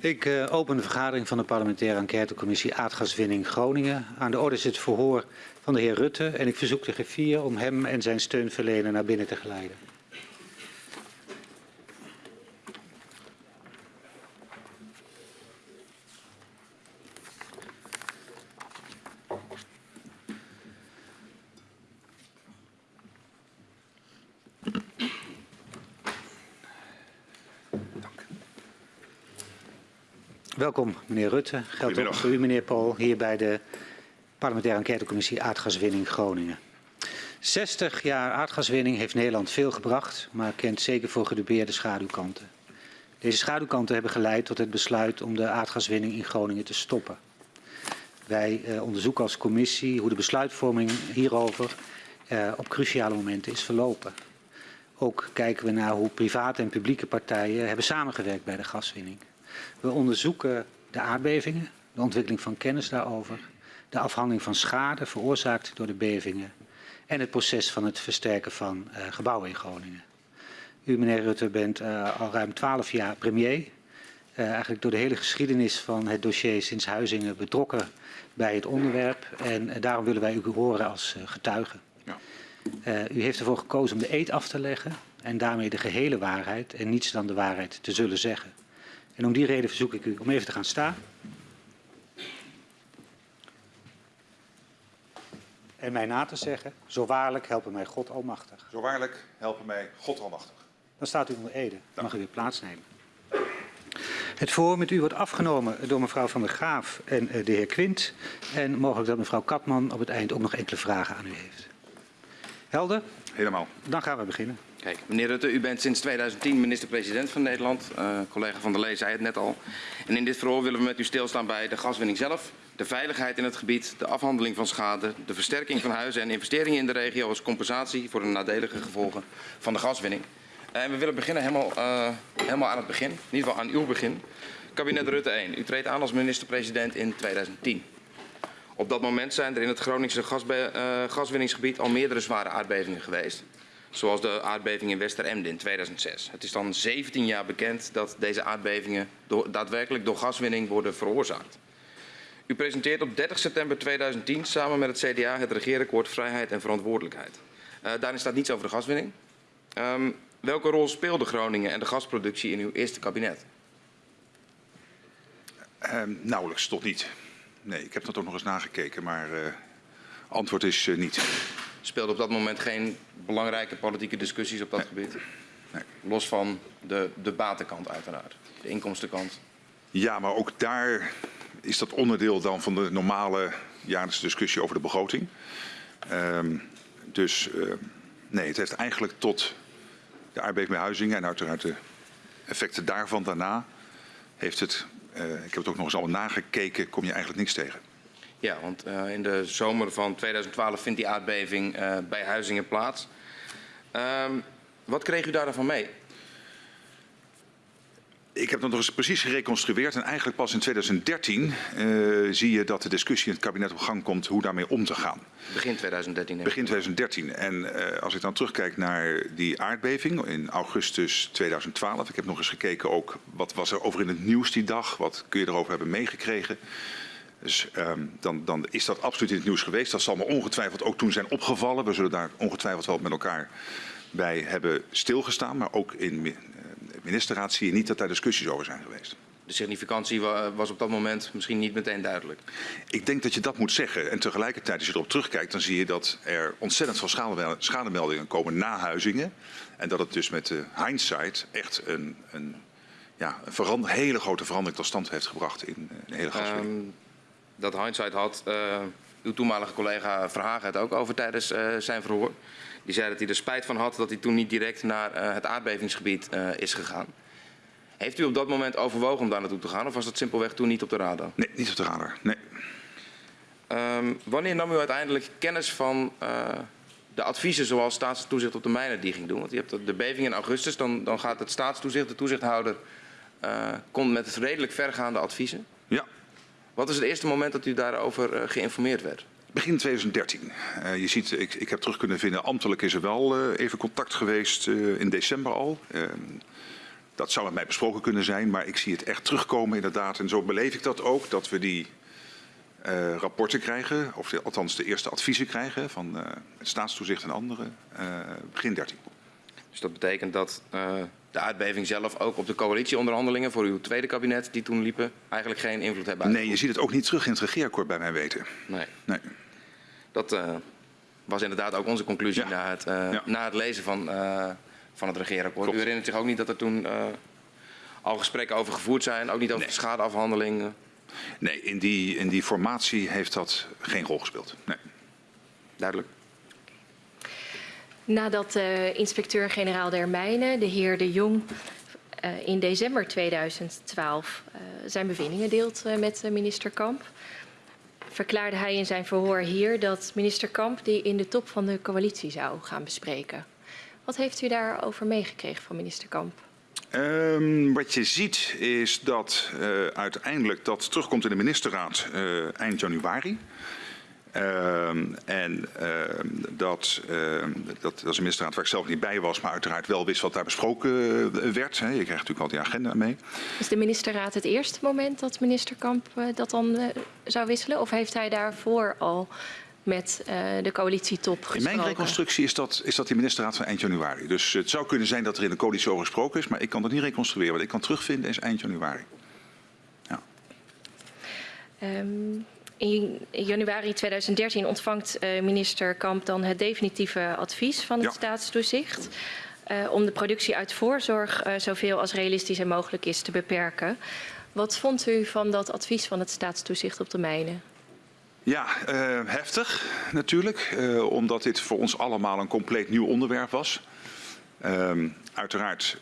Ik uh, open de vergadering van de parlementaire enquêtecommissie aardgaswinning Groningen. Aan de orde is het verhoor van de heer Rutte en ik verzoek de griffier om hem en zijn steunverlener naar binnen te geleiden. Welkom, meneer Rutte. Geldt ook voor u, meneer Paul, hier bij de parlementaire enquêtecommissie aardgaswinning Groningen. 60 jaar aardgaswinning heeft Nederland veel gebracht, maar kent zeker voor gedupeerde schaduwkanten. Deze schaduwkanten hebben geleid tot het besluit om de aardgaswinning in Groningen te stoppen. Wij eh, onderzoeken als commissie hoe de besluitvorming hierover eh, op cruciale momenten is verlopen. Ook kijken we naar hoe private en publieke partijen hebben samengewerkt bij de gaswinning. We onderzoeken de aardbevingen, de ontwikkeling van kennis daarover, de afhandeling van schade veroorzaakt door de bevingen en het proces van het versterken van uh, gebouwen in Groningen. U, meneer Rutte, bent uh, al ruim twaalf jaar premier. Uh, eigenlijk door de hele geschiedenis van het dossier sinds Huizingen betrokken bij het onderwerp. En daarom willen wij u horen als getuige. Ja. u heeft ervoor gekozen om de eed af te leggen en daarmee de gehele waarheid en niets dan de waarheid te zullen zeggen. En om die reden verzoek ik u om even te gaan staan. En mij na te zeggen, zo waarlijk helpen mij God almachtig. Zo waarlijk helpen mij God almachtig. Dan staat u onder ede. Dan mag u weer plaatsnemen. Het voor met u wordt afgenomen door mevrouw Van der Graaf en eh, de heer Quint. En mogelijk dat mevrouw Katman op het eind ook nog enkele vragen aan u heeft. Helder? Helemaal. Dan gaan we beginnen. Meneer Rutte, u bent sinds 2010 minister-president van Nederland. Uh, collega Van der Lee zei het net al. En in dit verhoor willen we met u stilstaan bij de gaswinning zelf, de veiligheid in het gebied, de afhandeling van schade, de versterking van huizen en investeringen in de regio als compensatie voor de nadelige gevolgen van de gaswinning. Uh, en we willen beginnen helemaal, uh, helemaal aan het begin, in ieder geval aan uw begin. Kabinet Rutte 1. U treedt aan als minister-president in 2010. Op dat moment zijn er in het Groningse gaswinningsgebied al meerdere zware aardbevingen geweest zoals de aardbeving in Westeremden in 2006. Het is dan 17 jaar bekend dat deze aardbevingen daadwerkelijk door gaswinning worden veroorzaakt. U presenteert op 30 september 2010 samen met het CDA het regeerakkoord Vrijheid en Verantwoordelijkheid. Uh, daarin staat niets over de gaswinning. Um, welke rol speelde Groningen en de gasproductie in uw eerste kabinet? Uh, nauwelijks tot niet. Nee, ik heb dat ook nog eens nagekeken, maar uh, antwoord is uh, niet speelde op dat moment geen belangrijke politieke discussies op dat nee. gebied? Nee. Los van de, de batenkant uiteraard, de inkomstenkant. Ja, maar ook daar is dat onderdeel dan van de normale jaarlijkse discussie over de begroting. Um, dus uh, nee, het heeft eigenlijk tot de Huizingen en uiteraard de effecten daarvan daarna heeft het, uh, ik heb het ook nog eens allemaal nagekeken, kom je eigenlijk niks tegen. Ja, want uh, in de zomer van 2012 vindt die aardbeving uh, bij Huizingen plaats. Um, wat kreeg u daarvan mee? Ik heb dat nog eens precies gereconstrueerd en eigenlijk pas in 2013 uh, zie je dat de discussie in het kabinet op gang komt hoe daarmee om te gaan. Begin 2013. Begin 2013. En uh, als ik dan terugkijk naar die aardbeving in augustus 2012. Ik heb nog eens gekeken ook wat was er over in het nieuws die dag. Wat kun je erover hebben meegekregen. Dus um, dan, dan, is dat absoluut in het nieuws geweest. Dat zal me ongetwijfeld ook toen zijn opgevallen. We zullen daar ongetwijfeld wel met elkaar bij hebben stilgestaan. Maar ook in de ministerraad zie je niet dat daar discussies over zijn geweest. De significantie was op dat moment misschien niet meteen duidelijk. Ik denk dat je dat moet zeggen. En tegelijkertijd, als je erop terugkijkt, dan zie je dat er ontzettend veel schademeldingen komen na Huizingen. En dat het dus met de hindsight echt een, een, ja, een hele grote verandering tot stand heeft gebracht in de hele gaswinning. Um, dat hindsight had uh, uw toenmalige collega Verhagen het ook over tijdens uh, zijn verhoor. Die zei dat hij er spijt van had dat hij toen niet direct naar uh, het aardbevingsgebied is gegaan. Heeft u op dat moment overwogen om daar naartoe te gaan of was dat simpelweg toen niet op de radar? Nee, niet op de radar. Nee. Um, wanneer nam u uiteindelijk kennis van de adviezen zoals staatstoezicht op de mijnen die ging doen? Want je hebt de beving in augustus, dan, dan gaat het staatstoezicht, de toezichthouder, komt met redelijk vergaande adviezen. Ja. Wat is het eerste moment dat u daarover uh, geïnformeerd werd? Begin 2013. Uh, je ziet, ik, ik, heb terug kunnen vinden, ambtelijk is er wel uh, even contact geweest in december al. Ehm, dat zou met mij besproken kunnen zijn, maar ik zie het echt terugkomen inderdaad. En zo beleef ik dat ook, dat we die uh, rapporten krijgen, of de, althans de eerste adviezen krijgen van uh, het staatstoezicht en anderen, uh, begin 13. Dus dat betekent dat de aardbeving zelf ook op de coalitieonderhandelingen voor uw tweede kabinet die toen liepen eigenlijk geen invloed hebben Nee, je ziet het ook niet terug in het regeerakkoord bij mijn weten. Nee. nee. Dat was inderdaad ook onze conclusie ja. na, het, ja. na het lezen van, van het regeerakkoord. Klopt. U herinnert zich ook niet dat er toen al gesprekken over gevoerd zijn, ook niet over nee. schadeafhandeling? Nee, in die, in die formatie heeft dat geen rol gespeeld. Nee. Duidelijk. Nadat uh, inspecteur-generaal der Mijnen, de heer De Jong, uh, in december 2012 uh, zijn bevindingen deelt met minister Kamp, verklaarde hij in zijn verhoor hier dat minister Kamp die in de top van de coalitie zou gaan bespreken. Wat heeft u daarover meegekregen van minister Kamp? Um, wat je ziet is dat uiteindelijk dat terugkomt in de ministerraad eind januari. Uh, en dat, dat, dat is een waar ik zelf niet bij was, maar uiteraard wel wist wat daar besproken werd. Hè. Je krijgt natuurlijk al die agenda mee. Is de ministerraad het eerste moment dat minister Kamp dat dan zou wisselen? Of heeft hij daarvoor al met uh, de coalitietop gesproken. In mijn reconstructie is dat, is dat die ministerraad van eind januari. Dus het zou kunnen zijn dat er in de coalitie over gesproken is, maar ik kan dat niet reconstrueren. Wat ik kan terugvinden is eind januari. Ja. Um, in januari 2013 ontvangt uh, minister Kamp dan het definitieve advies van het ja. staatstoezicht. Uh, om de productie uit voorzorg zoveel als realistisch en mogelijk is te beperken. Wat vond u van dat advies van het staatstoezicht op de mijnen? Ja, uh, heftig natuurlijk, uh, omdat dit voor ons allemaal een compleet nieuw onderwerp was. Uh, uiteraard,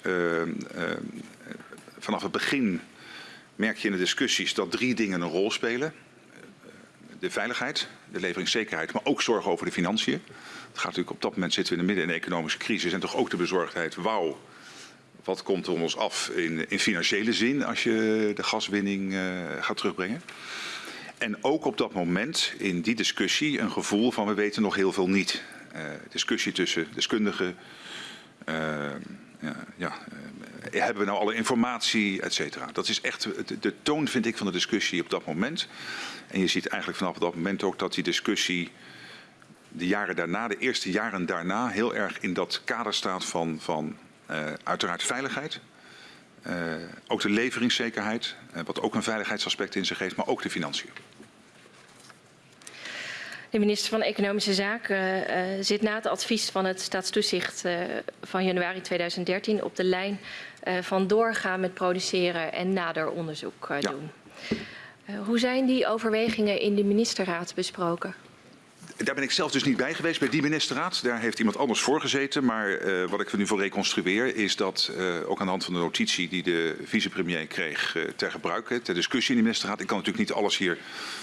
vanaf het begin merk je in de discussies dat drie dingen een rol spelen. De veiligheid, de leveringszekerheid, maar ook zorg over de financiën. Het gaat natuurlijk op dat moment zitten we in de midden in een economische crisis en toch ook de bezorgdheid, wauw, wat komt er om ons af in, in financiële zin als je de gaswinning gaat terugbrengen. En ook op dat moment in die discussie een gevoel van we weten nog heel veel niet. Uh, discussie tussen deskundigen. Uh, ja, ja hebben we nou alle informatie, et cetera. Dat is echt de, de, toon, vind ik, van de discussie op dat moment. En je ziet eigenlijk vanaf dat moment ook dat die discussie de jaren daarna, de eerste jaren daarna, heel erg in dat kader staat van, van uiteraard veiligheid. Uh, ook de leveringszekerheid, uh, wat ook een veiligheidsaspect in zich heeft, maar ook de financiën. De minister van Economische Zaken uh, zit na het advies van het staatstoezicht van januari 2013 op de lijn van doorgaan met produceren en nader onderzoek doen. Ja. Hoe zijn die overwegingen in de ministerraad besproken? Daar ben ik zelf dus niet bij geweest bij die ministerraad. Daar heeft iemand anders voor gezeten. Maar uh, wat ik er nu voor reconstrueer is dat uh, ook aan de hand van de notitie die de vicepremier kreeg ter gebruike, ter discussie in de ministerraad. Ik kan natuurlijk niet alles hier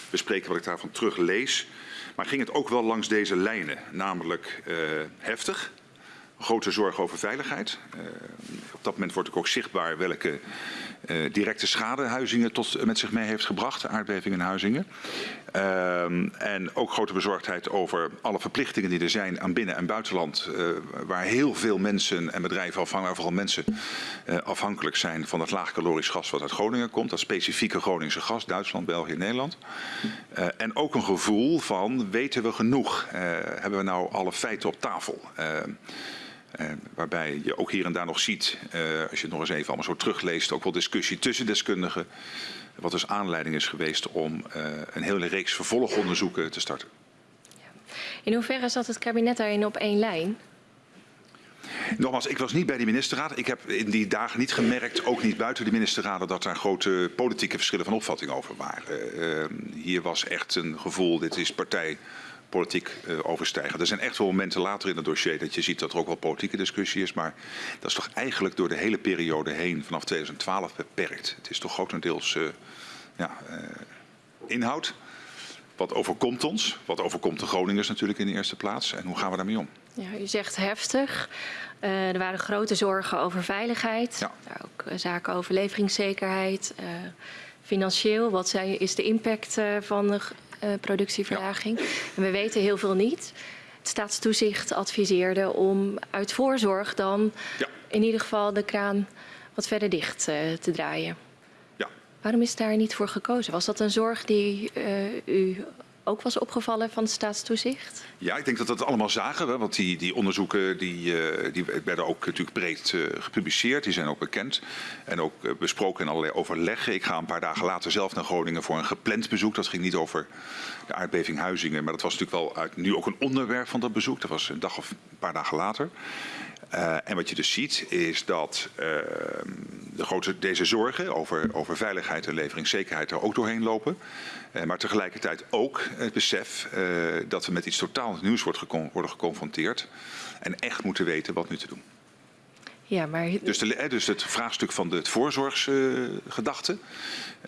bespreken wat ik daarvan teruglees. Maar ging het ook wel langs deze lijnen, namelijk heftig. Grote zorg over veiligheid. op dat moment wordt ook zichtbaar welke uh, directe schade Huizingen tot, met zich mee heeft gebracht, de aardbeving in Huizingen. Uh, en ook grote bezorgdheid over alle verplichtingen die er zijn aan binnen- en buitenland, uh, waar heel veel mensen en bedrijven afhankelijk, vooral mensen afhankelijk zijn van het laagkalorisch gas wat uit Groningen komt, dat specifieke Groningse gas, Duitsland, België, Nederland. en ook een gevoel van, weten we genoeg? hebben we nou alle feiten op tafel? Uh, waarbij je ook hier en daar nog ziet, uh, als je het nog eens even allemaal zo terugleest, ook wel discussie tussen deskundigen. Wat dus aanleiding is geweest om uh, een hele reeks vervolgonderzoeken te starten. Ja. In hoeverre zat het kabinet daarin op één lijn? Nogmaals, ik was niet bij die ministerraad. Ik heb in die dagen niet gemerkt, ook niet buiten de ministerraden, dat er grote politieke verschillen van opvatting over waren. hier was echt een gevoel, dit is partij politiek uh, overstijgen. Er zijn echt wel momenten later in het dossier dat je ziet dat er ook wel politieke discussie is. Maar dat is toch eigenlijk door de hele periode heen vanaf 2012 beperkt. Het is toch grotendeels uh, ja, uh, inhoud. Wat overkomt ons? Wat overkomt de Groningers natuurlijk in de eerste plaats? En hoe gaan we daarmee om? Ja, u zegt heftig. Uh, er waren grote zorgen over veiligheid. Ja. Ook uh, zaken over leveringszekerheid. Uh, financieel, wat zijn, is de impact van de productieverlaging. Ja. En we weten heel veel niet. Het staatstoezicht adviseerde om uit voorzorg dan ja. in ieder geval de kraan wat verder dicht uh, te draaien. Ja. Waarom is daar niet voor gekozen? Was dat een zorg die uh, u ook was opgevallen van het staatstoezicht? Ja, ik denk dat dat allemaal zagen. Want die, die onderzoeken die, uh, die werden ook natuurlijk breed uh, gepubliceerd. Die zijn ook bekend. En ook uh, besproken in allerlei overleggen. Ik ga een paar dagen later zelf naar Groningen voor een gepland bezoek. Dat ging niet over de aardbeving Huizingen. Maar dat was natuurlijk wel uit, nu ook een onderwerp van dat bezoek. Dat was een dag of een paar dagen later. Uh, en wat je dus ziet is dat uh, de grote, deze zorgen over, over veiligheid en leveringszekerheid er ook doorheen lopen. Uh, maar tegelijkertijd ook het besef dat we met iets totaal nieuws worden geconfronteerd. En echt moeten weten wat nu te doen. Ja, maar... dus, de, dus het vraagstuk van de voorzorgsgedachte.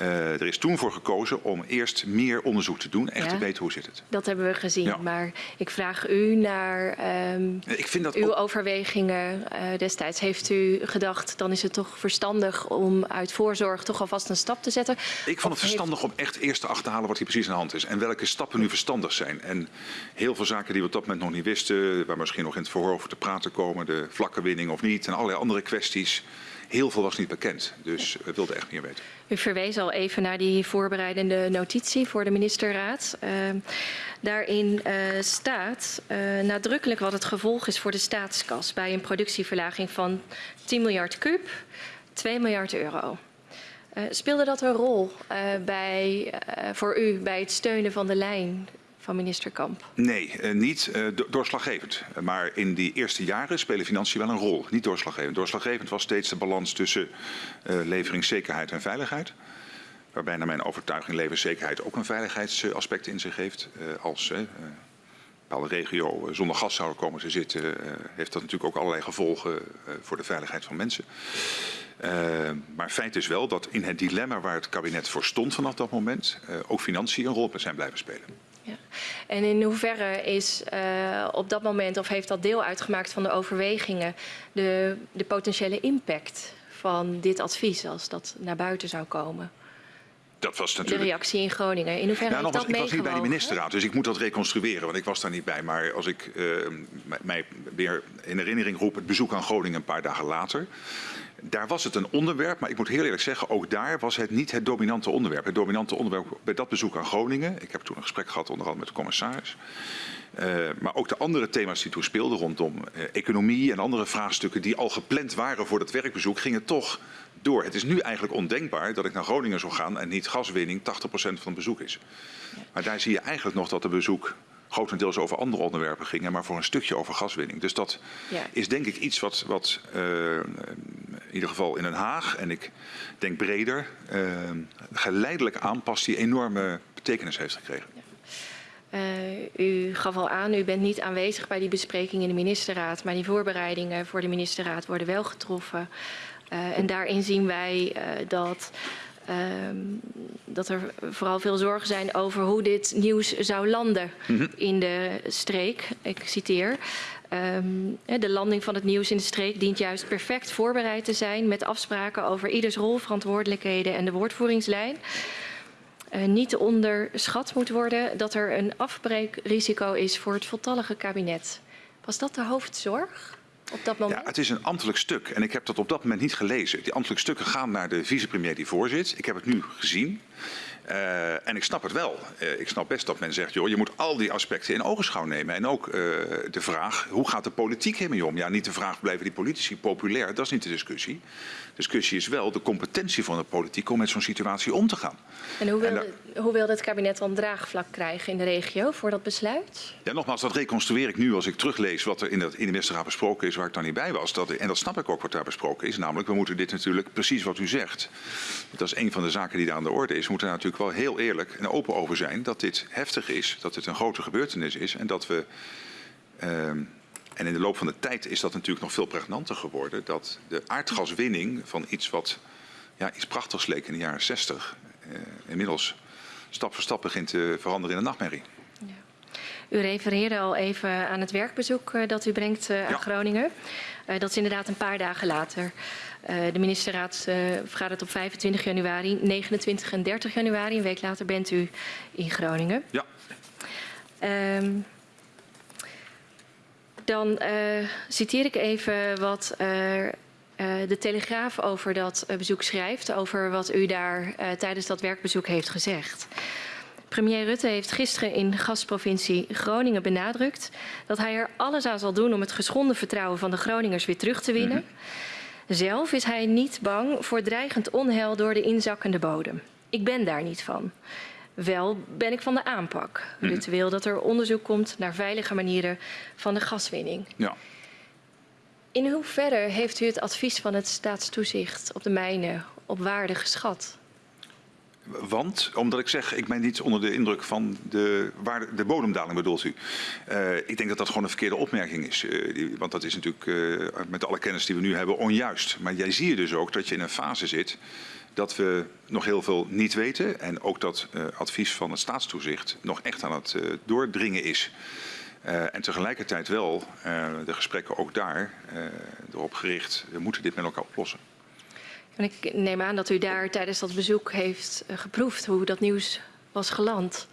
Uh, er is toen voor gekozen om eerst meer onderzoek te doen, echt ja, te weten hoe zit het. Dat hebben we gezien, ja. maar ik vraag u naar um, ik vind dat uw ook... overwegingen uh, destijds. Heeft u gedacht, dan is het toch verstandig om uit voorzorg toch alvast een stap te zetten? Ik vond het verstandig heeft... om echt eerst te achterhalen wat hier precies aan de hand is en welke stappen nu verstandig zijn. En heel veel zaken die we op dat moment nog niet wisten, waar misschien nog in het verhoor over te praten komen, de vlakke winning of niet en allerlei andere kwesties. Heel veel was niet bekend, dus we wilden echt meer weten. U verwees al even naar die voorbereidende notitie voor de ministerraad. Uh, daarin uh, staat uh, nadrukkelijk wat het gevolg is voor de staatskas bij een productieverlaging van 10 miljard kub, 2 miljard euro. Speelde dat een rol bij, voor u bij het steunen van de lijn van minister Kamp? Nee, uh, niet uh, doorslaggevend. Maar in die eerste jaren spelen financiën wel een rol. Niet doorslaggevend. Doorslaggevend was steeds de balans tussen uh, leveringszekerheid en veiligheid. Waarbij naar mijn overtuiging leveringszekerheid ook een veiligheidsaspect in zich heeft. als een bepaalde regio zonder gas zou komen te zitten, heeft dat natuurlijk ook allerlei gevolgen voor de veiligheid van mensen. maar feit is wel dat in het dilemma waar het kabinet voor stond vanaf dat moment, ook financiën een rol zijn blijven spelen. Ja. En in hoeverre is uh, op dat moment, of heeft dat deel uitgemaakt van de overwegingen, de, de potentiële impact van dit advies als dat naar buiten zou komen? Dat was natuurlijk... De reactie in Groningen. In hoeverre ja, heeft was, dat Ik was niet bij de ministerraad, dus ik moet dat reconstrueren, want ik was daar niet bij. Maar als ik uh, mij weer in herinnering roep, het bezoek aan Groningen een paar dagen later. Daar was het een onderwerp, maar ik moet heel eerlijk zeggen, ook daar was het niet het dominante onderwerp. Het dominante onderwerp bij dat bezoek aan Groningen, ik heb toen een gesprek gehad onder andere met de commissaris. Uh, maar ook de andere thema's die toen speelden rondom uh, economie en andere vraagstukken die al gepland waren voor dat werkbezoek, gingen toch door. Het is nu eigenlijk ondenkbaar dat ik naar Groningen zou gaan en niet gaswinning 80% van het bezoek is. Maar daar zie je eigenlijk nog dat de bezoek grotendeels over andere onderwerpen gingen, maar voor een stukje over gaswinning. Dus dat ja. is denk ik iets wat, wat uh, in ieder geval in Den Haag en ik denk breder uh, geleidelijk aanpast die enorme betekenis heeft gekregen. Uh, u gaf al aan, u bent niet aanwezig bij die bespreking in de ministerraad, maar die voorbereidingen voor de ministerraad worden wel getroffen. Uh, en daarin zien wij uh, dat Um, dat er vooral veel zorgen zijn over hoe dit nieuws zou landen mm -hmm. in de streek. Ik citeer. Um, de landing van het nieuws in de streek dient juist perfect voorbereid te zijn met afspraken over ieders rol, verantwoordelijkheden en de woordvoeringslijn. Uh, niet onderschat moet worden dat er een afbreekrisico is voor het voltallige kabinet. Was dat de hoofdzorg? op dat moment? Ja, het is een ambtelijk stuk en ik heb dat op dat moment niet gelezen. Die ambtelijke stukken gaan naar de vicepremier die voorzit. Ik heb het nu gezien. Uh, en ik snap het wel. Uh, ik snap best dat men zegt, joh, je moet al die aspecten in ogenschouw nemen. En ook uh, de vraag, hoe gaat de politiek hiermee om? Ja, niet de vraag, blijven die politici populair? Dat is niet de discussie. De discussie is wel de competentie van de politiek om met zo'n situatie om te gaan. En hoe wil, en hoe wil het kabinet dan draagvlak krijgen in de regio voor dat besluit? Ja, nogmaals, dat reconstrueer ik nu als ik teruglees wat er in, in de ministerraad besproken is, waar ik dan niet bij was. Dat, en dat snap ik ook wat daar besproken is. Namelijk, we moeten dit natuurlijk, precies wat u zegt. Dat is een van de zaken die daar aan de orde is. We moeten daar natuurlijk wel heel eerlijk en open over zijn dat dit heftig is, dat het een grote gebeurtenis is en dat we. Uh, en in de loop van de tijd is dat natuurlijk nog veel pregnanter geworden. Dat de aardgaswinning van iets wat ja, iets prachtigs leek in de jaren 60. Uh, inmiddels stap voor stap begint te veranderen in een nachtmerrie. Ja. U refereerde al even aan het werkbezoek uh, dat u brengt uh, aan ja. Groningen. dat is inderdaad een paar dagen later. de ministerraad vergadert op 25 januari, 29 en 30 januari. Een week later bent u in Groningen. Ja. Um, dan uh, citeer ik even wat uh, uh, de Telegraaf over dat bezoek schrijft, over wat u daar tijdens dat werkbezoek heeft gezegd. Premier Rutte heeft gisteren in gastprovincie Groningen benadrukt dat hij er alles aan zal doen om het geschonden vertrouwen van de Groningers weer terug te winnen. Mhm. Zelf is hij niet bang voor dreigend onheil door de inzakkende bodem. Ik ben daar niet van. Wel ben ik van de aanpak. Mhm. Rutte wil dat er onderzoek komt naar veilige manieren van de gaswinning. Ja. In hoeverre heeft u het advies van het staatstoezicht op de mijnen op waarde geschat? Want, omdat ik zeg, ik ben niet onder de indruk van de, waar de bodemdaling bedoelt u. Uh, ik denk dat dat gewoon een verkeerde opmerking is. Uh, die, want dat is natuurlijk uh, met alle kennis die we nu hebben onjuist. Maar jij zie je dus ook dat je in een fase zit dat we nog heel veel niet weten. En ook dat advies van het staatstoezicht nog echt aan het doordringen is. en tegelijkertijd wel de gesprekken ook daar erop gericht, we moeten dit met elkaar oplossen. En ik neem aan dat u daar tijdens dat bezoek heeft eh, geproefd hoe dat nieuws was geland.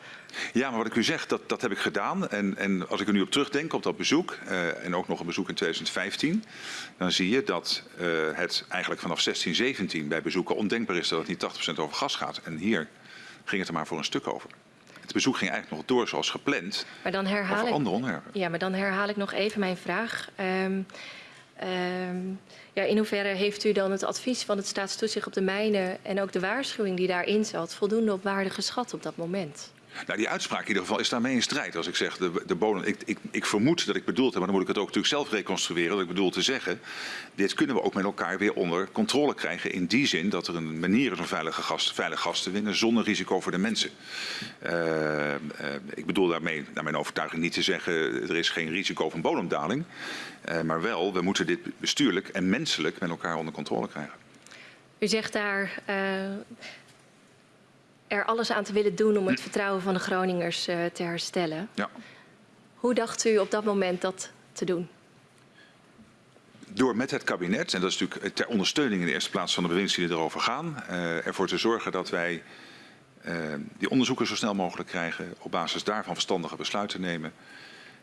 Ja, maar wat ik u zeg, dat, dat heb ik gedaan. En, en als ik er nu op terugdenk, op dat bezoek, uh, en ook nog een bezoek in 2015, dan zie je dat uh, het eigenlijk vanaf 16, 17 bij bezoeken ondenkbaar is dat het niet 80% over gas gaat. En hier ging het er maar voor een stuk over. Het bezoek ging eigenlijk nog door zoals gepland. Maar dan herhaal ik, andere onderwerpen. Ja, maar dan herhaal ik nog even mijn vraag. Um, um, ja, in hoeverre heeft u dan het advies van het staatstoezicht op de mijnen en ook de waarschuwing die daarin zat voldoende op waarde geschat op dat moment? Nou, die uitspraak in ieder geval is daarmee in strijd. Als ik zeg, de, de bodem, ik, ik, ik, vermoed dat ik bedoeld heb, maar dan moet ik het ook natuurlijk zelf reconstrueren. Dat ik bedoel te zeggen, dit kunnen we ook met elkaar weer onder controle krijgen. In die zin dat er een manier is om veilige gas, veilig gas te winnen zonder risico voor de mensen. Uh, uh, ik bedoel daarmee, naar mijn overtuiging, niet te zeggen, er is geen risico van bodemdaling. Uh, maar wel, we moeten dit bestuurlijk en menselijk met elkaar onder controle krijgen. U zegt daar er alles aan te willen doen om het vertrouwen van de Groningers uh, te herstellen. Ja. Hoe dacht u op dat moment dat te doen? Door met het kabinet, en dat is natuurlijk ter ondersteuning in de eerste plaats van de bewindslieden die erover gaan, uh, ervoor te zorgen dat wij uh, die onderzoeken zo snel mogelijk krijgen, op basis daarvan verstandige besluiten nemen.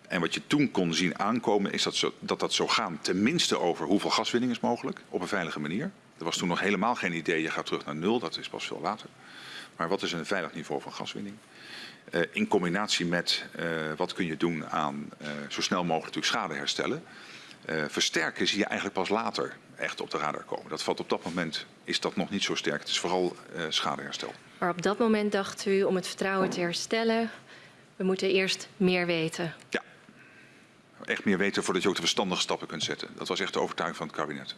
En wat je toen kon zien aankomen is dat zo, dat, dat zo gaan tenminste over hoeveel gaswinning is mogelijk op een veilige manier. Er was toen nog helemaal geen idee, je gaat terug naar nul, dat is pas veel later. Maar wat is een veilig niveau van gaswinning? Uh, in combinatie met uh, wat kun je doen aan uh, zo snel mogelijk natuurlijk schade herstellen. versterken zie je eigenlijk pas later echt op de radar komen. Dat valt op dat moment, is dat nog niet zo sterk. Het is vooral schadeherstel. Maar op dat moment dacht u om het vertrouwen te herstellen, we moeten eerst meer weten. Ja, echt meer weten voordat je ook de verstandige stappen kunt zetten. Dat was echt de overtuiging van het kabinet.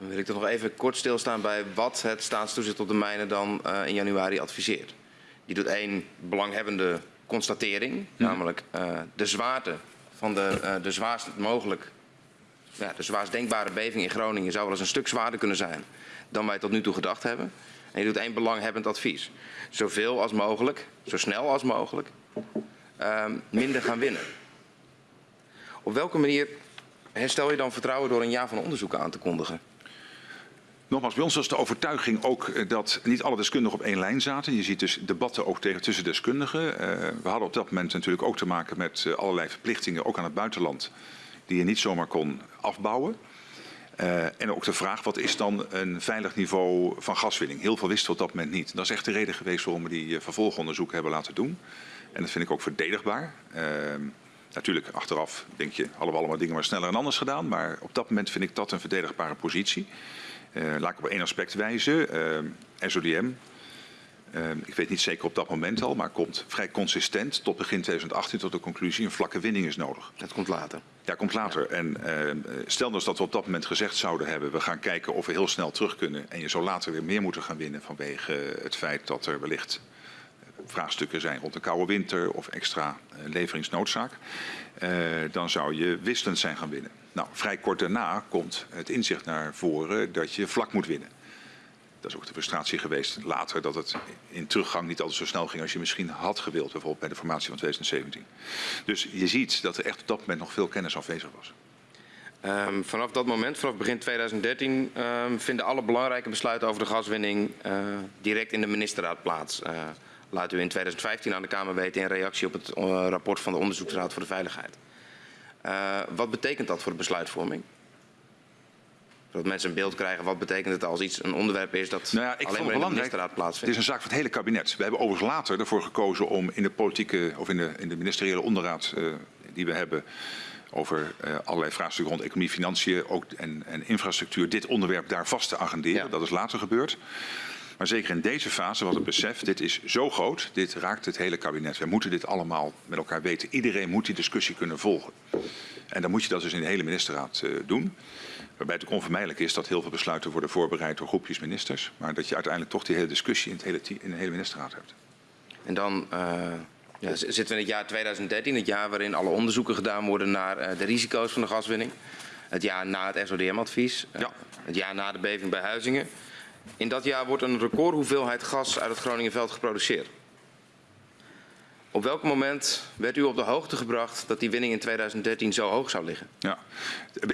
Dan wil ik toch nog even kort stilstaan bij wat het staatstoezicht op de mijnen dan uh, in januari adviseert. Die doet één belanghebbende constatering, namelijk uh, de zwaarte van de, uh, de zwaarst mogelijk, ja, de zwaarst denkbare beving in Groningen zou wel eens een stuk zwaarder kunnen zijn dan wij tot nu toe gedacht hebben. En je doet één belanghebbend advies. Zoveel als mogelijk, zo snel als mogelijk, minder gaan winnen. Op welke manier herstel je dan vertrouwen door een jaar van onderzoek aan te kondigen? Nogmaals, bij ons was de overtuiging ook eh, dat niet alle deskundigen op één lijn zaten. Je ziet dus debatten ook tegen tussen deskundigen. Uh, we hadden op dat moment natuurlijk ook te maken met uh, allerlei verplichtingen, ook aan het buitenland, die je niet zomaar kon afbouwen. En ook de vraag, wat is dan een veilig niveau van gaswinning? Heel veel wisten we op dat moment niet. Dat is echt de reden geweest waarom we die vervolgonderzoek hebben laten doen. En dat vind ik ook verdedigbaar. Natuurlijk, achteraf denk je, hadden we allemaal dingen maar sneller en anders gedaan. Maar op dat moment vind ik dat een verdedigbare positie. Uh, laat ik op één aspect wijzen. Uh, SODM, uh, ik weet niet zeker op dat moment al, maar komt vrij consistent tot begin 2018 tot de conclusie een vlakke winning is nodig. Dat komt later. Ja, komt later. En stel dus dat we op dat moment gezegd zouden hebben, we gaan kijken of we heel snel terug kunnen en je zou later weer meer moeten gaan winnen vanwege het feit dat er wellicht vraagstukken zijn rond de koude winter of extra leveringsnoodzaak, dan zou je wisselend zijn gaan winnen. Nou, vrij kort daarna komt het inzicht naar voren dat je vlak moet winnen. Dat is ook de frustratie geweest later dat het in teruggang niet altijd zo snel ging als je misschien had gewild, bijvoorbeeld bij de formatie van 2017. Dus je ziet dat er echt op dat moment nog veel kennis afwezig was. Um, vanaf dat moment, vanaf begin 2013, um, ehm, vinden alle belangrijke besluiten over de gaswinning uh, direct in de ministerraad plaats. Uh, laat u in 2015 aan de Kamer weten in reactie op het uh, rapport van de Onderzoeksraad voor de Veiligheid. Uh, wat betekent dat voor de besluitvorming? Zodat mensen een beeld krijgen wat betekent het als iets een onderwerp is dat Nou ja, ik alleen maar het in de ministerraad Het plaatsvindt. is een zaak van het hele kabinet. We hebben overigens later ervoor gekozen om in de politieke of in de, in de ministeriële onderraad eh, die we hebben over eh, allerlei vraagstukken rond economie, financiën ook, en, en infrastructuur, dit onderwerp daar vast te agenderen. Ja. Dat is later gebeurd. Maar zeker in deze fase was het besef, dit is zo groot, dit raakt het hele kabinet. We moeten dit allemaal met elkaar weten. Iedereen moet die discussie kunnen volgen. En dan moet je dat dus in de hele ministerraad eh, doen. Waarbij het ook onvermijdelijk is dat heel veel besluiten worden voorbereid door groepjes ministers. Maar dat je uiteindelijk toch die hele discussie in, het hele, in de hele ministerraad hebt. En dan eh, ja, zitten we in het jaar 2013, het jaar waarin alle onderzoeken gedaan worden naar eh, de risico's van de gaswinning. Het jaar na het SODM-advies. Ja. Het jaar na de beving bij Huizingen. In dat jaar wordt een recordhoeveelheid gas uit het Groningenveld geproduceerd. Op welk moment werd u op de hoogte gebracht dat die winning in 2013 zo hoog zou liggen? Ja.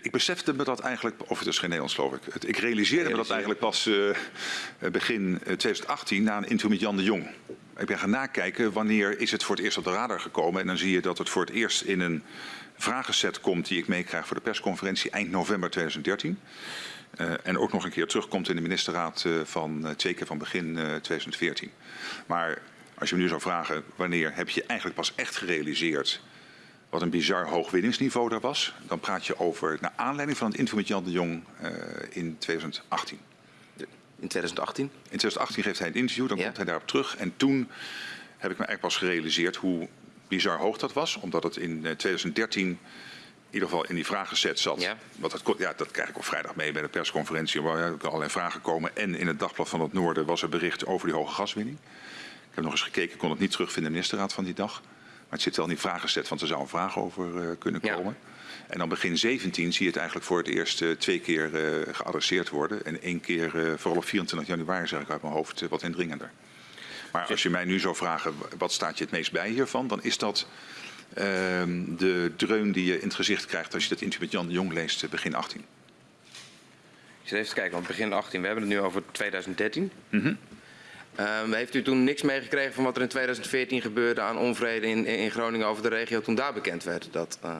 Ik besefte me dat eigenlijk, of het is geen Nederlands geloof ik. Ik realiseerde me dat eigenlijk pas eh, begin eh, 2018 na een interview met Jan de Jong. Ik ben gaan nakijken wanneer is het voor het eerst op de radar gekomen. En dan zie je dat het voor het eerst in een vragenset komt die ik meekrijg voor de persconferentie eind november 2013. Eh, en ook nog een keer terugkomt in de ministerraad eh, van eh, twee keer van begin eh, 2014. Maar als je me nu zou vragen wanneer heb je eigenlijk pas echt gerealiseerd wat een bizar hoog winningsniveau daar was, dan praat je over naar aanleiding van het interview met Jan de Jong in 2018. In 2018? In 2018 geeft hij een interview, dan Ja. komt hij daarop terug. En toen heb ik me eigenlijk pas gerealiseerd hoe bizar hoog dat was. Omdat het in eh, 2013 in ieder geval in die vragenset zat. Ja. Want dat, ja, dat krijg ik op vrijdag mee bij de persconferentie. Waar allerlei vragen komen. En in het dagblad van het Noorden was er bericht over die hoge gaswinning. Ik heb nog eens gekeken, ik kon het niet terugvinden in de ministerraad van die dag. Maar het zit wel in die vragenset, want er zou een vraag over eh, kunnen Ja. komen. En dan begin 17 zie je het eigenlijk voor het eerst eh, twee keer eh, geadresseerd worden. En één keer, vooral op 24 januari zeg ik uit mijn hoofd, wat indringender. Maar als je mij nu zou vragen, wat staat je het meest bij hiervan? Dan is dat de dreun die je in het gezicht krijgt als je dat interview met Jan de Jong leest eh, begin 18. Ik zit even te kijken, want begin 18, we hebben het nu over 2013. Mhm. Ehm, heeft u toen niks meegekregen van wat er in 2014 gebeurde aan onvrede in, in Groningen over de regio toen daar bekend werd dat eh,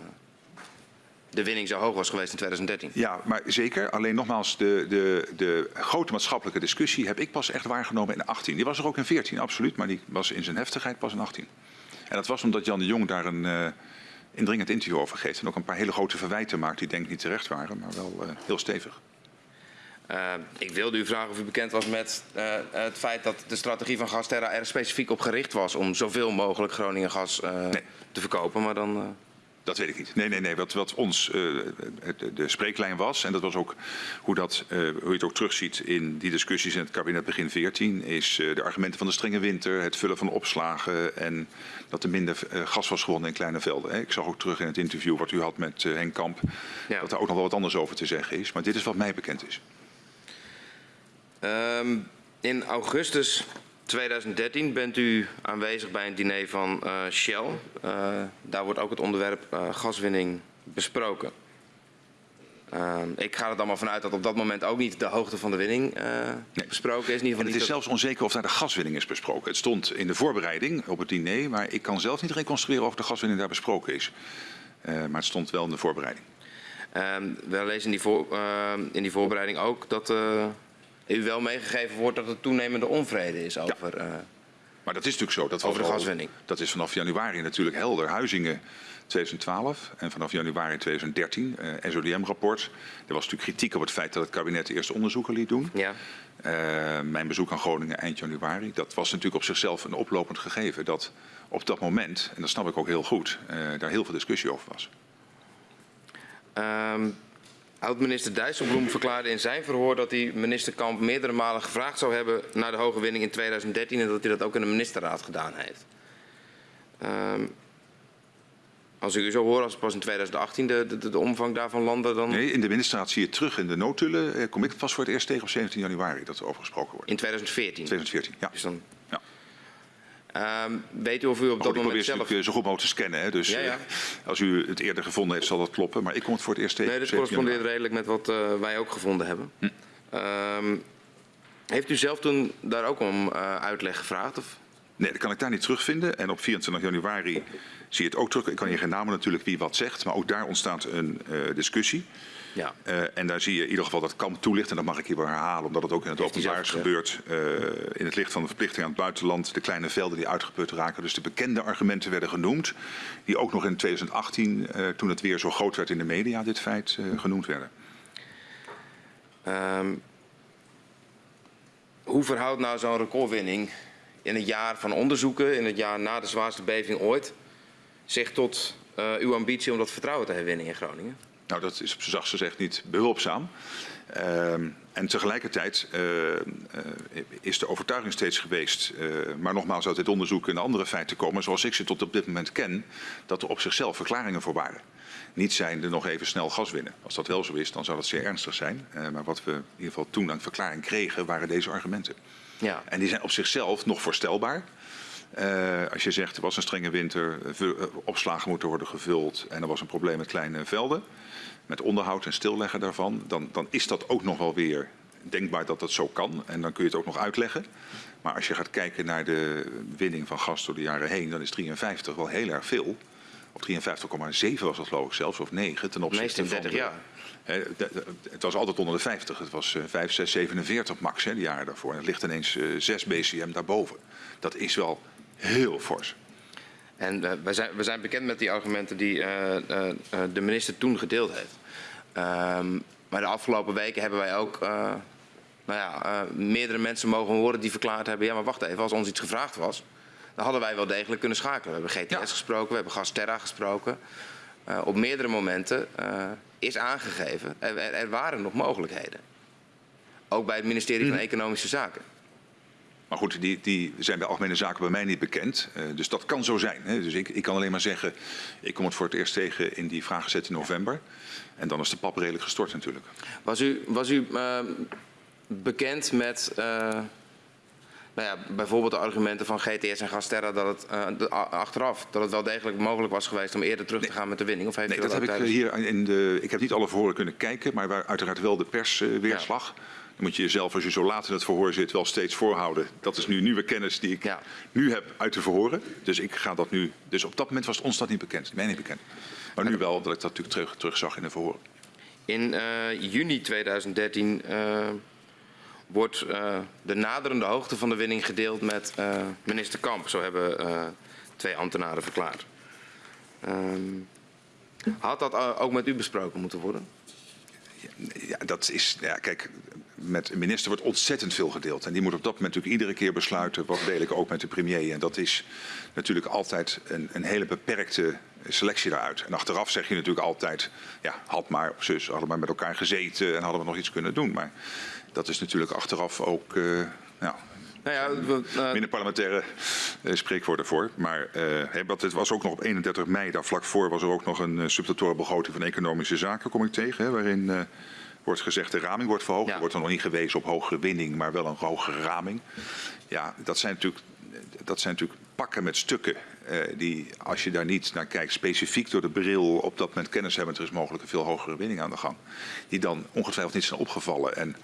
de winning zo hoog was geweest in 2013? Ja, maar zeker. Alleen nogmaals, de, de, de grote maatschappelijke discussie heb ik pas echt waargenomen in 18. Die was er ook in 14, absoluut. Maar die was in zijn heftigheid pas in 18. En dat was omdat Jan de Jong daar een eh, indringend interview over geeft. En ook een paar hele grote verwijten maakt die denk ik niet terecht waren, maar wel eh, heel stevig. Eh, ik wilde u vragen of u bekend was met het feit dat de strategie van Gasterra er specifiek op gericht was om zoveel mogelijk Groningen gas Nee. te verkopen. Maar dan, Dat weet ik niet. Nee, nee, nee. Wat, wat ons eh, de, de spreeklijn was, en dat was ook hoe, dat, eh, hoe je het ook terugziet in die discussies in het kabinet begin 14, is eh, de argumenten van de strenge winter, het vullen van opslagen en dat er minder gas was gewonnen in kleine velden. hè. Ik zag ook terug in het interview wat u had met Henk Kamp, Ja. dat daar ook nog wel wat anders over te zeggen is. Maar dit is wat mij bekend is. Ehm, in augustus 2013 bent u aanwezig bij een diner van eh, Shell. Eh, daar wordt ook het onderwerp eh, gaswinning besproken. Ik ga er dan maar vanuit dat op dat moment ook niet de hoogte van de winning Nee. besproken is. In ieder En geval het is zelfs onzeker of daar de gaswinning is besproken. Het stond in de voorbereiding op het diner, maar ik kan zelf niet reconstrueren of de gaswinning daar besproken is. Maar het stond wel in de voorbereiding. Ehm, we lezen in die, voor, ehm, in die voorbereiding ook dat u wel meegegeven wordt dat er toenemende onvrede is over. eh, Maar dat is natuurlijk zo. Dat Over de al- gaswinning. Dat is vanaf januari natuurlijk helder. Huizingen 2012 en vanaf januari 2013, eh SODM-rapport. Er was natuurlijk kritiek op het feit dat het kabinet eerst onderzoeken liet doen. ja. Eh, mijn bezoek aan Groningen eind januari, dat was natuurlijk op zichzelf een oplopend gegeven. Dat op dat moment, en dat snap ik ook heel goed, eh, daar heel veel discussie over was. Ehm, Oud-minister Dijsselbloem verklaarde in zijn verhoor dat hij minister Kamp meerdere malen gevraagd zou hebben naar de hoge winning in 2013 en dat hij dat ook in de ministerraad gedaan heeft. Ehm, als ik u zo hoor, als het pas in 2018 de, de, de omvang daarvan landde, dan Nee, in de ministerraad zie je terug in de noodtullen. eh, kom ik het pas voor het eerst tegen op 17 januari dat er over gesproken wordt. in 2014. 2014, ja. Dus dan, Ehm, weet u of u op Oh, dat probeer moment ze zelf... eh, zo goed mogelijk te scannen. Hè? Dus Ja, ja. eh, als u het eerder gevonden heeft, zal dat kloppen. Maar ik kom het voor het eerst tegen. Nee, dit 17 correspondeert redelijk met wat eh, wij ook gevonden hebben. Hm. Ehm, heeft u zelf toen daar ook om uitleg gevraagd? Of? Nee, dat kan ik daar niet terugvinden. En op 24 januari zie je het ook terug. Ik kan hier geen namen natuurlijk wie wat zegt. Maar ook daar ontstaat een discussie. Ja. Uh, en daar zie je in ieder geval dat Kamp toelicht, en dat mag ik hier wel herhalen, omdat het ook in het openbaar is gebeurd. Uh, in het licht van de verplichting aan het buitenland, de kleine velden die uitgeput raken. Dus de bekende argumenten werden genoemd, die ook nog in 2018, uh, toen het weer zo groot werd in de media, dit feit genoemd werden. Um, hoe verhoudt nou zo'n recordwinning in het jaar van onderzoeken, in het jaar na de zwaarste beving ooit, zich tot uw ambitie om dat vertrouwen te herwinnen in Groningen? Nou, dat is op zijn zachtst gezegd niet behulpzaam. Uh, en tegelijkertijd uh, uh, is de overtuiging steeds geweest, uh, maar nogmaals uit dit onderzoek in andere feiten komen, zoals ik ze tot op dit moment ken, dat er op zichzelf verklaringen voor waren. Niet zijnde nog even snel gas winnen. Als dat wel zo is, dan zou dat zeer ernstig zijn. maar wat we in ieder geval toen aan verklaring kregen, waren deze argumenten. Ja. En die zijn op zichzelf nog voorstelbaar. Uh, als je zegt er was een strenge winter, opslagen moeten worden gevuld en er was een probleem met kleine velden, met onderhoud en stilleggen daarvan, dan, dan is dat ook nog wel weer denkbaar dat dat zo kan. En dan kun je het ook nog uitleggen. Maar als je gaat kijken naar de winning van gas door de jaren heen, dan is 53 wel heel erg veel. Op 53,7 was dat geloof ik zelfs, of 9 ten opzichte van 30 jaar. De, het was altijd onder de 50. Het was 5, 6, 47 max hè, de jaren daarvoor. En het ligt ineens 6 BCM daarboven. Dat is wel heel fors. En uh, we, zijn, we zijn bekend met die argumenten die uh, uh, de minister toen gedeeld heeft. Um, maar de afgelopen weken hebben wij ook nou ja, meerdere mensen mogen horen die verklaard hebben... ja, maar wacht even, als ons iets gevraagd was... dan hadden wij wel degelijk kunnen schakelen. We hebben GTS ja. gesproken, we hebben Gasterra gesproken. op meerdere momenten is aangegeven, er, er, waren nog mogelijkheden. Ook bij het ministerie van Economische Zaken. Maar goed, die, die, zijn bij algemene zaken bij mij niet bekend. Uh, dus dat kan zo zijn. Hè. Dus ik, ik, kan alleen maar zeggen, ik kom het voor het eerst tegen in die vraag gezet in november. En dan is de pap redelijk gestort natuurlijk. Was u, was u uh, bekend met uh, nou ja, bijvoorbeeld de argumenten van GTS en Gasterra dat het de, achteraf dat het wel degelijk mogelijk was geweest om eerder terug nee. te gaan met de winning? Of heeft nee, dat, dat heb tijdens... ik hier in de. Ik heb niet alle verhoren kunnen kijken, maar waar uiteraard wel de persweerslag. Ja. Dan moet je jezelf, als je zo laat in het verhoor zit, wel steeds voorhouden. Dat is nu nieuwe kennis die ik ja. nu heb uit de verhoren. Dus ik ga dat nu. Dus op dat moment was ons dat niet bekend, mij niet bekend. Maar nu wel, dat ik dat natuurlijk terug, terug zag in de verhoren. In uh, juni 2013 uh, wordt uh, de naderende hoogte van de winning gedeeld met minister Kamp. Zo hebben twee ambtenaren verklaard. Um, had dat ook met u besproken moeten worden? Ja, dat is, ja, kijk, met een minister wordt ontzettend veel gedeeld. En die moet op dat moment natuurlijk iedere keer besluiten, wat deel ik ook met de premier. En dat is natuurlijk altijd een, een hele beperkte selectie daaruit. En achteraf zeg je natuurlijk altijd, ja, had maar, of zus, hadden maar met elkaar gezeten en hadden we nog iets kunnen doen. Maar dat is natuurlijk achteraf ook, uh, ja, nou ja, uh... minder parlementaire uh, spreekwoorden voor. Maar uh, het was ook nog op 31 mei, daar vlak voor, was er ook nog een uh, begroting van Economische Zaken, kom ik tegen. Hè, waarin wordt gezegd de raming wordt verhoogd. Ja. Er wordt er nog niet gewezen op hogere winning, maar wel een hogere raming. Ja, dat zijn natuurlijk, dat zijn natuurlijk pakken met stukken uh, die, als je daar niet naar kijkt, specifiek door de bril op dat moment kennis hebben, er is mogelijk een veel hogere winning aan de gang. Die dan ongetwijfeld niet zijn opgevallen. En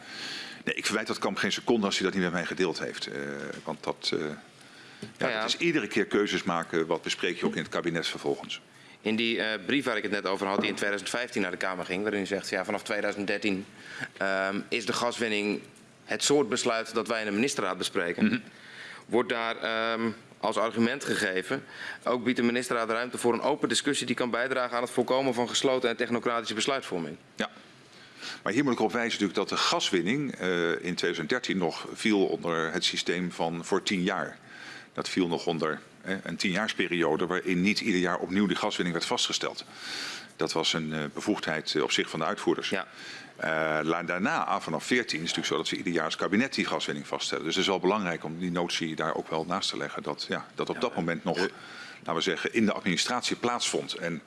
nee, ik verwijt dat kamp geen seconde als hij dat niet met mij gedeeld heeft. Uh, want dat, uh, ja, ja, het is iedere keer keuzes maken, wat bespreek je ook in het kabinet vervolgens. In die uh, brief waar ik het net over had, die in 2015 naar de Kamer ging, waarin u zegt, ja, vanaf 2013 um, is de gaswinning het soort besluit dat wij in de ministerraad bespreken. Mm -hmm. Wordt daar um, als argument gegeven, ook biedt de ministerraad ruimte voor een open discussie die kan bijdragen aan het voorkomen van gesloten en technocratische besluitvorming. Ja. Maar hier moet ik op wijzen natuurlijk dat de gaswinning uh, in 2013 nog viel onder het systeem van voor tien jaar. Dat viel nog onder een tienjaarsperiode waarin niet ieder jaar opnieuw die gaswinning werd vastgesteld. Dat was een uh, bevoegdheid uh, op zich van de uitvoerders. Ja. Uh, daarna, vanaf 14, is het natuurlijk zo dat ze ieder jaar als kabinet die gaswinning vaststellen. Dus het is wel belangrijk om die notie daar ook wel naast te leggen. Dat, ja, dat op ja, dat moment nog, laten we zeggen, in de administratie plaatsvond. En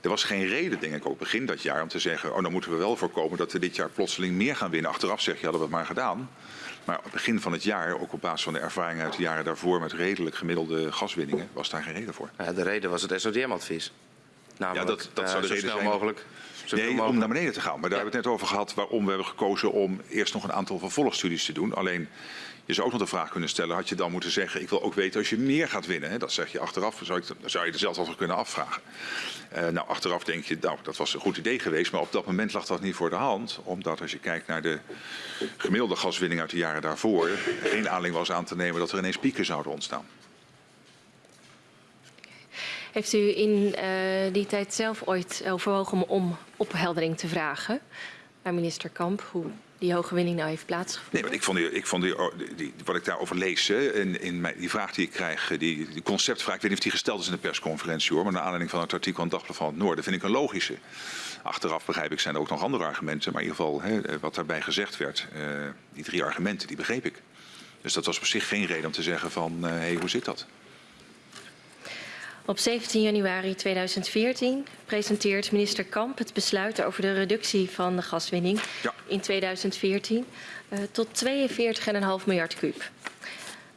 er was geen reden, denk ik, ook begin dat jaar om te zeggen... oh, dan moeten we wel voorkomen dat we dit jaar plotseling meer gaan winnen. Achteraf zeg je, hadden we het maar gedaan. Maar op het begin van het jaar, ook op basis van de ervaring uit de jaren daarvoor met redelijk gemiddelde gaswinningen, was daar geen reden voor. Ja, de reden was het SODM-advies. Namelijk, dat- dat eh, zou de zo reden snel zijn. mogelijk. zoveel Nee, om mogelijk. naar beneden te gaan. Maar daar hebben we het net over gehad waarom we hebben gekozen om eerst nog een aantal vervolgstudies te doen. Alleen, je zou ook nog de vraag kunnen stellen, had je dan moeten zeggen, ik wil ook weten als je meer gaat winnen. Hè? Dat zeg je achteraf, zou, ik, zou je er zelfs over kunnen afvragen. Eh, nou, achteraf denk je, nou, dat was een goed idee geweest, maar op dat moment lag dat niet voor de hand. Omdat als je kijkt naar de gemiddelde gaswinning uit de jaren daarvoor, geen aanleiding was aan te nemen dat er ineens pieken zouden ontstaan. Heeft u in eh, die tijd zelf ooit overwogen om, om opheldering te vragen aan minister Kamp hoe die hoge winning nou heeft plaatsgevonden? Nee, want ik vond, die, ik vond oh, die, die- wat ik daarover lees, hè, in, in mijn, die vraag die ik krijg, eh, die, die conceptvraag, ik weet niet of die gesteld is in de persconferentie hoor, maar naar aanleiding van het artikel het Dagblad van het Noorden vind ik een logische. Achteraf begrijp ik, zijn er ook nog andere argumenten, maar in ieder geval hè, eh, wat daarbij gezegd werd, eh, die drie argumenten, die begreep ik. Dus dat was op zich geen reden om te zeggen van, hé, hey, hoe zit dat? Op 17 januari 2014 presenteert minister Kamp het besluit over de reductie van de gaswinning Ja. in 2014 eh, tot 42,5 miljard kuub.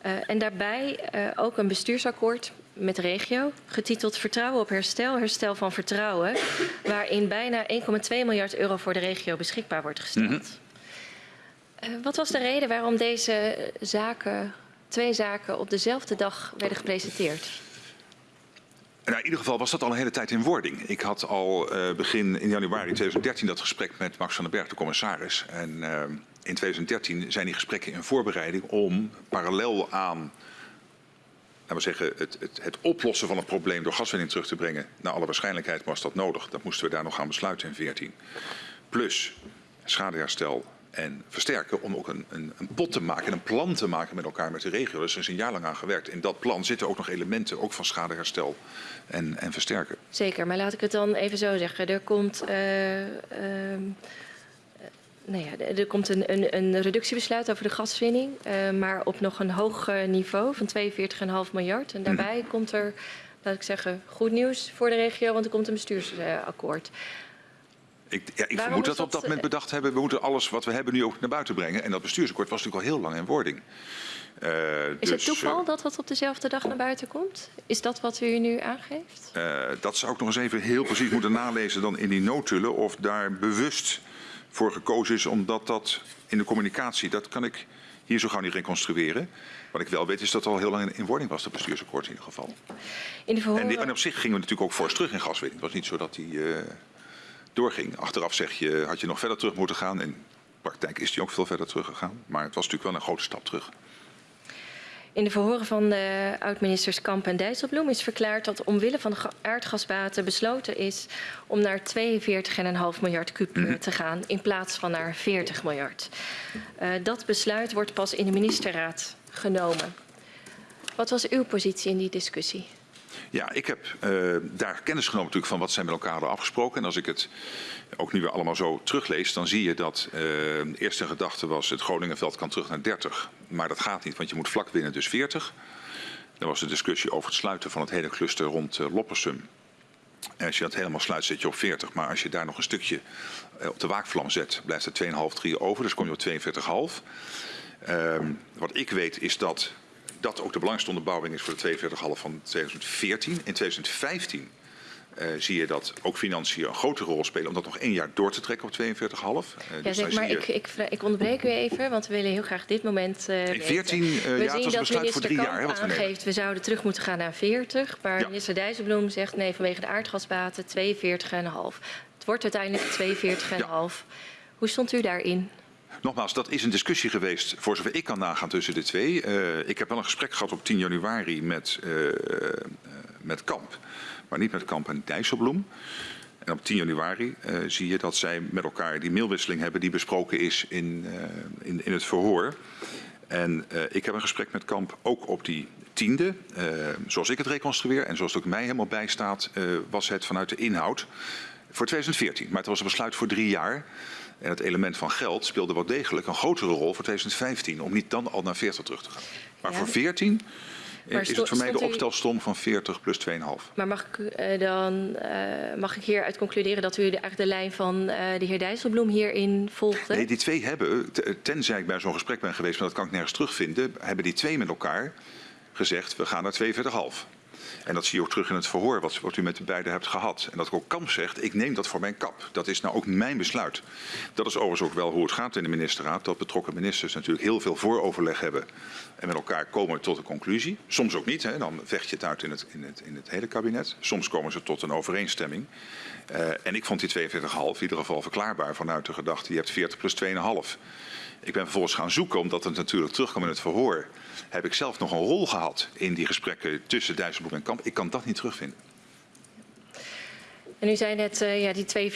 Eh, en daarbij eh, ook een bestuursakkoord met de regio, getiteld Vertrouwen op herstel, herstel van vertrouwen, waarin bijna 1,2 miljard euro voor de regio beschikbaar wordt gesteld. Eh, wat was de reden waarom deze zaken, twee zaken op dezelfde dag werden gepresenteerd? Nou, in ieder geval was dat al een hele tijd in wording. Ik had al eh, begin in januari 2013 dat gesprek met Max van den Berg, de commissaris. En eh, in 2013 zijn die gesprekken in voorbereiding om parallel aan laten we zeggen, het, het, het oplossen van het probleem door gaswinning terug te brengen. Naar alle waarschijnlijkheid was dat nodig. Dat moesten we daar nog gaan besluiten in 2014. Plus schadeherstel en versterken om ook een, een, een pot te maken en een plan te maken met elkaar met de regio. Dus er is een jaar lang aan gewerkt. In dat plan zitten ook nog elementen ook van schadeherstel en, en versterken. Zeker, maar laat ik het dan even zo zeggen. Er komt, eh, ehm, eh, nou ja, er komt een, een, een reductiebesluit over de gaswinning, eh, maar op nog een hoog eh, niveau van 42,5 miljard. En daarbij komt er, laat ik zeggen, goed nieuws voor de regio, want er komt een bestuursakkoord. Ik, ja, ik vermoed dat we op dat, moment bedacht hebben, we moeten alles wat we hebben nu ook naar buiten brengen. En dat bestuursakkoord was natuurlijk al heel lang in wording. Eh, Is dus, het toeval eh, dat dat op dezelfde dag naar buiten komt? Is dat wat u nu aangeeft? Eh, dat zou ik nog eens even heel precies moeten nalezen dan in die noodtullen. Of daar bewust voor gekozen is, omdat dat in de communicatie, dat kan ik hier zo gauw niet reconstrueren. Wat ik wel weet is dat het al heel lang in, in wording was, dat bestuursakkoord in ieder geval. In de En, die- en op zich gingen we natuurlijk ook fors terug in gaswinning. Het was niet zo dat die doorging. Achteraf zeg je, had je nog verder terug moeten gaan. In de praktijk is die ook veel verder teruggegaan. Maar het was natuurlijk wel een grote stap terug. In de verhoren van de oud-ministers Kamp en Dijsselbloem is verklaard dat omwille van de ga- aardgasbaten besloten is om naar 42,5 miljard kuub eh, te gaan in plaats van naar 40 miljard. Eh, dat besluit wordt pas in de ministerraad genomen. Wat was uw positie in die discussie? Ja, ik heb eh, daar kennis genomen natuurlijk van wat zij met elkaar hadden afgesproken. En als ik het ook nu weer allemaal zo teruglees, dan zie je dat eh, de eerste gedachte was het Groningenveld kan terug naar 30. Maar dat gaat niet, want je moet vlak winnen, dus 40. Er was een discussie over het sluiten van het hele cluster rond eh, Loppersum. En als je dat helemaal sluit, zit je op 40. Maar als je daar nog een stukje op de waakvlam zet, blijft er 2,5, 3 over. Dus kom je op 42,5. Ehm, wat ik weet is dat dat ook de belangrijkste onderbouwing is voor de 42,5 van 2014. In 2015 eh, zie je dat ook financiën een grotere rol spelen om dat nog één jaar door te trekken op 42,5. Eh, Ja, dus zeg maar, je- ik, ik, vra- ik onderbreek u even, want we willen heel graag dit moment eh In 14 weten. eh, We ja, het zien was dat besluit voor minister drie Kamp jaar. Hè, aangeeft, we zouden terug moeten gaan naar 40. Maar Ja. minister Dijsselbloem zegt nee, vanwege de aardgasbaten 42,5. Het wordt uiteindelijk 42,5. Hoe stond u daarin? Nogmaals, dat is een discussie geweest, voor zover ik kan nagaan, tussen de twee. Eh, ik heb wel een gesprek gehad op 10 januari met, eh, eh, met Kamp, maar niet met Kamp en Dijsselbloem. En op 10 januari zie je dat zij met elkaar die mailwisseling hebben die besproken is in, in, in het verhoor. En ik heb een gesprek met Kamp ook op die tiende. Zoals ik het reconstrueer en zoals het ook mij helemaal bijstaat, was het vanuit de inhoud voor 2014. Maar het was een besluit voor drie jaar. En het element van geld speelde wel degelijk een grotere rol voor 2015. Om niet dan al naar 40 terug te gaan. Maar Ja. voor 14 Maar is het voor mij de opstelsom van 40 plus 2,5. Maar mag ik, eh, dan, eh, mag ik hieruit concluderen dat u de, eigenlijk de lijn van eh, de heer Dijsselbloem hierin volgde? Nee, die twee hebben, tenzij ik bij zo'n gesprek ben geweest, maar dat kan ik nergens terugvinden, hebben die twee met elkaar gezegd, we gaan naar 42,5. En dat zie je ook terug in het verhoor wat, wat u met de beiden hebt gehad. En dat ook Kamp zegt, ik neem dat voor mijn kap. Dat is nou ook mijn besluit. Dat is overigens ook wel hoe het gaat in de ministerraad. Dat betrokken ministers natuurlijk heel veel vooroverleg hebben. En met elkaar komen tot een conclusie. Soms ook niet. Hè. Dan vecht je het uit in het, in, het, in het hele kabinet. Soms komen ze tot een overeenstemming. Uh, en ik vond die 42,5 in ieder geval verklaarbaar vanuit de gedachte, je hebt 40 plus 2,5. Ik ben vervolgens gaan zoeken, omdat het natuurlijk terugkwam in het verhoor. Heb ik zelf nog een rol gehad in die gesprekken tussen Dijsselbloem en Kamp? Ik kan dat niet terugvinden. En u zei net, uh, ja, die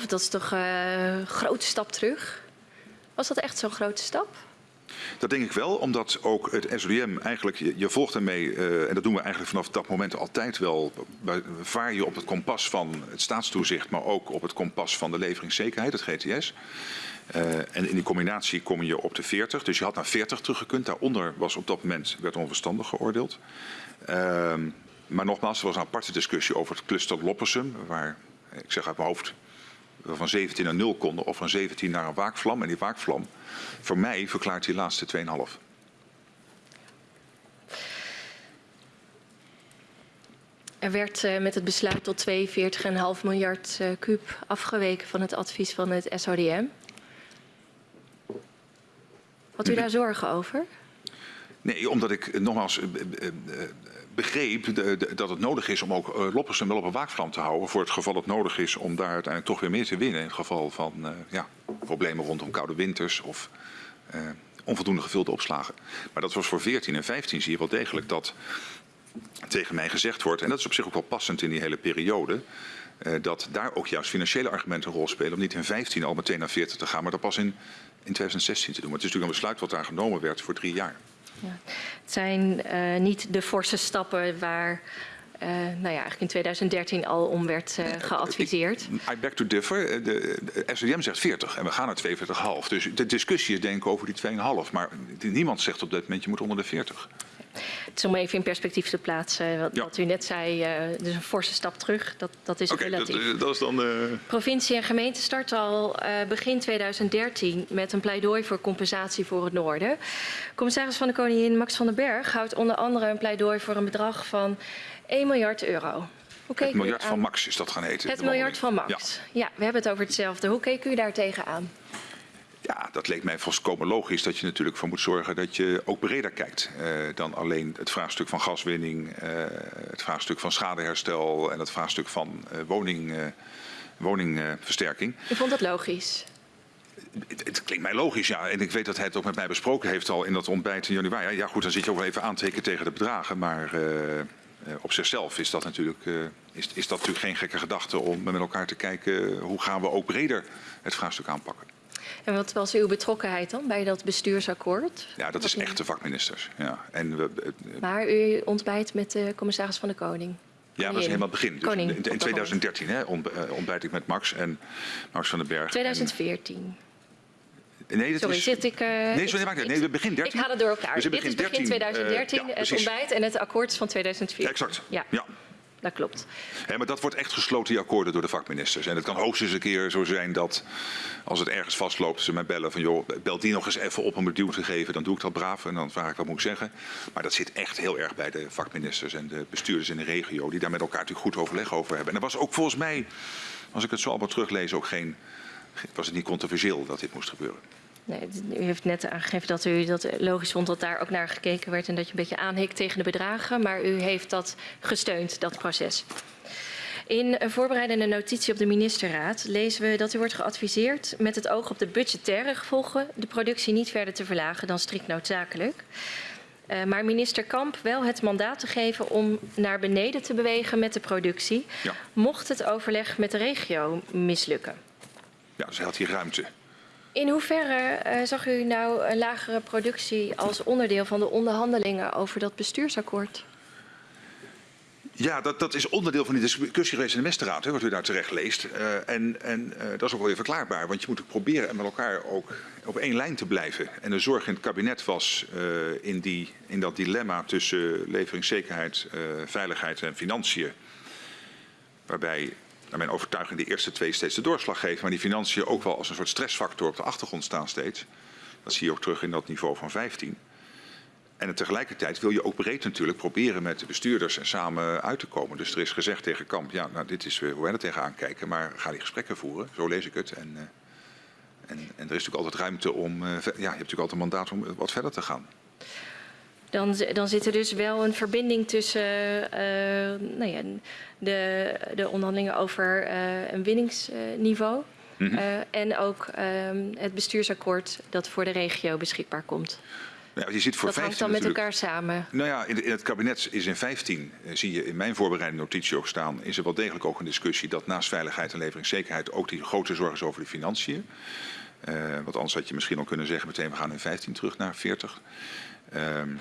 42,5, dat is toch uh, een grote stap terug. Was dat echt zo'n grote stap? Dat denk ik wel, omdat ook het SODM eigenlijk, je, je volgt ermee, uh, en dat doen we eigenlijk vanaf dat moment altijd wel, vaar je op het kompas van het staatstoezicht, maar ook op het kompas van de leveringszekerheid, het GTS. Uh, en in die combinatie kom je op de 40. Dus je had naar 40 teruggekund. Daaronder was op dat moment werd onverstandig geoordeeld. Uh, maar nogmaals, er was een aparte discussie over het cluster Loppersum. Waar, ik zeg uit mijn hoofd, we van 17 naar 0 konden. Of van 17 naar een waakvlam. En die waakvlam, voor mij verklaart die laatste 2,5. Er werd uh, met het besluit tot 42,5 miljard uh, kuub afgeweken van het advies van het SODM. Had u daar zorgen over? Nee, omdat ik nogmaals begreep dat het nodig is om ook Loppersum wel op een waakvlam te houden. Voor het geval het nodig is om daar uiteindelijk toch weer meer te winnen. In het geval van ja, problemen rondom koude winters of uh, onvoldoende gevulde opslagen. Maar dat was voor 14 en 15 zie je wel degelijk dat tegen mij gezegd wordt. En dat is op zich ook wel passend in die hele periode. Uh, dat daar ook juist financiële argumenten een rol spelen. Om niet in 15 al meteen naar 40 te gaan, maar dat pas in in 2016 te doen. Maar het is natuurlijk een besluit wat daar genomen werd voor drie jaar. Ja. Het zijn uh, niet de forse stappen waar uh, nou ja, eigenlijk in 2013 al om werd uh, geadviseerd. I beg to differ. De, de SODM zegt 40 en we gaan naar 42,5. Dus de discussie is denk ik over die 2,5. Maar niemand zegt op dit moment je moet onder de 40. Het is om even in perspectief te plaatsen wat, ja. wat u net zei. Uh, dus een forse stap terug, dat, dat is okay, relatief. Dat, dat is dan, uh... Provincie en gemeente starten al uh, begin 2013 met een pleidooi voor compensatie voor het noorden. Commissaris van de Koningin Max van den Berg houdt onder andere een pleidooi voor een bedrag van 1 miljard euro. Het miljard van Max is dat gaan heten. Het miljard van Max. Ja. ja, we hebben het over hetzelfde. Hoe keek u daar tegenaan? Ja, dat leek mij volkomen logisch dat je natuurlijk voor moet zorgen dat je ook breder kijkt uh, dan alleen het vraagstuk van gaswinning, uh, het vraagstuk van schadeherstel en het vraagstuk van uh, woning, woningversterking. U vond dat logisch? Het, het, klinkt mij logisch, ja. En ik weet dat hij het ook met mij besproken heeft al in dat ontbijt in januari. Ja, goed, dan zit je ook wel even aantekenen tegen de bedragen. Maar op zichzelf is dat, natuurlijk, is, is dat natuurlijk geen gekke gedachte om met elkaar te kijken hoe gaan we ook breder het vraagstuk aanpakken. En wat was uw betrokkenheid dan bij dat bestuursakkoord? Ja, dat is echt de vakministers. Ja. En we, maar u ontbijt met de commissaris van de Koning? Ja, dat was helemaal het begin. Dus Koning, in, in 2013 hè, ontbijt ik met Max en Max van den Berg. 2014. En... Nee, dat sorry, is... zit ik... Uh, nee, maakt Nee, we begin 13. Ik haal het door elkaar. Dus Dit is begin 2013, uh, ja, het ontbijt en het akkoord van 2014. Ja, exact. Ja. ja dat klopt. Maar dat wordt echt gesloten, die akkoorden, door de vakministers. En het kan hoogstens een keer zo zijn dat als het ergens vastloopt, ze mij bellen van joh, bel die nog eens even op om het duw te geven. Dan doe ik dat braaf en dan vraag ik wat moet ik zeggen. Maar dat zit echt heel erg bij de vakministers en de bestuurders in de regio, die daar met elkaar natuurlijk goed overleg over hebben. En er was ook volgens mij, als ik het zo allemaal teruglees, ook geen, was het niet controversieel dat dit moest gebeuren. Nee, u heeft net aangegeven dat u dat logisch vond dat daar ook naar gekeken werd en dat je een beetje aanhikt tegen de bedragen, maar u heeft dat gesteund, dat proces. In een voorbereidende notitie op de ministerraad lezen we dat u wordt geadviseerd met het oog op de budgettaire gevolgen de productie niet verder te verlagen dan strikt noodzakelijk. Uh, maar minister Kamp wel het mandaat te geven om naar beneden te bewegen met de productie, ja. mocht het overleg met de regio mislukken. Ja, hij had hier ruimte. In hoeverre uh, zag u nou een lagere productie als onderdeel van de onderhandelingen over dat bestuursakkoord? Ja, dat, dat is onderdeel van die discussie geweest in de ministerraad, hè, wat u daar terecht leest. Uh, en en uh, dat is ook wel weer verklaarbaar, want je moet ook proberen met elkaar ook op één lijn te blijven. En de zorg in het kabinet was in, die, in dat dilemma tussen leveringszekerheid, veiligheid en financiën. Waarbij naar mijn overtuiging de eerste twee steeds de doorslag geven. Maar die financiën ook wel als een soort stressfactor op de achtergrond staan steeds. Dat zie je ook terug in dat niveau van 15. En tegelijkertijd wil je ook breed natuurlijk proberen met de bestuurders en samen uit te komen. Dus er is gezegd tegen Kamp, ja, nou dit is hoe wij er tegenaan kijken, maar ga die gesprekken voeren. Zo lees ik het. En, uh, en, en, er is natuurlijk altijd ruimte om, uh, ja, je hebt natuurlijk altijd een mandaat om wat verder te gaan. Dan, dan zit er dus wel een verbinding tussen uh, nou ja, de, de onderhandelingen over een winningsniveau mm -hmm. en ook het bestuursakkoord dat voor de regio beschikbaar komt. Ja, je zit voor dat hangt dan met elkaar samen. Nou ja, in, het kabinet is in 15, zie je in mijn voorbereidende notitie ook staan, is er wel degelijk ook een discussie dat naast veiligheid en leveringszekerheid ook die grote zorg is over de financiën. Uh, want anders had je misschien al kunnen zeggen meteen we gaan in 15 terug naar 40. Um,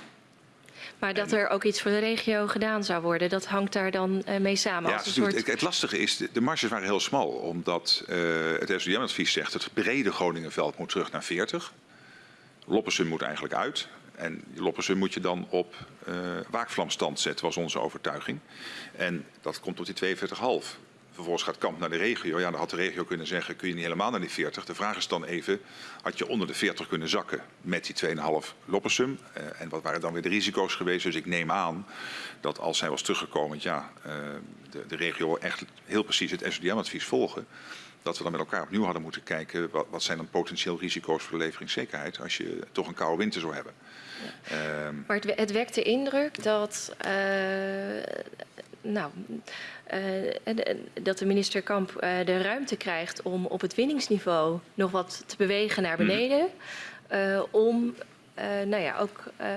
maar dat er ook iets voor de regio gedaan zou worden, dat hangt daar dan uh, mee samen. Ja, als een soort... soort... het, lastige is, de, de marges waren heel smal. Omdat uh, het SDM-advies zegt het brede Groningenveld moet terug naar 40. Loppersum moet eigenlijk uit. En Loppersum moet je dan op uh, waakvlamstand zetten, was onze overtuiging. En dat komt tot die 42,5. Vervolgens gaat Kamp naar de regio. Ja, dan had de regio kunnen zeggen, kun je niet helemaal naar die 40. De vraag is dan even, had je onder de 40 kunnen zakken met die 2,5 Loppersum? Uh, en wat waren dan weer de risico's geweest? Dus ik neem aan dat als hij was teruggekomen, ja, uh, de, de regio echt heel precies het SODM-advies volgen dat we dan met elkaar opnieuw hadden moeten kijken wat, wat zijn dan potentieel risico's voor de leveringszekerheid als je toch een koude winter zou hebben. Ja. Um, maar het, het wekt de indruk dat, uh, nou, dat de minister Kamp uh, de ruimte krijgt om op het winningsniveau nog wat te bewegen naar beneden. Mm. om uh, nou ja, ook uh,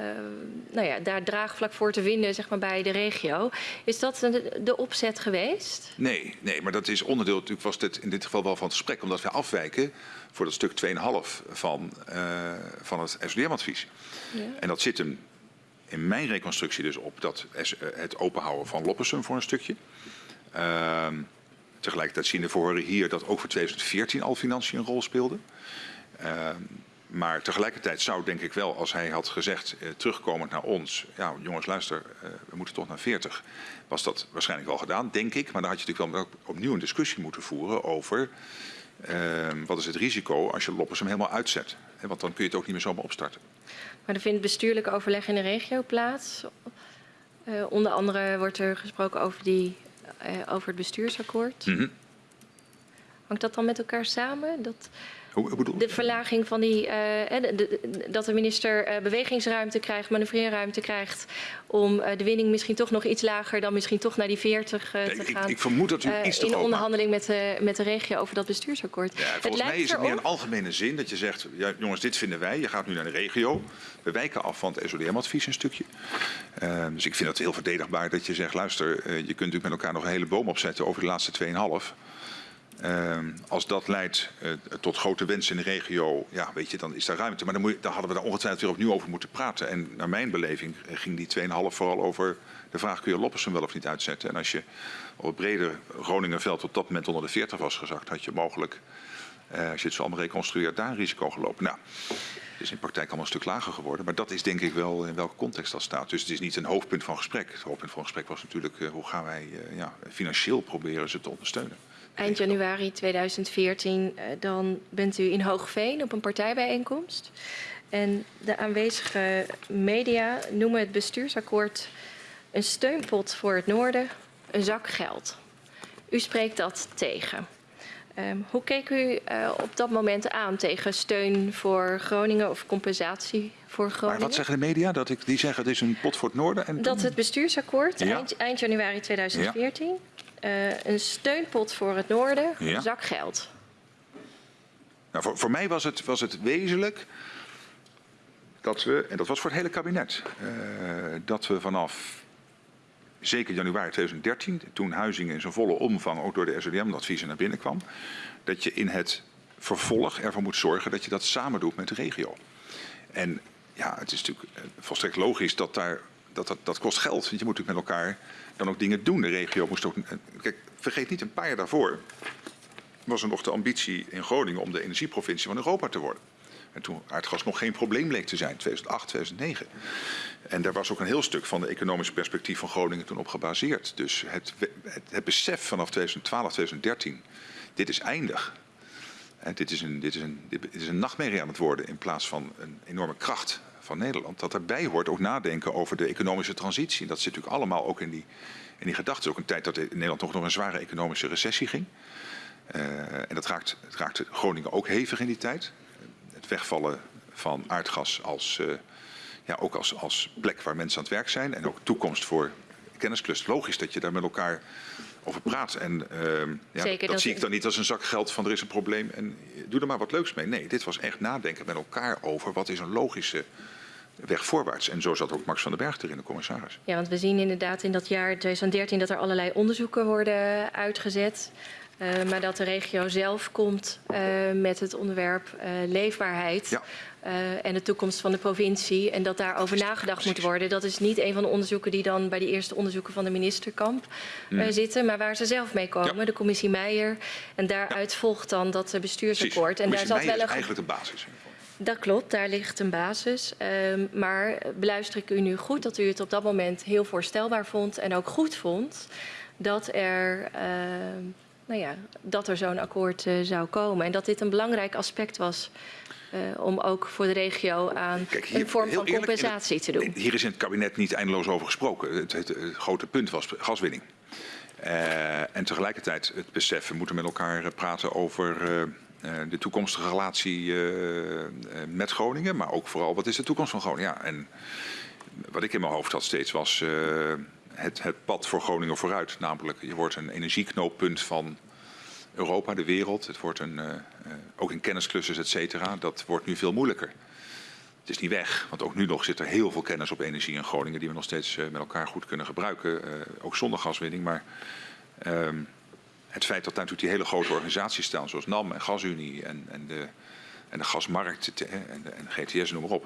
nou ja, daar draagvlak voor te vinden zeg maar, bij de regio. Is dat de, de opzet geweest? Nee, nee, maar dat is onderdeel, natuurlijk was dit in dit geval wel van het gesprek, omdat we afwijken voor dat stuk 2,5 van, uh, van het SDM-advies. Ja. En dat zit hem in mijn reconstructie dus op dat, het openhouden van Loppersum voor een stukje. Uh, tegelijkertijd zien we voor hier dat ook voor 2014 al financiën een rol speelden. Uh, maar tegelijkertijd zou denk ik wel, als hij had gezegd, eh, terugkomend naar ons, ja jongens luister, eh, we moeten toch naar 40, was dat waarschijnlijk wel gedaan, denk ik. Maar dan had je natuurlijk wel opnieuw een discussie moeten voeren over uh, wat is het risico als je Loppersum helemaal uitzet. Want dan kun je het ook niet meer zomaar opstarten. Maar er vindt bestuurlijk overleg in de regio plaats. Uh, onder andere wordt er gesproken over, die, over het bestuursakkoord. Mm -hmm. Hangt dat dan met elkaar samen? Dat... De verlaging van die, uh, de, de, dat de minister uh, bewegingsruimte krijgt, manoeuvreerruimte krijgt om uh, de winning misschien toch nog iets lager dan misschien toch naar die 40 te gaan. Ik vermoed dat u iets te In onderhandeling met de, met de regio over dat bestuursakkoord. Ja, volgens het mij is het meer een algemene zin dat je zegt, ja, jongens dit vinden wij, je gaat nu naar de regio. We wijken af van het SODM-advies een stukje. dus ik vind het heel verdedigbaar dat je zegt, luister, je kunt natuurlijk met elkaar nog een hele boom opzetten over de laatste 2,5. Uh, als dat leidt uh, tot grote wensen in de regio, ja, weet je, dan is daar ruimte. Maar dan, moet je, dan hadden we daar ongetwijfeld weer opnieuw over moeten praten. En naar mijn beleving ging die 2,5 vooral over de vraag: kun je Loppersum wel of niet uitzetten? En als je op het brede Groningenveld op dat moment onder de 40 was gezakt, had je mogelijk, uh, als je het zo allemaal reconstrueert, daar een risico gelopen. Nou, is in praktijk allemaal een stuk lager geworden. Maar dat is denk ik wel in welke context dat staat. Dus het is niet een hoofdpunt van gesprek. Het hoofdpunt van gesprek was natuurlijk uh, hoe gaan wij uh, ja, financieel proberen ze te ondersteunen. Eind januari 2014, uh, dan bent u in Hoogveen op een partijbijeenkomst. En de aanwezige media noemen het bestuursakkoord een steunpot voor het noorden, een zak geld. U spreekt dat tegen. Um, hoe keek u uh, op dat moment aan tegen steun voor Groningen of compensatie voor Groningen? Maar wat zeggen de media? Dat ik, die zeggen het is een pot voor het noorden? En dat het bestuursakkoord ja. eind, eind, januari 2014 ja. uh, een steunpot voor het noorden, ja. zak geld. Nou, voor, voor mij was het, was het wezenlijk dat we, en dat was voor het hele kabinet, uh, dat we vanaf zeker januari 2013, toen Huizingen in zijn volle omvang ook door de SODM-adviezen naar binnen kwam, dat je in het vervolg ervoor moet zorgen dat je dat samen doet met de regio. En ja, het is natuurlijk volstrekt logisch dat daar, dat, dat, dat kost geld. Want je moet natuurlijk met elkaar dan ook dingen doen. De regio moest ook, kijk, vergeet niet, een paar jaar daarvoor was er nog de ambitie in Groningen om de energieprovincie van Europa te worden. En toen aardgas nog geen probleem bleek te zijn, 2008, 2009. En daar was ook een heel stuk van de economische perspectief van Groningen toen op gebaseerd. Dus het, het, besef vanaf 2012, 2013, dit is eindig. En dit, is een, dit, is een, dit is een nachtmerrie aan het worden in plaats van een enorme kracht van Nederland, dat erbij hoort ook nadenken over de economische transitie. Dat zit natuurlijk allemaal ook in die, in die gedachten. Ook een tijd dat Nederland toch nog een zware economische recessie ging. Uh, en dat raakt, raakte Groningen ook hevig in die tijd. Het wegvallen van aardgas als, uh, ja, ook als, als plek waar mensen aan het werk zijn. En ook toekomst voor kennisclust. Logisch dat je daar met elkaar over praat. En uh, ja, dat zie ik dan niet als een zak geld van er is een probleem en doe er maar wat leuks mee. Nee, dit was echt nadenken met elkaar over wat is een logische weg voorwaarts. En zo zat ook Max van den Berg erin, de commissaris. Ja, want we zien inderdaad in dat jaar 2013 dat er allerlei onderzoeken worden uitgezet. Uh, maar dat de regio zelf komt uh, met het onderwerp uh, leefbaarheid. Ja. En de toekomst van de provincie. En dat daarover nagedacht moet worden. Dat is niet een van de onderzoeken die dan bij de eerste onderzoeken van de ministerkamp mm. zitten. Maar waar ze zelf mee komen, ja. de commissie Meijer. En daaruit ja. volgt dan dat bestuursakkoord. En daar zat wel een... eigenlijk de basis. Dat klopt, daar ligt een basis. Um, maar beluister ik u nu goed dat u het op dat moment heel voorstelbaar vond. En ook goed vond dat er... Uh, nou ja, dat er zo'n akkoord uh, zou komen. En dat dit een belangrijk aspect was uh, om ook voor de regio aan Kijk, hier, een vorm van compensatie te doen. Hier is in het kabinet niet eindeloos over gesproken. Het, het, het grote punt was gaswinning. Uh, en tegelijkertijd het besef, we moeten met elkaar praten over de toekomstige relatie met Groningen. Maar ook vooral, wat is de toekomst van Groningen? Ja, en wat ik in mijn hoofd had steeds was het, het pad voor Groningen vooruit. Namelijk, je wordt een energieknooppunt van Europa, de wereld. Het wordt een, uh, ook in kennisklussers, et cetera. Dat wordt nu veel moeilijker. Het is niet weg, want ook nu nog zit er heel veel kennis op energie in Groningen... die we nog steeds uh, met elkaar goed kunnen gebruiken. ook zonder gaswinning. Maar ehm, het feit dat daar natuurlijk die hele grote organisaties staan... zoals NAM en GasUnie en, en de en de gasmarkt en en GTS, noem maar op.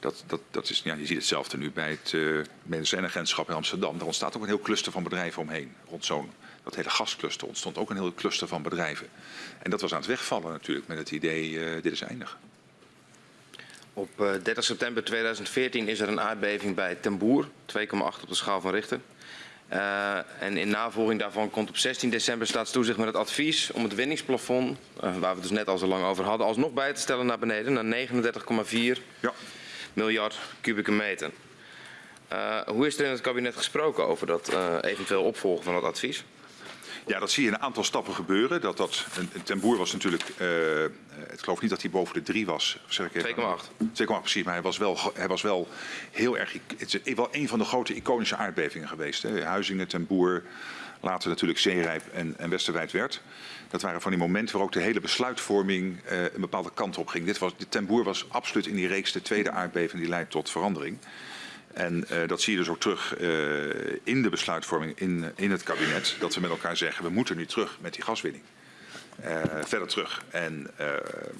Dat, dat, dat is, ja, je ziet hetzelfde nu bij het uh, in Amsterdam. Daar ontstaat ook een heel cluster van bedrijven omheen. Rond zo'n dat hele gascluster ontstond ook een heel cluster van bedrijven. En dat was aan het wegvallen natuurlijk met het idee, uh, dit is eindig. Op uh, eh, 30 september 2014 is er een aardbeving bij Ten Boer, 2,8 op de schaal van Richter. Uh, en in navolging daarvan komt op 16 december staatstoezicht met het advies om het winningsplafond, uh, waar we het dus net al zo lang over hadden, alsnog bij te stellen naar beneden, naar 39,4 ja. miljard kubieke meter. Uh, hoe is er in het kabinet gesproken over dat eventueel opvolgen van het advies? Ja, dat zie je in een aantal stappen gebeuren. Dat, dat, ten Boer was natuurlijk, uh, ik geloof niet dat hij boven de 3 was. 2,8. 2,8 precies, maar hij was wel, hij was wel heel erg, het is wel een van de grote iconische aardbevingen geweest. Hè. Huizingen, ten Boer, later natuurlijk Zeerijp en, en Westerwijd werd. Dat waren van die momenten waar ook de hele besluitvorming uh, een bepaalde kant op ging. Dit was, de ten Boer was absoluut in die reeks de tweede aardbeving die leidt tot verandering. En uh, dat zie je dus ook terug uh, in de besluitvorming in, in het kabinet. Dat we met elkaar zeggen, we moeten nu terug met die gaswinning. Verder terug. En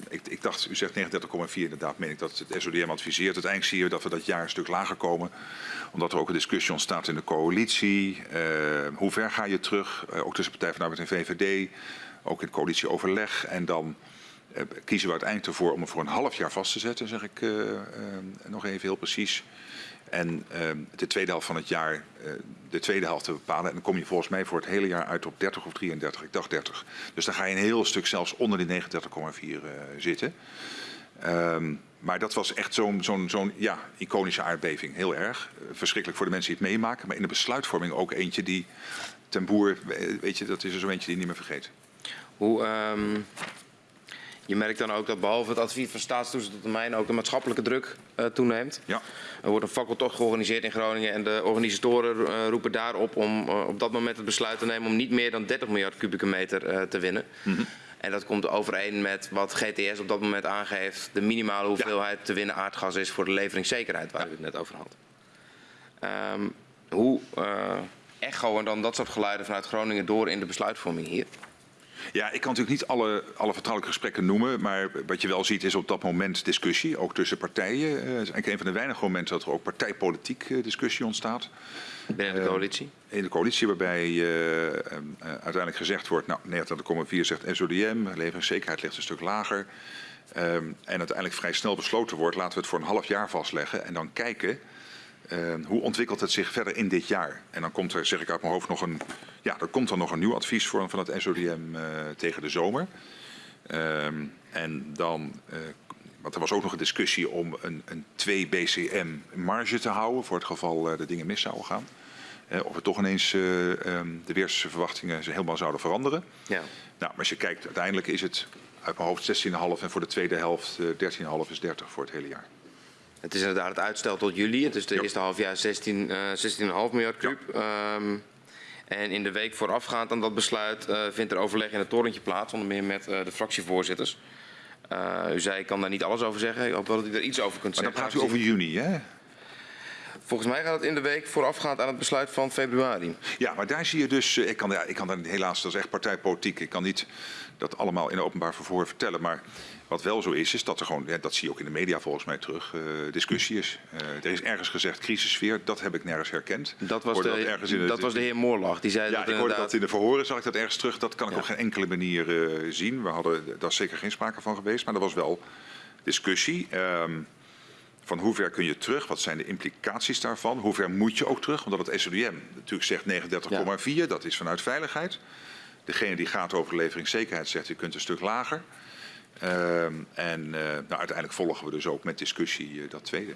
ik, ik, dacht, u zegt 39,4, inderdaad meen ik dat het SODM adviseert. Uiteindelijk zie je dat we dat jaar een stuk lager komen. Omdat er ook een discussie ontstaat in de coalitie. hoe ver ga je terug? ook tussen Partij van Arbeid en VVD. Ook in coalitieoverleg. En dan kiezen we uiteindelijk ervoor om het voor een half jaar vast te zetten, zeg ik nog even heel precies. En uh, de tweede helft van het jaar, uh, de tweede helft te bepalen. En dan kom je volgens mij voor het hele jaar uit op 30 of 33. Ik dacht 30. Dus dan ga je een heel stuk zelfs onder die 39,4 uh, zitten. Um, maar dat was echt zo'n zo'n zo'n ja, iconische aardbeving. Heel erg. verschrikkelijk voor de mensen die het meemaken. Maar in de besluitvorming ook eentje die ten boer, weet je, dat is er zo eentje die niet meer vergeet. Hoe, um, je merkt dan ook dat behalve het advies van staatstoezicht op termijn ook de maatschappelijke druk uh, toeneemt. Ja. Er wordt een fakkeltocht georganiseerd in Groningen en de organisatoren uh, roepen daarop om uh, op dat moment het besluit te nemen om niet meer dan 30 miljard kubieke meter te winnen. Mm -hmm. En dat komt overeen met wat GTS op dat moment aangeeft, de minimale hoeveelheid ja. te winnen aardgas is voor de leveringszekerheid waar ja. u het net over had. Um, hoe echoen dan dat soort geluiden vanuit Groningen door in de besluitvorming hier? Ja, ik kan natuurlijk niet alle, alle vertrouwelijke gesprekken noemen. Maar wat je wel ziet is op dat moment discussie, ook tussen partijen. Uh, het is eigenlijk een van de weinige momenten dat er ook partijpolitiek uh, discussie ontstaat. Binnen de coalitie? Uh, in de coalitie, waarbij uiteindelijk gezegd wordt, nou 39,4 zegt SODM, leveringszekerheid ligt een stuk lager. Um, en uiteindelijk vrij snel besloten wordt, laten we het voor een half jaar vastleggen en dan kijken uh, hoe ontwikkelt het zich verder in dit jaar? En dan komt er, zeg ik uit mijn hoofd, nog een, ja, er komt dan nog een nieuw advies voor, van het SODM uh, tegen de zomer. Um, en dan uh, want er was ook nog een discussie om een, een 2 BCM marge te houden voor het geval uh, de dingen mis zouden gaan. Of er toch ineens um, de weersverwachtingen helemaal zouden veranderen. Ja. Nou, maar als je kijkt, uiteindelijk is het uit mijn hoofd 16,5 en voor de tweede helft 13,5 is 30 voor het hele jaar. Het is inderdaad het uitstel tot juli. Het is de eerste halfjaar 16, 16,5 miljard. Ja. Um, en in de week voorafgaand aan dat besluit uh, vindt er overleg in het torentje plaats, onder meer met uh, de fractievoorzitters. Uh, u zei, ik kan daar niet alles over zeggen. Ik hoop wel dat u er iets over kunt maar zeggen. dan praat u over juni, hè? Volgens mij gaat het in de week voorafgaand aan het besluit van februari. Ja, maar daar zie je dus... Ik kan, ja, ik kan daar helaas, dat is echt partijpolitiek. Ik kan niet dat allemaal in openbaar vervoer vertellen. Maar wat wel zo is, is dat er gewoon, ja, dat zie je ook in de media volgens mij terug, uh, discussie is. Uh, er is ergens gezegd crisissfeer, dat heb ik nergens herkend. Dat was, de, dat, was de heer Moorlag, die zei ja, dat ik hoorde dat in de verhoren, zag ik dat ergens terug. Dat kan ik Ja. op geen enkele manier uh, zien. We hadden, daar is zeker geen sprake van geweest, maar er was wel discussie. Um, van hoe ver kun je terug? Wat zijn de implicaties daarvan? Hoe ver moet je ook terug? Omdat het SODM natuurlijk zegt 39,4, dat is vanuit veiligheid. Degene die gaat over leveringszekerheid zegt je kunt een stuk lager. Um, en uh, nou, uiteindelijk volgen we dus ook met discussie uh, dat tweede.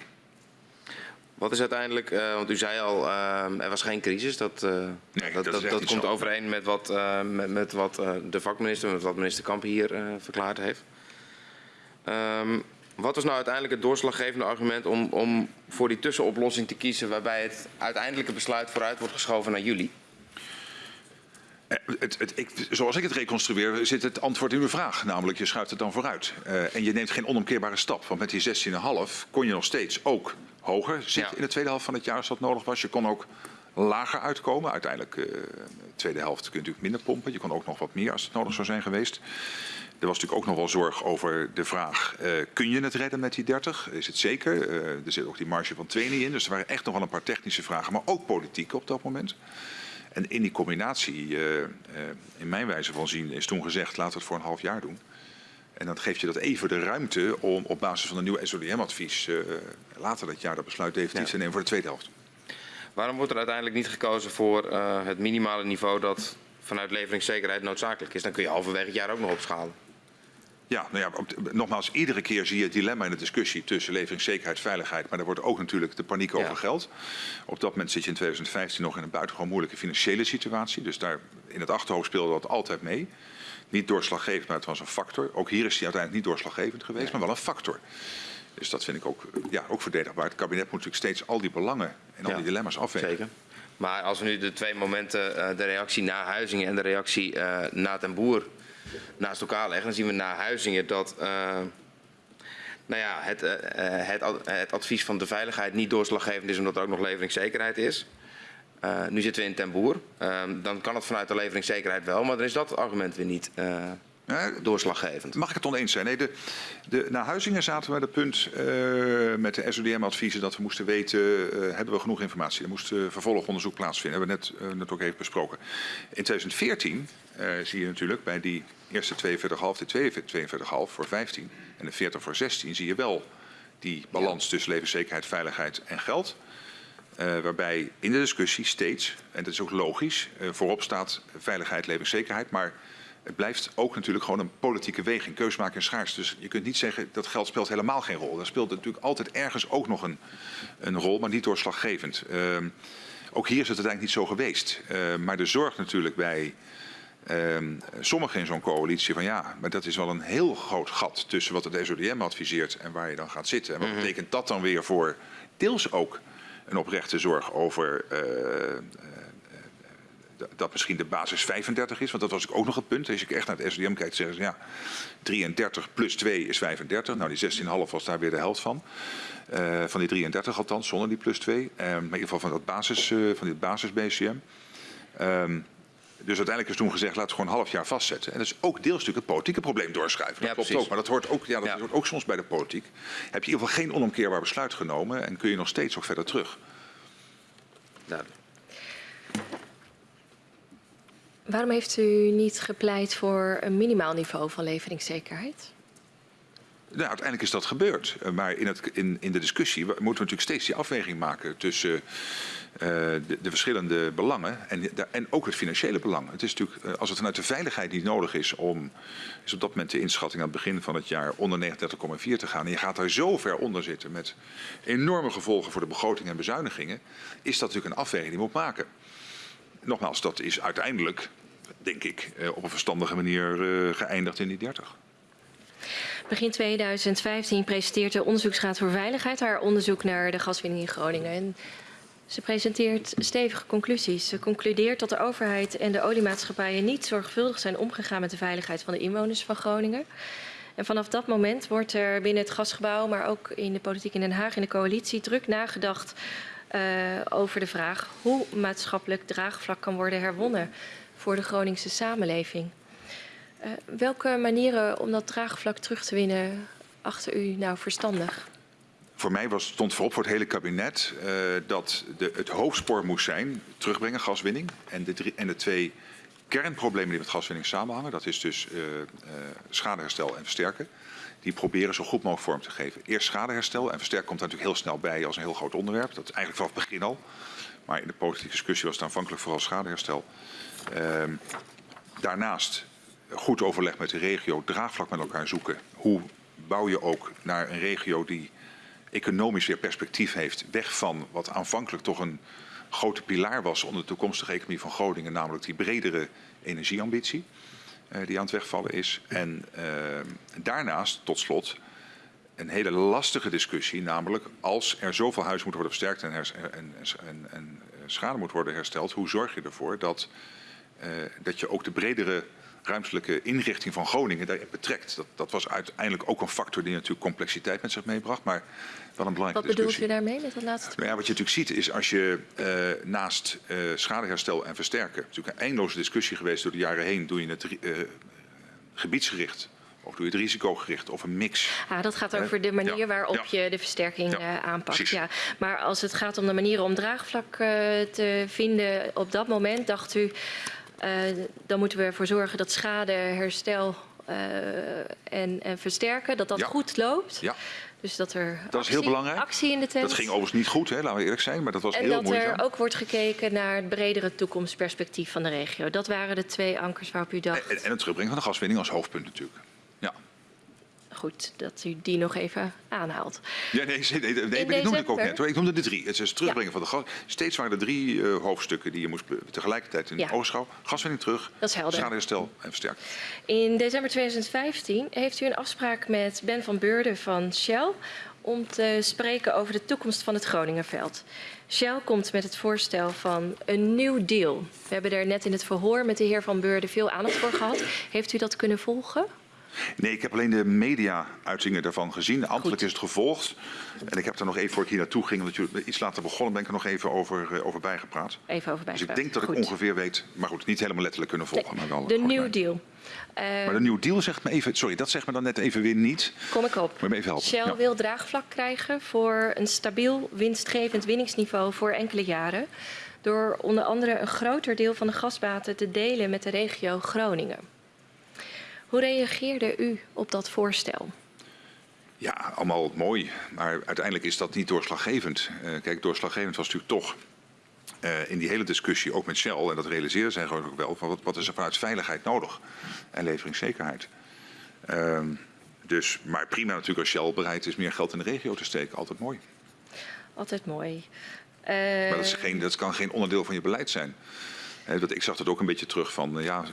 Wat is uiteindelijk, uh, want u zei al, uh, er was geen crisis. Dat, uh, Nee, dat, dat dat, komt zo. overeen met wat, met, met wat de vakminister, met wat minister Kamp hier verklaard heeft. Um, wat was nou uiteindelijk het doorslaggevende argument om, om voor die tussenoplossing te kiezen waarbij het uiteindelijke besluit vooruit wordt geschoven naar juli? Eh, Het, het, ik, zoals ik het reconstrueer, zit het antwoord in uw vraag. Namelijk, je schuift het dan vooruit. Uh, en je neemt geen onomkeerbare stap. Want met die 16,5 kon je nog steeds ook hoger zitten Ja. in de tweede helft van het jaar als dat nodig was. Je kon ook lager uitkomen. Uiteindelijk, uh, de tweede helft kun je natuurlijk minder pompen. Je kon ook nog wat meer als het nodig zou zijn geweest. Er was natuurlijk ook nog wel zorg over de vraag, uh, kun je het redden met die 30? Is het zeker? Er zit ook die marge van 2 niet in. Dus er waren echt nog wel een paar technische vragen, maar ook politieke op dat moment. En in die combinatie, uh, uh, in mijn wijze van zien, is toen gezegd, laten we het voor een half jaar doen. En dan geeft je dat even de ruimte om op basis van een nieuw SODM-advies uh, later dat jaar dat besluit definitief Ja. te nemen voor de tweede helft. Waarom wordt er uiteindelijk niet gekozen voor het minimale niveau dat vanuit leveringszekerheid noodzakelijk is? Dan kun je halverwege het jaar ook nog opschalen. Ja, nou ja, nogmaals, iedere keer zie je het dilemma in de discussie tussen leveringszekerheid en veiligheid. Maar er wordt ook natuurlijk de paniek Ja. over geld. Op dat moment zit je in 2015 nog in een buitengewoon moeilijke financiële situatie. Dus daar in het achterhoofd speelde dat altijd mee. Niet doorslaggevend, maar het was een factor. Ook hier is die uiteindelijk niet doorslaggevend geweest, maar wel een factor. Dus dat vind ik ook, eh, ja, ook verdedigbaar. Het kabinet moet natuurlijk steeds al die belangen en al Ja, die dilemma's afwegen. Zeker. Maar als we nu de twee momenten, uh, de reactie na Huizingen en de reactie uh, na ten Boer, naast elkaar leggen, dan zien we na Huizingen dat uh, nou ja, het, uh, het, ad- het advies van de veiligheid niet doorslaggevend is omdat er ook nog leveringszekerheid is. Nu zitten we in ten Boer. Uh, dan kan het vanuit de leveringszekerheid wel, maar dan is dat argument weer niet doorslaggevend. Mag ik het oneens zijn? Nee, de, de, na Huizingen zaten we bij het punt uh, met de SODM-adviezen dat we moesten weten, uh, hebben we genoeg informatie? Er moest uh, vervolgonderzoek plaatsvinden. hebben we net, net ook even besproken. In 2014 uh, zie je natuurlijk bij die eerste 42,5, de 42,5 voor 15 en de 40 voor 16 zie je wel die balans tussen levenszekerheid, veiligheid en geld. Uh, waarbij in de discussie steeds, en dat is ook logisch, uh, voorop staat veiligheid, levenszekerheid. Maar het blijft ook natuurlijk gewoon een politieke weging. Keus maken is schaars. Dus je kunt niet zeggen dat geld speelt helemaal geen rol. Dat speelt natuurlijk altijd ergens ook nog een, een rol, maar niet doorslaggevend. Uh, ook hier is het uiteindelijk niet zo geweest. Uh, maar de zorg natuurlijk bij uh, sommigen in zo'n coalitie van ja, maar dat is wel een heel groot gat tussen wat het SODM adviseert en waar je dan gaat zitten. En wat Mhm. betekent dat dan weer voor deels ook een oprechte zorg over uh, dat misschien de basis 35 is. Want dat was ook nog het punt. Als je echt naar het SDM kijkt, zeggen ze ja, 33 plus 2 is 35. Nou, die 16,5 was daar weer de helft van. Uh, van die 33 althans, zonder die plus 2. Uh, maar in ieder geval van, dat basis, uh, van dit basis BCM. Um, dus uiteindelijk is toen gezegd, laten we gewoon een half jaar vastzetten. En dat is ook deels natuurlijk het politieke probleem doorschuiven. Dat Ja, klopt precies. ook, maar dat hoort ook, ja, dat Ja. hoort ook soms bij de politiek. Heb je in ieder geval geen onomkeerbaar besluit genomen en kun je nog steeds ook verder terug. Duidelijk. Waarom heeft u niet gepleit voor een minimaal niveau van leveringszekerheid? Nou, uiteindelijk is dat gebeurd. Uh, maar in, het, in, in de discussie moeten we natuurlijk steeds die afweging maken tussen uh, de, de, verschillende belangen en, en ook het financiële belang. Het is natuurlijk, uh, als het vanuit de veiligheid niet nodig is om, is op dat moment de inschatting aan het begin van het jaar onder 39,4 te gaan. En je gaat daar zo ver onder zitten met enorme gevolgen voor de begroting en bezuinigingen. Is dat natuurlijk een afweging die je moet maken. Nogmaals, dat is uiteindelijk, denk ik, op een verstandige manier geëindigd in die 30. Begin 2015 presenteert de Onderzoeksraad voor Veiligheid haar onderzoek naar de gaswinning in Groningen. En ze presenteert stevige conclusies. Ze concludeert dat de overheid en de oliemaatschappijen niet zorgvuldig zijn omgegaan met de veiligheid van de inwoners van Groningen. En vanaf dat moment wordt er binnen het gasgebouw, maar ook in de politiek in Den Haag, in de coalitie, druk nagedacht over de vraag hoe maatschappelijk draagvlak kan worden herwonnen voor de Groningse samenleving. Uh, welke manieren om dat draagvlak terug te winnen achter u nou verstandig? Voor mij was, stond voorop voor het hele kabinet uh, dat de, het hoofdspoor moest zijn terugbrengen gaswinning. En de, en twee kernproblemen die met gaswinning samenhangen, dat is dus uh, schadeherstel en versterken. Die proberen zo goed mogelijk vorm te geven. Eerst schadeherstel en versterken komt daar natuurlijk heel snel bij als een heel groot onderwerp. Dat is eigenlijk vanaf het begin al. Maar in de politieke discussie was het aanvankelijk vooral schadeherstel. daarnaast goed overleg met de regio, draagvlak met elkaar zoeken. Hoe bouw je ook naar een regio die economisch weer perspectief heeft, weg van wat aanvankelijk toch een grote pilaar was onder de toekomstige economie van Groningen, namelijk die bredere energieambitie die aan het wegvallen is. En uh, daarnaast, tot slot, een hele lastige discussie, namelijk als er zoveel huis moet worden versterkt en, en, en, en schade moet worden hersteld, hoe zorg je ervoor dat, uh, dat je ook de bredere ruimtelijke inrichting van Groningen daarin betrekt. Dat, dat, was uiteindelijk ook een factor die natuurlijk complexiteit met zich meebracht, maar wel een belangrijke Wat bedoelt u daarmee met dat laatste? Nou ja, wat je natuurlijk ziet is als je uh, naast uh, schadeherstel en versterken, natuurlijk een eindeloze discussie geweest door de jaren heen, doe je het uh, gebiedsgericht of doe je het risicogericht of een mix? Ja, dat gaat over de manier ja, waarop ja. je de versterking ja, aanpakt. Ja. Maar als het gaat om de manieren om draagvlak uh, te vinden op dat moment, dacht u, dan moeten we ervoor zorgen dat schade, herstel uh, en, en, versterken, dat dat ja. goed loopt. Ja. Dus dat er dat actie, is heel belangrijk. actie in de tent. Dat ging overigens niet goed, hè, laten we eerlijk zijn, maar dat was en heel moeizaam. En dat er ook wordt gekeken naar het bredere toekomstperspectief van de regio. Dat waren de twee ankers waarop u dacht. En, en het terugbrengen van de gaswinning als hoofdpunt natuurlijk. Goed dat u die nog even aanhaalt. Ja, nee, nee, nee, noemde ik ook net. Hoor. Ik noemde de drie. Het is het terugbrengen ja. van de gas. Steeds waren er drie uh, hoofdstukken die je moest tegelijkertijd in ja. oogschouw. Gaswinning terug, dat is helder. schadeherstel en versterken. In december 2015 heeft u een afspraak met Ben van Beurden van Shell om te spreken over de toekomst van het Groningenveld. Shell komt met het voorstel van een nieuw deal. We hebben er net in het verhoor met de heer Van Beurden veel aandacht voor gehad. Heeft u dat kunnen volgen? Nee, ik heb alleen de media-uitingen daarvan gezien. Ambtelijk is het gevolgd. En ik heb er nog even, voor ik hier naartoe ging, omdat jullie iets later begonnen, ben ik er nog even over, uh, over bijgepraat. Even over bijgepraat. Dus ik denk dat goed. ik ongeveer weet, maar goed, niet helemaal letterlijk kunnen volgen. Maar wel de New Deal. Uh, maar de New Deal zegt me even, sorry, dat zegt me dan net even weer niet. Kom ik op. Moet me even helpen? Shell ja. wil draagvlak krijgen voor een stabiel winstgevend winningsniveau voor enkele jaren. Door onder andere een groter deel van de gasbaten te delen met de regio Groningen. Hoe reageerde u op dat voorstel? Ja, allemaal mooi. Maar uiteindelijk is dat niet doorslaggevend. Uh, kijk, doorslaggevend was natuurlijk toch uh, in die hele discussie, ook met Shell, en dat realiseerden zij gewoon ook wel, van wat, wat is er vanuit veiligheid nodig en leveringszekerheid. Uh, dus, maar prima natuurlijk als Shell bereid is meer geld in de regio te steken, altijd mooi. Altijd mooi. Maar dat, is geen, dat kan geen onderdeel van je beleid zijn. Dat, ik zag dat ook een beetje terug van, ja,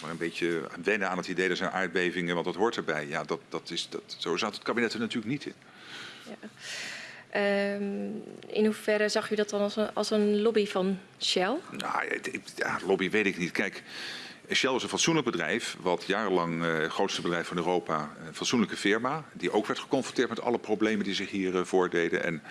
maar een beetje wennen aan het idee, er zijn aardbevingen, want dat hoort erbij. Ja, dat, dat is, dat, zo zat het kabinet er natuurlijk niet in. Ja. Um, in hoeverre zag u dat dan als een, als een lobby van Shell? Nou, ja, lobby weet ik niet. Kijk, Shell is een fatsoenlijk bedrijf, wat jarenlang uh, het grootste bedrijf van Europa, een fatsoenlijke firma, die ook werd geconfronteerd met alle problemen die zich hier uh, voordeden. En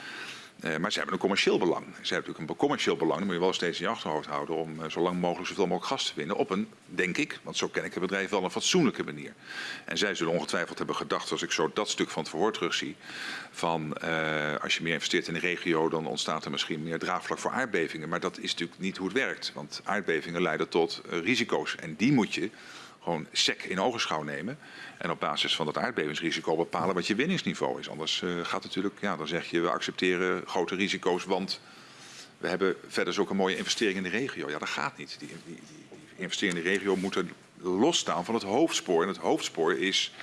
Uh, maar ze hebben een commercieel belang. Ze hebben natuurlijk een commercieel belang. Dat moet je wel steeds in je achterhoofd houden om uh, zo lang mogelijk zoveel mogelijk gas te winnen. Op een, denk ik, want zo ken ik het bedrijf wel, een fatsoenlijke manier. En zij zullen ongetwijfeld hebben gedacht, als ik zo dat stuk van het verhoor terugzie, van uh, als je meer investeert in de regio, dan ontstaat er misschien meer draagvlak voor aardbevingen. Maar dat is natuurlijk niet hoe het werkt. Want aardbevingen leiden tot risico's. En die moet je gewoon sec in ogenschouw nemen. En op basis van dat aardbevingsrisico bepalen wat je winningsniveau is. Anders uh, gaat natuurlijk, ja, dan zeg je we accepteren grote risico's, want we hebben verder zulke mooie investeringen in de regio. Ja, dat gaat niet. Die, die, die, investeringen in de regio moeten losstaan van het hoofdspoor. En het hoofdspoor is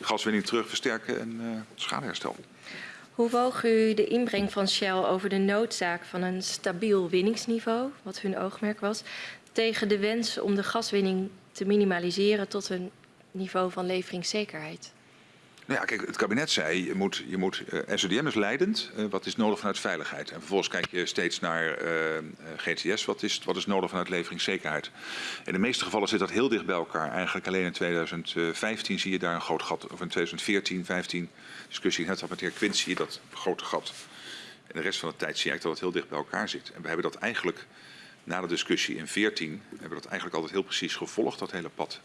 gaswinning terug versterken en uh, schadeherstel. Hoe woog u de inbreng van Shell over de noodzaak van een stabiel winningsniveau, wat hun oogmerk was, tegen de wens om de gaswinning te minimaliseren tot een niveau van leveringszekerheid? Nou ja, kijk, het kabinet zei, je moet, je moet uh, eh, SODM is leidend, uh, wat is nodig vanuit veiligheid? En vervolgens kijk je steeds naar uh, eh, GTS, wat is, wat is nodig vanuit leveringszekerheid? In de meeste gevallen zit dat heel dicht bij elkaar. Eigenlijk alleen in 2015 zie je daar een groot gat, of in 2014, 15 discussie net had met de heer Quint, zie je dat grote gat. En de rest van de tijd zie je dat het heel dicht bij elkaar zit. En we hebben dat eigenlijk, na de discussie in 14, hebben we dat eigenlijk altijd heel precies gevolgd, dat hele pad.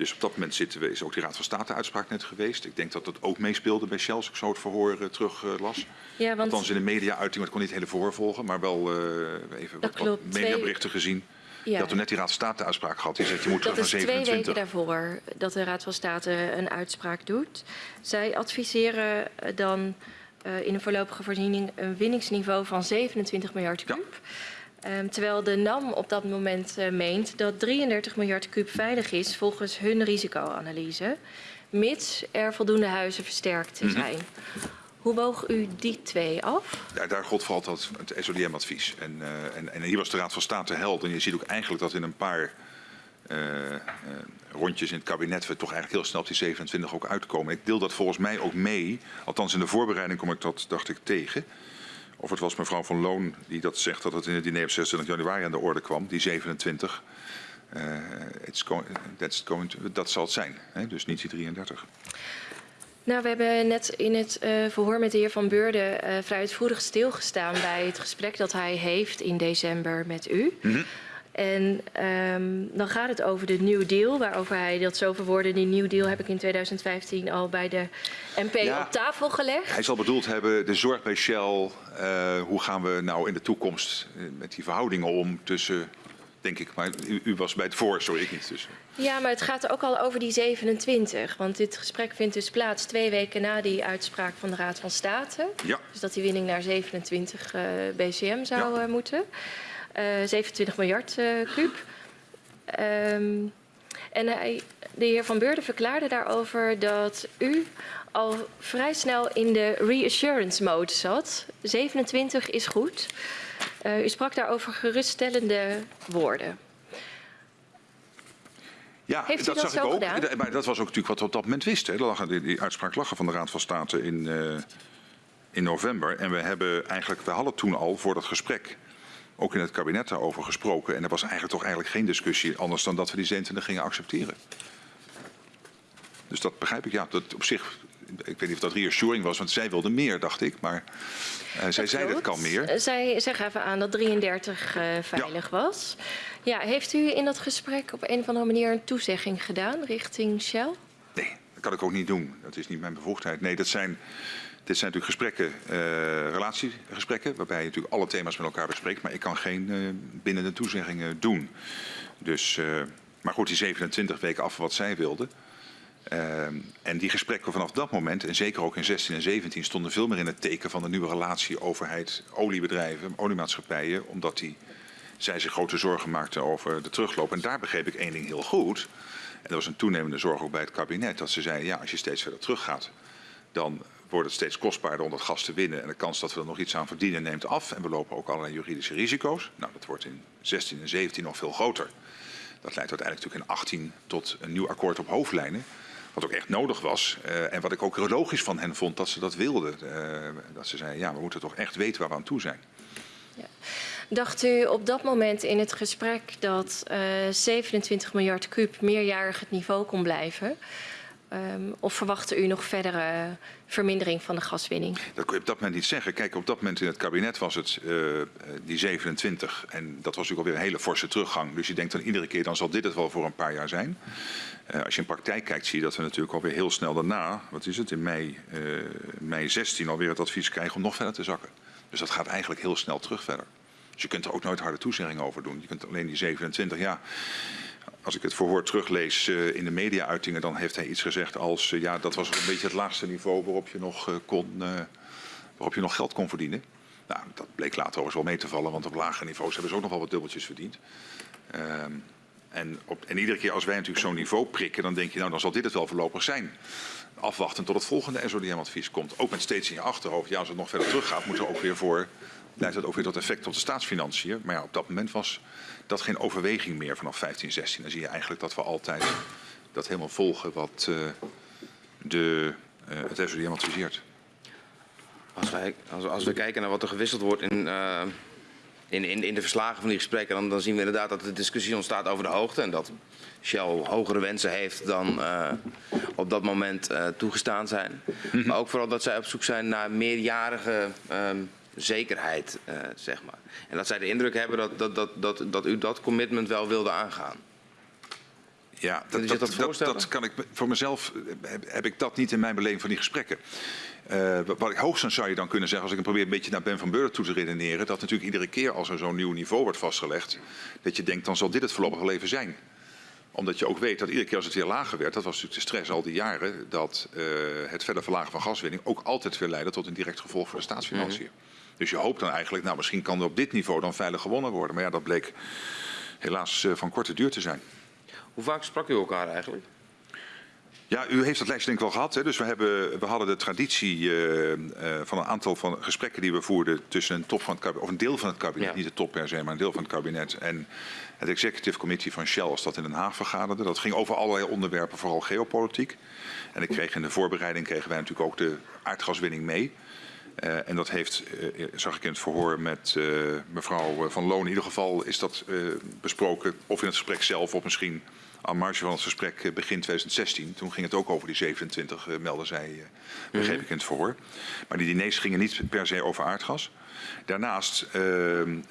Dus op dat moment zitten we, is ook die Raad van State uitspraak net geweest. Ik denk dat dat ook meespeelde bij Shell, als ik zo het verhoor uh, terug uh, las. Ja, want... Althans in de media-uiting, maar ik kon niet het hele verhoor volgen, maar wel uh, even wat, wat mediaberichten Twee... gezien. Ja. Dat we net die Raad van State uitspraak gehad. Die zegt je moet dat naar 27. twee weken daarvoor dat de Raad van State een uitspraak doet. Zij adviseren dan in een voorlopige voorziening een winningsniveau van 27 miljard. Ja. Um, terwijl de NAM op dat moment uh, meent dat 33 miljard kub veilig is volgens hun risicoanalyse, mits er voldoende huizen versterkt mhm. zijn. Mm -hmm. Hoe woog u die twee af? Ja, daar gold vooral het, het SODM-advies. En, uh, en, en, hier was de Raad van State held. En je ziet ook eigenlijk dat in een paar uh, rondjes in het kabinet we toch eigenlijk heel snel op die 27 ook uitkomen. Ik deel dat volgens mij ook mee. Althans in de voorbereiding kom ik dat, dacht ik, tegen. Of het was mevrouw van Loon die dat zegt dat het in het diner op 26 januari aan de orde kwam, die 27. Uh, going, going to, dat zal het zijn, hè? dus niet die 33. Nou, we hebben net in het uh, verhoor met de heer Van Beurden uh, vrij uitvoerig stilgestaan bij het gesprek dat hij heeft in december met u. Mm -hmm. En um, dan gaat het over de New Deal, waarover hij dat zo verwoordde. Die New Deal heb ik in 2015 al bij de MP ja, op tafel gelegd. Hij zal bedoeld hebben, de zorg bij Shell. Uh, hoe gaan we nou in de toekomst met die verhoudingen om tussen denk ik. Maar u, u, was bij het voor, sorry, ik niet. Dus. Ja, maar het gaat ook al over die 27. Want dit gesprek vindt dus plaats twee weken na die uitspraak van de Raad van State. Ja. Dus dat die winning naar 27 uh, BCM zou ja. uh, moeten. 27 miljard kuub. Um, en hij, de heer Van Beurden verklaarde daarover dat u al vrij snel in de reassurance mode zat. 27 is goed. Uh, u sprak daarover geruststellende woorden. Ja, dat, dat zag ik ook. Gedaan? Maar dat was ook natuurlijk wat we op dat moment wisten. Lag, die, die uitspraak lag van de Raad van State in, uh, in november. En we hebben eigenlijk, we hadden toen al voor dat gesprek ook in het kabinet daarover gesproken. En er was eigenlijk toch eigenlijk geen discussie anders dan dat we die 27 gingen accepteren. Dus dat begrijp ik. Ja, dat op zich ik weet niet of dat reassuring was, want zij wilde meer, dacht ik. Maar uh, zij zei dat kan meer. Eh, zij, zij gaven aan dat 33 uh, veilig ja. was. Ja, heeft u in dat gesprek op een of andere manier een toezegging gedaan richting Shell? Nee, dat kan ik ook niet doen. Dat is niet mijn bevoegdheid. Nee, dat zijn... Dit zijn natuurlijk gesprekken, uh, relatiegesprekken, waarbij je natuurlijk alle thema's met elkaar bespreekt. Maar ik kan geen uh, bindende toezeggingen doen. Dus, uh, maar goed, die 27 weken af wat zij wilden. En die gesprekken vanaf dat moment, en zeker ook in 16 en 17, stonden veel meer in het teken van de nieuwe relatie overheid-oliebedrijven, oliemaatschappijen, omdat die, zij zich grote zorgen maakten over de terugloop. En daar begreep ik één ding heel goed. En dat was een toenemende zorg ook bij het kabinet, dat ze zeiden, ja, als je steeds verder teruggaat, dan wordt het steeds kostbaarder om dat gas te winnen. En de kans dat we er nog iets aan verdienen neemt af. En we lopen ook allerlei juridische risico's. Nou, dat wordt in 16 en 17 nog veel groter. Dat leidt uiteindelijk natuurlijk in 18 tot een nieuw akkoord op hoofdlijnen. Wat ook echt nodig was. Uh, en wat ik ook logisch van hen vond dat ze dat wilden. Uh, dat ze zeiden, ja, we moeten toch echt weten waar we aan toe zijn. Ja. Dacht u op dat moment in het gesprek dat uh, eh, 27 miljard kuub meerjarig het niveau kon blijven? Um, of verwachtte u nog verdere vermindering van de gaswinning? Dat kun je op dat moment niet zeggen. Kijk, op dat moment in het kabinet was het uh, die 27. En dat was natuurlijk alweer een hele forse teruggang. Dus je denkt dan iedere keer, dan zal dit het wel voor een paar jaar zijn. Uh, als je in praktijk kijkt, zie je dat we natuurlijk alweer heel snel daarna, wat is het, in mei, mei 16 alweer het advies krijgen om nog verder te zakken. Dus dat gaat eigenlijk heel snel terug verder. Dus je kunt er ook nooit harde toezeggingen over doen. Je kunt alleen die 27, ja als ik het verhoor teruglees uh, in de media-uitingen, dan heeft hij iets gezegd als uh, ja, dat was een beetje het laagste niveau waarop je nog, uh, kon, waarop je nog geld kon verdienen. Nou, dat bleek later overigens wel mee te vallen, want op lagere niveaus hebben ze ook nog wel wat dubbeltjes verdiend. Ehm, en, op, en, iedere keer als wij natuurlijk zo'n niveau prikken, dan denk je nou dan zal dit het wel voorlopig zijn. Afwachten tot het volgende SODM-advies komt. Ook met steeds in je achterhoofd, ja als het nog verder teruggaat, moet er ook weer voor, leidt dat ook weer tot effect op de staatsfinanciën. Maar ja, op dat moment was dat geen overweging meer vanaf 15, 16. Dan zie je eigenlijk dat we altijd dat helemaal volgen wat uh, de, uh, het SODM adviseert. Als, wij, als, als, we kijken naar wat er gewisseld wordt in, uh, in, in, in, de verslagen van die gesprekken, dan, dan, zien we inderdaad dat de discussie ontstaat over de hoogte. En dat Shell hogere wensen heeft dan op dat moment toegestaan zijn. Mm -hmm. Maar ook vooral dat zij op zoek zijn naar meerjarige um, zekerheid, uh, zeg maar. En dat zij de indruk hebben dat, dat, dat, dat, dat u dat commitment wel wilde aangaan. Ja, dat, dat, dat, dat, kan ik voor mezelf heb, heb, ik dat niet in mijn beleving van die gesprekken. Uh, wat ik hoogstens zou je dan kunnen zeggen, als ik probeer een beetje naar Ben van Beurden toe te redeneren, dat natuurlijk iedere keer als er zo'n nieuw niveau wordt vastgelegd, dat je denkt dan zal dit het voorlopige leven zijn omdat je ook weet dat iedere keer als het weer lager werd, dat was natuurlijk de stress al die jaren, dat uh, het verder verlagen van gaswinning ook altijd weer leidde tot een direct gevolg voor de staatsfinanciën. Mm -hmm. Dus je hoopt dan eigenlijk, nou misschien kan er op dit niveau dan veilig gewonnen worden. Maar ja, dat bleek helaas uh, van korte duur te zijn. Hoe vaak sprak u elkaar eigenlijk? Ja, u heeft dat lijstje denk ik wel gehad. Hè? Dus we, hebben, we hadden de traditie uh, uh, van een aantal van gesprekken die we voerden tussen een top van het kabinet, of een deel van het kabinet, ja. niet de top per se, maar een deel van het kabinet en het executive committee van Shell als dat in Den Haag vergaderde. Dat ging over allerlei onderwerpen, vooral geopolitiek. En ik kreeg in de voorbereiding kregen wij natuurlijk ook de aardgaswinning mee. Uh, en dat heeft, uh, zag ik in het verhoor met uh, mevrouw Van Loon, in ieder geval is dat besproken. Of in het gesprek zelf, of misschien aan marge van het gesprek begin 2016. Toen ging het ook over die 27, melden zij, begreep ik in het verhoor. Maar die diners gingen niet per se over aardgas. Daarnaast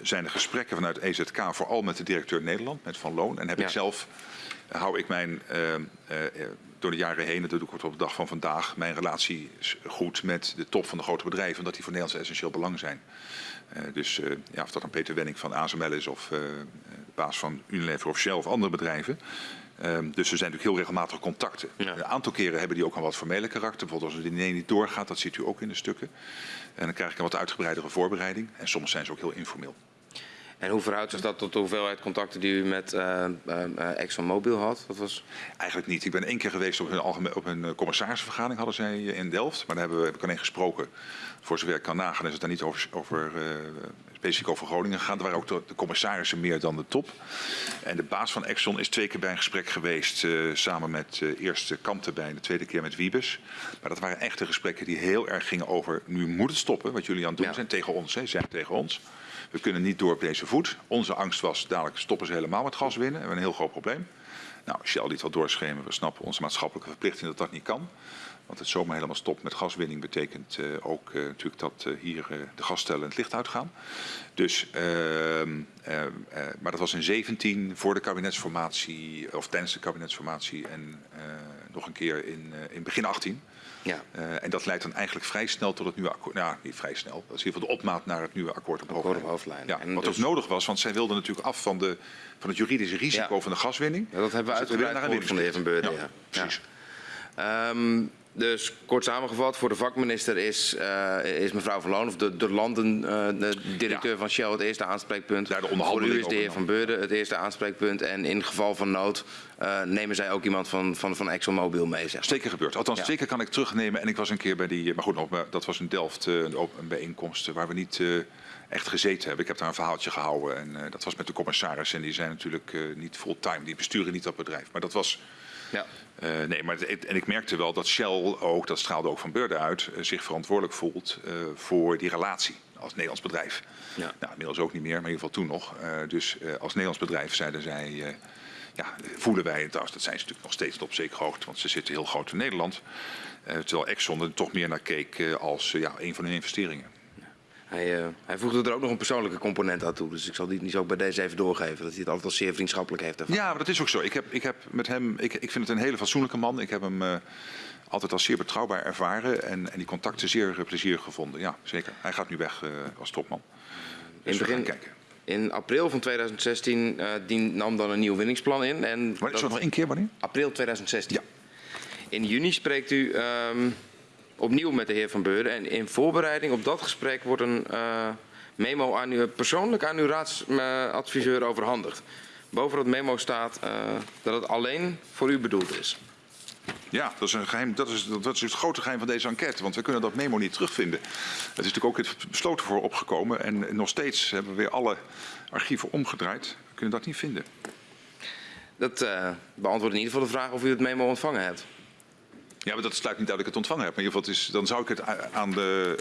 zijn er gesprekken vanuit EZK, vooral met de directeur Nederland, met Van Loon. En heb ja. ik zelf, hou ik mijn door de jaren heen, dat doe ik op de dag van vandaag, mijn relatie goed met de top van de grote bedrijven, omdat die voor Nederlands essentieel belang zijn. Uh, dus uh, ja, of dat dan Peter Wenning van ASML is of de baas van Unilever of Shell of andere bedrijven. Um, dus er zijn natuurlijk heel regelmatig contacten. Ja. Een aantal keren hebben die ook een wat formele karakter. Bijvoorbeeld als het diner niet doorgaat, dat ziet u ook in de stukken. En dan krijg ik een wat uitgebreidere voorbereiding. En soms zijn ze ook heel informeel. En hoe verhoudt zich dat tot de hoeveelheid contacten die u met uh, uh, ExxonMobil had? Dat was... Eigenlijk niet. Ik ben één keer geweest op hun, algemeen, op hun commissarisvergadering hadden zij in Delft. Maar daar hebben we, heb ik alleen gesproken. Voor zover ik kan nagaan is het daar niet over, over uh, specifiek over Groningen gegaan. Er waren ook de, de, commissarissen meer dan de top. En de baas van Exxon is twee keer bij een gesprek geweest. samen met eerst Kamp erbij en de tweede keer met Wiebes. Maar dat waren echte gesprekken die heel erg gingen over... nu moet het stoppen wat jullie aan het doen ja. zijn tegen ons. Hè, zijn tegen ons. We kunnen niet door op deze voet. Onze angst was, dadelijk stoppen ze helemaal met gas winnen. We hebben een heel groot probleem. Nou, Shell liet wel doorschemeren. We snappen onze maatschappelijke verplichting dat dat niet kan. Want het zomaar helemaal stoppen met gaswinning betekent uh, ook uh, natuurlijk dat uh, hier de gasstellen het licht uitgaan. Dus, maar dat was in 17 voor de kabinetsformatie, of tijdens de kabinetsformatie en nog een keer in, in begin 18. Ja. Uh, en dat leidt dan eigenlijk vrij snel tot het nieuwe akkoord. Nou, niet vrij snel. Dat is in ieder geval de opmaat naar het nieuwe akkoord op hoofdlijn. hoofdlijn. Ja, wat dus... ook nodig was, want zij wilden natuurlijk af van, de, van het juridische risico ja. van de gaswinning. Ja, dat hebben we dus uitgebreid gehoord van de heer Van Beurden. Ja, precies. Um, dus kort samengevat, voor de vakminister is, uh, is mevrouw Van Loon, of de, de landendirecteur uh, van Shell, het eerste aanspreekpunt. Ja, de voor u is de heer Van Beurden het eerste aanspreekpunt. En in geval van nood uh, nemen zij ook iemand van, van, van ExxonMobil mee. Zeg maar. Zeker gebeurd. Althans, ja. zeker kan ik terugnemen. En ik was een keer bij die, maar goed, nog, dat was in Delft een, een bijeenkomst waar we niet echt gezeten hebben. Ik heb daar een verhaaltje gehouden en uh, dat was met de commissaris. En die zijn natuurlijk uh, niet fulltime, die besturen niet dat bedrijf. Maar dat was... Ja. Uh, nee, maar het, en ik merkte wel dat Shell ook, dat straalde ook van Beurden uit, zich verantwoordelijk voelt voor die relatie als Nederlands bedrijf. Ja. Nou, inmiddels ook niet meer, maar in ieder geval toen nog. dus als Nederlands bedrijf zeiden zij, ja, voelen wij het als, dat zijn ze natuurlijk nog steeds op zekere hoogte, want ze zitten heel groot in Nederland. terwijl Exxon er toch meer naar keek als ja, een van hun investeringen. Hij, uh, hij voegde er ook nog een persoonlijke component aan toe. Dus ik zal die niet zo bij deze even doorgeven. Dat hij het altijd al zeer vriendschappelijk heeft. Ervan. Ja, maar dat is ook zo. Ik heb, ik heb met hem, ik, ik vind het een hele fatsoenlijke man. Ik heb hem uh, altijd als zeer betrouwbaar ervaren. En, en die contacten zeer plezierig gevonden. Ja, zeker. Hij gaat nu weg als topman. Dus in, het begin, in In april van 2016 uh, dien, nam dan een nieuw winningsplan in. En maar is dat nog één keer wanneer? April 2016. Ja. In juni spreekt u um, opnieuw met de heer Van Beuren. En in voorbereiding op dat gesprek wordt een uh, memo aan u, persoonlijk aan uw raadsadviseur overhandigd. Boven dat memo staat uh, dat het alleen voor u bedoeld is. Ja, dat is, een geheim, dat, is, dat is het grote geheim van deze enquête, want we kunnen dat memo niet terugvinden. Het is natuurlijk ook het besloten voor opgekomen en nog steeds hebben we weer alle archieven omgedraaid. We kunnen dat niet vinden. Dat uh, beantwoordt in ieder geval de vraag of u het memo ontvangen hebt. Ja, maar dat sluit niet uit dat ik het ontvangen heb. Maar in ieder geval, is, dan zou ik het aan de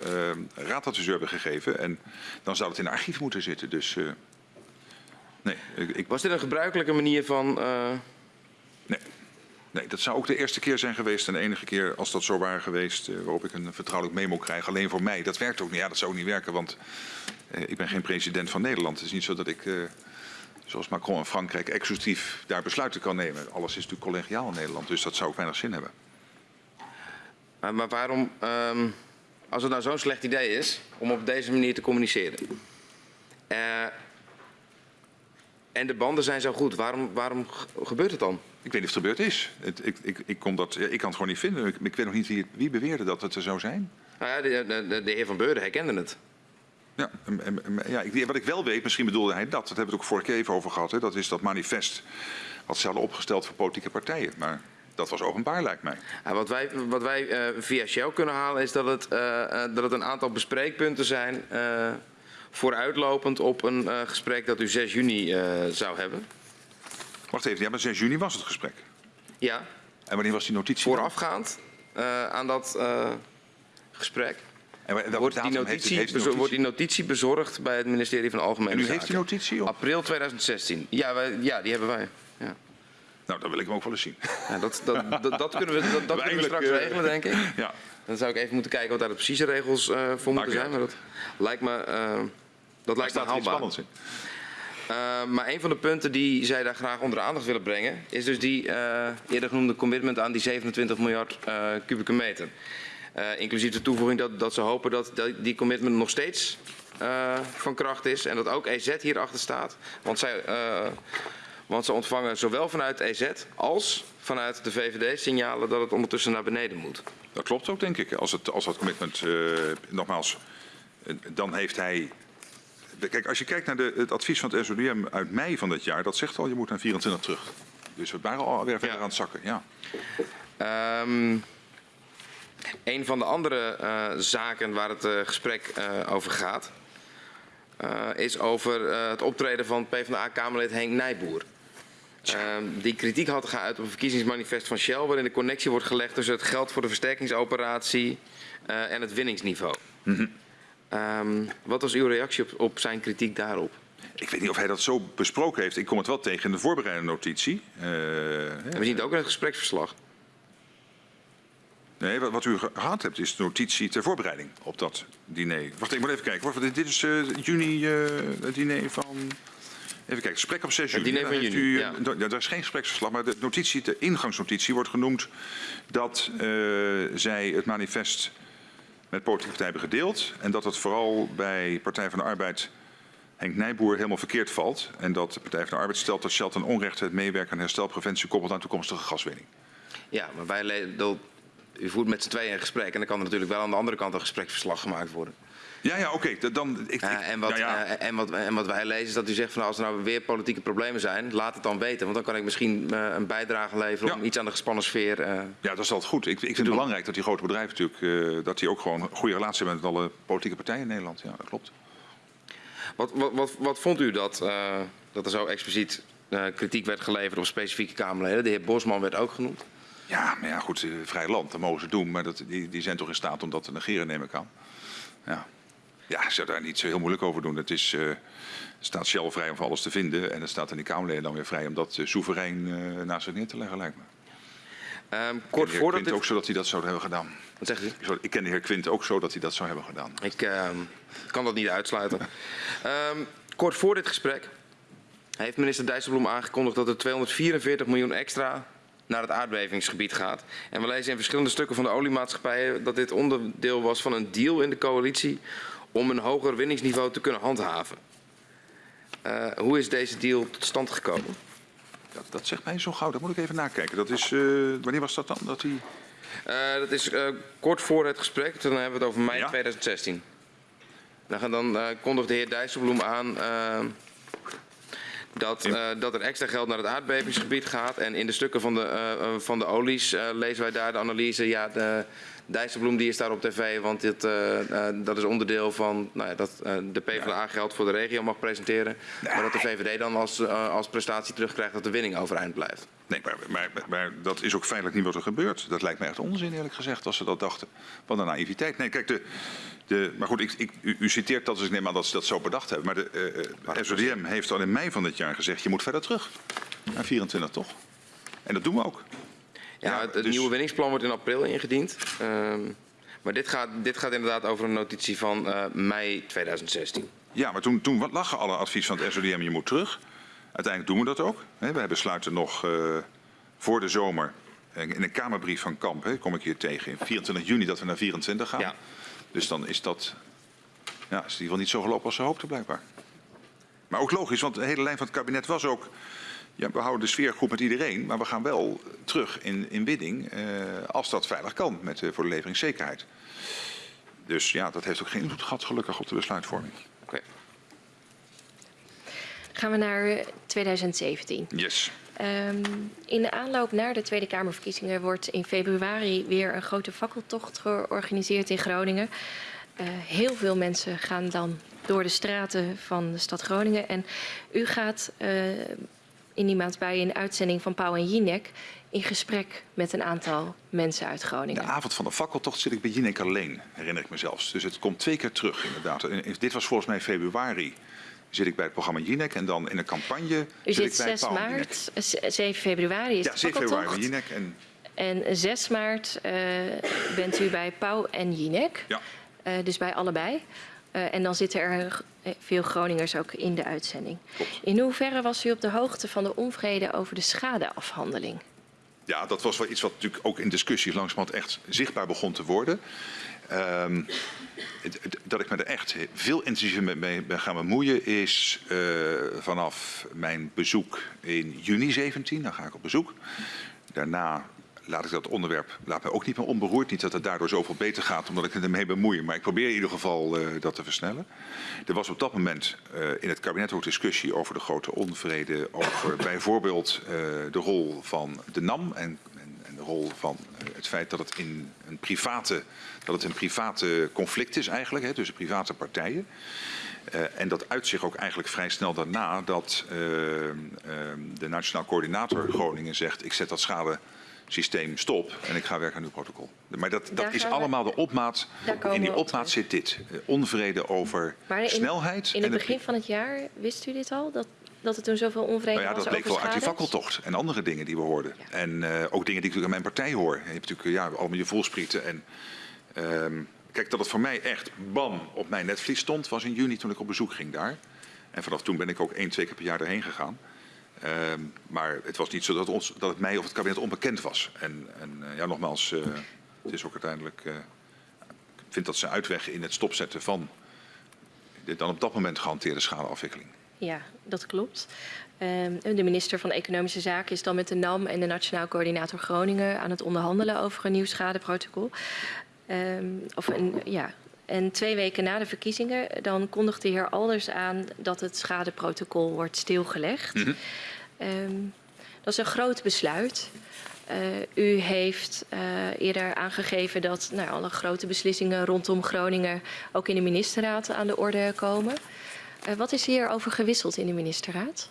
uh, raadadviseur hebben gegeven. En dan zou het in de archief moeten zitten. Dus uh, nee. Ik... Was dit een gebruikelijke manier van... Uh... Nee. Nee, dat zou ook de eerste keer zijn geweest en de enige keer als dat zo waren geweest waarop ik een vertrouwelijk memo krijg. Alleen voor mij. Dat werkt ook niet. Ja, dat zou ook niet werken, want ik ben geen president van Nederland. Het is niet zo dat ik, zoals Macron in Frankrijk, exclusief daar besluiten kan nemen. Alles is natuurlijk collegiaal in Nederland, dus dat zou ook weinig zin hebben. Maar, maar waarom, um, als het nou zo'n slecht idee is om op deze manier te communiceren. en de banden zijn zo goed, waarom, waarom gebeurt het dan? Ik weet niet of het gebeurd is. Het, ik, ik, ik, kon dat, ik kan het gewoon niet vinden. Ik, ik weet nog niet wie, wie, beweerde dat het er zou zijn. Nou ja, de, de, de heer Van Beurden herkende het. Ja, ja ik, wat ik wel weet, misschien bedoelde hij dat. Dat hebben we het ook vorige keer even over gehad. Hè, dat is dat manifest wat ze hadden opgesteld voor politieke partijen. Maar dat was openbaar, lijkt mij. Ja, wat wij, wat wij uh, via Shell kunnen halen is dat het, uh, dat het een aantal bespreekpunten zijn... Uh, vooruitlopend op een gesprek dat u 6 juni zou hebben. Wacht even, ja, maar 6 juni was het gesprek. Ja. En wanneer was die notitie? Voorafgaand aan dat gesprek. En wordt, die notitie, heeft, heeft notitie? wordt die notitie bezorgd bij het ministerie van Algemene Zaken. En u heeft die notitie op? April 2016. Ja, wij, ja die hebben wij. Ja. Nou, dan wil ik hem ook wel eens zien. Ja, dat, dat, dat, dat, kunnen we, dat, dat kunnen we straks uh, regelen, denk ik. Ja. Dan zou ik even moeten kijken wat daar de precieze regels uh, voor moeten zijn. Maar dat lijkt me, uh, dat lijkt me haalbaar. Uh, maar een van de punten die zij daar graag onder de aandacht willen brengen, is dus die uh, eerder genoemde commitment aan die 27 miljard uh, kubieke meter. inclusief de toevoeging dat, dat ze hopen dat, dat die commitment nog steeds van kracht is en dat ook EZ hierachter staat. Want, zij, want ze ontvangen zowel vanuit EZ als vanuit de VVD signalen dat het ondertussen naar beneden moet. Dat klopt ook, denk ik. Als, het, als dat commitment, nogmaals, dan heeft hij Kijk, als je kijkt naar de, het advies van het SODM uit mei van dit jaar, dat zegt al je moet naar 24 terug. Dus we waren alweer verder ja. aan het zakken. Ja. Um, een van de andere uh, zaken waar het uh, gesprek over gaat, is over het optreden van PvdA-Kamerlid Henk Nijboer. Um, die kritiek had geuit op een verkiezingsmanifest van Shell, waarin de connectie wordt gelegd tussen het geld voor de versterkingsoperatie en het winningsniveau. Mm -hmm. Um, wat was uw reactie op, op, zijn kritiek daarop? Ik weet niet of hij dat zo besproken heeft. Ik kom het wel tegen in de voorbereidende notitie. Uh, we zien het ook in het gespreksverslag. Nee, wat, wat, u gehad hebt is de notitie ter voorbereiding op dat diner. Wacht, ik moet even kijken. Dit, dit is uh, juni uh, het diner van... Even kijken, gesprek op 6 juni. Het diner van juni, u, ja. Er is geen gespreksverslag, maar de notitie, de ingangsnotitie wordt genoemd dat zij het manifest met politieke partijen hebben gedeeld. En dat het vooral bij Partij van de Arbeid Henk Nijboer helemaal verkeerd valt. En dat de Partij van de Arbeid stelt dat Shell ten onrechte het meewerken aan herstelpreventie koppelt aan toekomstige gaswinning. Ja, maar wij, u voert met z'n tweeën een gesprek en dan kan er natuurlijk wel aan de andere kant een gespreksverslag gemaakt worden. Ja, ja, oké. Okay. Dan, ik, uh, en, wat, ja, ja. Uh, en, wat, en wat wij lezen is dat u zegt van nou, als er nou weer politieke problemen zijn, laat het dan weten. Want dan kan ik misschien uh, een bijdrage leveren ja. om iets aan de gespannen sfeer. ja, dat is altijd goed. Ik, ik vind het belangrijk dat die grote bedrijven natuurlijk, dat die ook gewoon een goede relatie hebben met alle politieke partijen in Nederland. Ja, dat klopt. Wat, wat, wat, wat vond u dat, dat er zo expliciet kritiek werd geleverd op specifieke Kamerleden? De heer Bosman werd ook genoemd. Ja, maar ja, goed, vrij land, dat mogen ze doen. Maar dat, die, die zijn toch in staat om dat te negeren, neem ik aan. Ja. Ja, ik zou daar niet zo heel moeilijk over doen. Het is, uh, staat Shell vrij om voor alles te vinden. En het staat aan die Kamerleden dan weer vrij om dat uh, soeverein uh, naast zich neer te leggen, lijkt me. Um, kort voordat Quint dit... ook zo dat hij dat zou hebben gedaan. Wat zegt u? Ik ken de heer Quint ook zo dat hij dat zou hebben gedaan. Ik uh, kan dat niet uitsluiten. um, kort voor dit gesprek heeft minister Dijsselbloem aangekondigd dat er 244 miljoen extra naar het aardbevingsgebied gaat. En we lezen in verschillende stukken van de oliemaatschappijen dat dit onderdeel was van een deal in de coalitie om een hoger winningsniveau te kunnen handhaven. Uh, hoe is deze deal tot stand gekomen? Dat, dat zegt mij zo gauw. Dat moet ik even nakijken. Dat is, uh, wanneer was dat dan? Dat, die... uh, dat is kort voor het gesprek. Dan hebben we het over mei ja? 2016. Dan, dan kondigt de heer Dijsselbloem aan dat, uh, dat er extra geld naar het aardbevingsgebied gaat. En in de stukken van de, uh, van de olies lezen wij daar de analyse. Ja, de, Dijsselbloem die is daar op tv, want dit, dat is onderdeel van nou ja, dat de PvdA geld voor de regio mag presenteren. Maar dat de VVD dan als, als prestatie terugkrijgt dat de winning overeind blijft. Nee, maar, maar, maar, dat is ook feitelijk niet wat er gebeurt. Dat lijkt me echt onzin eerlijk gezegd als ze dat dachten. Wat een naïviteit. Nee, kijk, de, de, maar goed, ik, ik, u, u, citeert dat, dus ik neem aan dat ze dat zo bedacht hebben. Maar de SODM heeft al in mei van dit jaar gezegd, je moet verder terug. Naar 24 toch? En dat doen we ook. Ja, het, het dus... nieuwe winningsplan wordt in april ingediend. Um, maar dit gaat, dit gaat inderdaad over een notitie van uh, mei 2016. Ja, maar toen, toen lagen alle advies van het SODM, je moet terug. Uiteindelijk doen we dat ook. We besluiten nog uh, voor de zomer in een kamerbrief van Kamp, hè, kom ik hier tegen, in 24 juni dat we naar 24 gaan. Ja. Dus dan is dat ja, is in ieder geval niet zo gelopen als ze hoopten blijkbaar. Maar ook logisch, want de hele lijn van het kabinet was ook... Ja, we houden de sfeer goed met iedereen, maar we gaan wel terug in, in bidding eh, als dat veilig kan met, uh, voor de leveringszekerheid. Dus ja, dat heeft ook geen invloed gehad gelukkig op de besluitvorming. Okay. Gaan we naar 2017. Yes. Um, in de aanloop naar de Tweede Kamerverkiezingen wordt in februari weer een grote fakkeltocht georganiseerd in Groningen. Uh, heel veel mensen gaan dan door de straten van de stad Groningen. En u gaat uh, in die maand bij een uitzending van Pauw en Jinek in gesprek met een aantal mensen uit Groningen. De avond van de fakkeltocht zit ik bij Jinek alleen, herinner ik me zelfs. Dus het komt twee keer terug inderdaad. En dit was volgens mij februari zit ik bij het programma Jinek en dan in een campagne U zit, ik bij 6 maart, 7 februari is ja, 7 februari bij Jinek. En... en 6 maart uh, bent u bij Pauw en Jinek. Ja. Uh, dus bij allebei. Uh, en dan zitten er veel Groningers ook in de uitzending. Klopt. In hoeverre was u op de hoogte van de onvrede over de schadeafhandeling? Ja, dat was wel iets wat natuurlijk ook in discussies langzamerhand echt zichtbaar begon te worden. Um, dat ik me er echt veel intensiever mee ben gaan bemoeien is uh, vanaf mijn bezoek in juni 17. Dan ga ik op bezoek. Daarna laat ik dat onderwerp laat mij ook niet meer onberoerd. Niet dat het daardoor zoveel beter gaat omdat ik het ermee bemoei. Maar ik probeer in ieder geval uh, dat te versnellen. Er was op dat moment uh, in het kabinet ook discussie over de grote onvrede. Over bijvoorbeeld uh, de rol van de NAM en, en, en de rol van het feit dat het in een private, dat het een private conflict is eigenlijk. Hè, tussen private partijen. Uh, en dat uit zich ook eigenlijk vrij snel daarna dat uh, uh, de Nationaal Coördinator Groningen zegt... ik zet dat schade systeem stop en ik ga werken aan uw protocol. Maar dat, dat is allemaal de opmaat. In die opmaat zit dit. Uh, onvrede over maar in, snelheid. In het begin van het jaar wist u dit al? Dat, dat er toen zoveel onvrede nou ja, was Dat bleek wel uit die fakkeltocht en andere dingen die we hoorden. Ja. En uh, ook dingen die ik natuurlijk aan mijn partij hoor. Je hebt natuurlijk ja, allemaal je volsprieten. En, um, kijk, dat het voor mij echt bam op mijn netvlies stond was in juni toen ik op bezoek ging daar. En vanaf toen ben ik ook één, twee keer per jaar erheen gegaan. Um, maar het was niet zo dat, ons, dat het mij of het kabinet onbekend was. En, en uh, ja, nogmaals, uh, het is ook uiteindelijk... Uh, ik vind dat ze uitweg in het stopzetten van de dan op dat moment gehanteerde schadeafwikkeling. Ja, dat klopt. Um, de minister van Economische Zaken is dan met de NAM en de Nationaal Coördinator Groningen aan het onderhandelen over een nieuw schadeprotocol. Um, of een, ja, en twee weken na de verkiezingen dan kondigt de heer Alders aan dat het schadeprotocol wordt stilgelegd. Mm -hmm. um, dat is een groot besluit. Uh, u heeft uh, eerder aangegeven dat nou, alle grote beslissingen rondom Groningen ook in de ministerraad aan de orde komen. Uh, wat is hierover gewisseld in de ministerraad?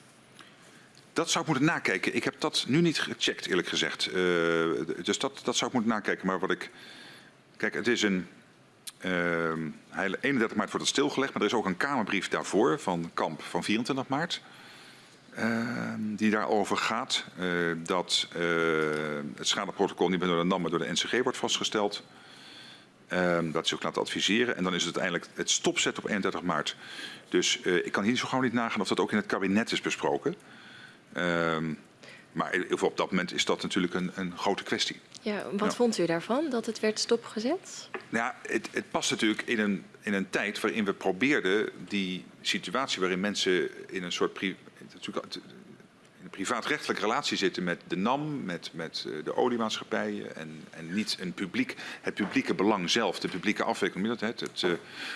Dat zou ik moeten nakijken. Ik heb dat nu niet gecheckt, eerlijk gezegd. dus dat, dat zou ik moeten nakijken. Maar wat ik. Kijk, het is een. Uh, 31 maart wordt het stilgelegd, maar er is ook een Kamerbrief daarvoor van Kamp van 24 maart. Uh, die daarover gaat. Uh, dat uh, het schadeprotocol niet meer door de NAM, maar door de NCG wordt vastgesteld. Uh, dat ze ook laten adviseren. En dan is het uiteindelijk het stopzetten op 31 maart. Dus ik kan hier zo gauw niet nagaan of dat ook in het kabinet is besproken. Ehm, maar op dat moment is dat natuurlijk een, een grote kwestie. Ja, wat vond u daarvan, dat het werd stopgezet? Nou ja, het, het past natuurlijk in een, in een tijd waarin we probeerden die situatie waarin mensen in een soort pri een privaatrechtelijke relatie zitten met de NAM, met, met eh, de oliemaatschappijen en, en niet een publiek, het publieke belang zelf, de publieke afwikkeling, het, het, het uh,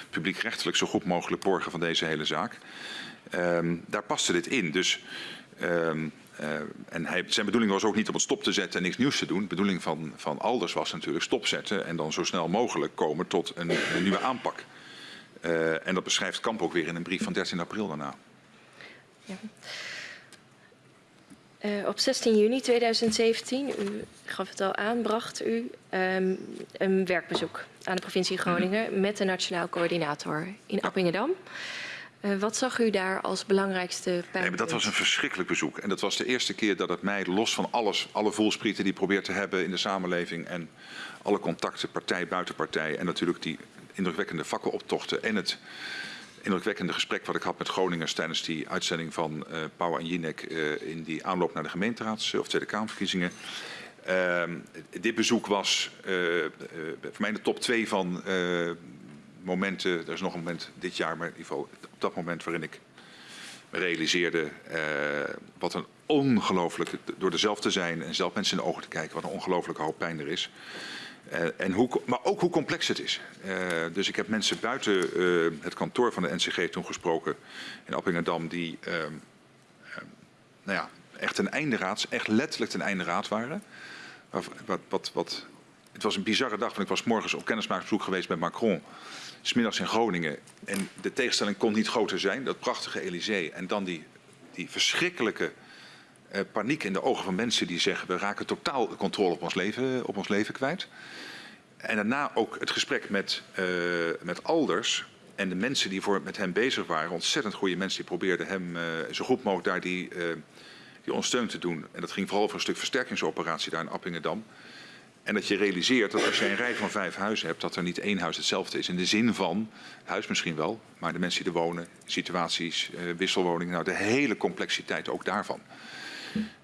publiekrechtelijk zo goed mogelijk borgen van deze hele zaak. Um, daar paste dit in. Dus um, uh, en hij, zijn bedoeling was ook niet om het stop te zetten en niks nieuws te doen. De bedoeling van, van Alders was natuurlijk stopzetten en dan zo snel mogelijk komen tot een, een nieuwe aanpak. Uh, en dat beschrijft Kamp ook weer in een brief van 13 april daarna. Ja. Uh, op 16 juni 2017, u gaf het al aan, bracht u um, een werkbezoek aan de provincie Groningen -hmm. met de Nationaal Coördinator in Appingedam. Uh, wat zag u daar als belangrijkste pijnpunt? Nee, dat was een verschrikkelijk bezoek. En dat was de eerste keer dat het mij, los van alles, alle voelsprieten die ik probeer te hebben in de samenleving en alle contacten, partij, buitenpartij en natuurlijk die indrukwekkende fakkeloptochten en het indrukwekkende gesprek wat ik had met Groningers tijdens die uitzending van uh, Pauw en Jinek uh, in die aanloop naar de gemeenteraads- of Tweede Kamerverkiezingen. Uh, dit bezoek was voor mij de top twee van momenten, er is nog een moment dit jaar, maar in ieder geval op dat moment waarin ik realiseerde wat een ongelooflijke, door er zelf te zijn en zelf mensen in de ogen te kijken, wat een ongelooflijke hoop pijn er is. Uh, en hoe, maar ook hoe complex het is. Uh, dus ik heb mensen buiten het kantoor van de NCG toen gesproken in Appingedam die nou ja, echt een einderaad, echt letterlijk ten einde raad waren. Wat, wat, wat, het was een bizarre dag, want ik was morgens op kennismakingsbezoek geweest bij Macron. Smiddags in Groningen. En de tegenstelling kon niet groter zijn. Dat prachtige Elysée. En dan die, die verschrikkelijke uh, paniek in de ogen van mensen die zeggen... we raken totaal controle op ons leven, op ons leven kwijt. En daarna ook het gesprek met, uh, met Alders en de mensen die voor, met hem bezig waren. Ontzettend goede mensen die probeerden hem uh, zo goed mogelijk daar die, die ondersteun te doen. En dat ging vooral over een stuk versterkingsoperatie daar in Appingedam. En dat je realiseert dat als je een rij van vijf huizen hebt, dat er niet één huis hetzelfde is. In de zin van, het huis misschien wel, maar de mensen die er wonen, situaties, uh, wisselwoningen, nou de hele complexiteit ook daarvan.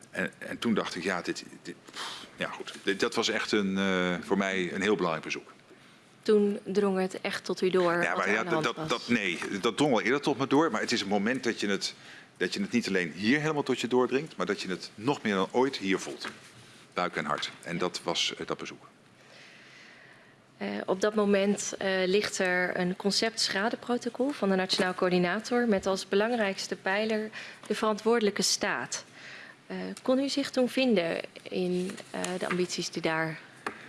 En, en toen dacht ik, ja, dit, dit, ja goed, dit, dat was echt een, uh, voor mij een heel belangrijk bezoek. Toen drong het echt tot u door? Ja, maar ja, dat, dat, nee, dat drong al eerder tot me door. Maar het is een moment dat je, het, dat je het niet alleen hier helemaal tot je doordringt, maar dat je het nog meer dan ooit hier voelt. Buik en hart. En dat was uh, dat bezoek. Uh, op dat moment uh, ligt er een concept schadeprotocol van de Nationaal Coördinator met als belangrijkste pijler de verantwoordelijke staat. Kon u zich toen vinden in de ambities die daar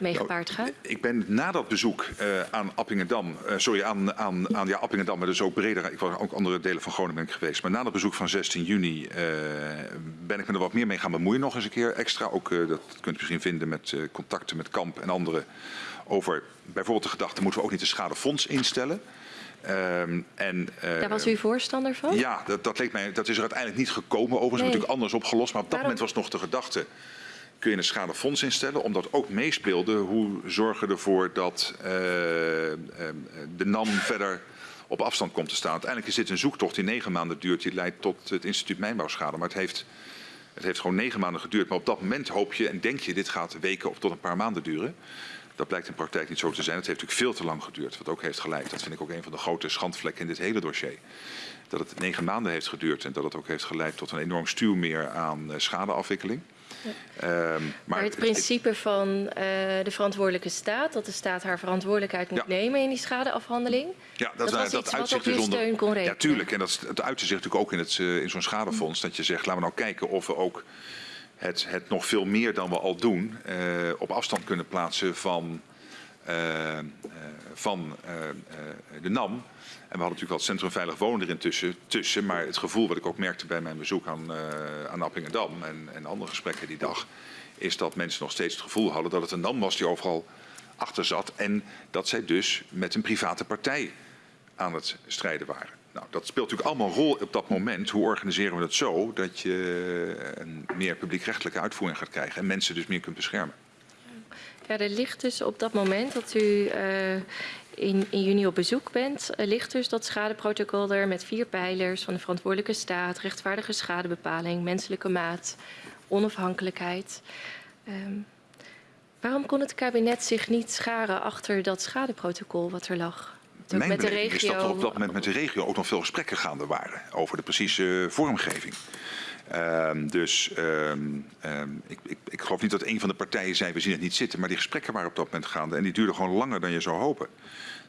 mee gepaard gaan? Nou, ik ben na dat bezoek uh, aan Appingedam, sorry, aan, aan, aan ja, Appingedam, maar dus ook breder, ik was ook andere delen van Groningen geweest. Maar na dat bezoek van 16 juni ben ik me er wat meer mee gaan bemoeien nog eens een keer extra. Ook, dat kunt u misschien vinden met contacten met Kamp en anderen over bijvoorbeeld de gedachte, moeten we ook niet een schadefonds instellen? Um, en, uh, Daar was u voorstander van? Ja, dat, dat, leek mij, dat is er uiteindelijk niet gekomen. Overigens nee. natuurlijk anders opgelost. Maar op dat Waarom? moment was nog de gedachte... kun je een schadefonds instellen? Omdat ook meespeelde hoe zorgen ervoor dat uh, uh, de NAM verder op afstand komt te staan. Uiteindelijk is dit een zoektocht die negen maanden duurt. Die leidt tot het instituut Mijnbouwschade. Maar het heeft, het heeft gewoon negen maanden geduurd. Maar op dat moment hoop je en denk je... dit gaat weken of tot een paar maanden duren... Dat blijkt in praktijk niet zo te zijn. Het heeft natuurlijk veel te lang geduurd, wat ook heeft geleid. Dat vind ik ook een van de grote schandvlekken in dit hele dossier. Dat het negen maanden heeft geduurd en dat het ook heeft geleid tot een enorm stuwmeer aan uh, schadeafwikkeling. Ja. Um, maar, maar, het principe van uh, de verantwoordelijke staat, dat de staat haar verantwoordelijkheid moet ja. nemen in die schadeafhandeling. Ja, dat, dat dat wat op uw steun kon rekenen. Ja, tuurlijk. En dat, uitte zich natuurlijk ook in, het, uh, in zo'n schadefonds. Dat je zegt, laten we nou kijken of we ook het, het nog veel meer dan we al doen uh, op afstand kunnen plaatsen van, van de NAM. En we hadden natuurlijk wel het Centrum Veilig Wonen erin tussen, tussen. Maar het gevoel wat ik ook merkte bij mijn bezoek aan, aan Appingedam en, en andere gesprekken die dag... is dat mensen nog steeds het gevoel hadden dat het een NAM was die overal achter zat. En dat zij dus met een private partij aan het strijden waren. Nou, dat speelt natuurlijk allemaal een rol op dat moment. Hoe organiseren we het zo dat je een meer publiekrechtelijke uitvoering gaat krijgen en mensen dus meer kunt beschermen? Ja, er ligt dus op dat moment dat u uh, in, in, juni op bezoek bent, uh, ligt dus dat schadeprotocol er met vier pijlers van de verantwoordelijke staat, rechtvaardige schadebepaling, menselijke maat, onafhankelijkheid. Um, waarom kon het kabinet zich niet scharen achter dat schadeprotocol wat er lag? Mijn met de beleving is dat er op regio. dat moment met de regio ook nog veel gesprekken gaande waren over de precieze vormgeving. Ehm, dus ehm, ehm, ik, ik, ik geloof niet dat een van de partijen zei we zien het niet zitten, maar die gesprekken waren op dat moment gaande en die duurden gewoon langer dan je zou hopen.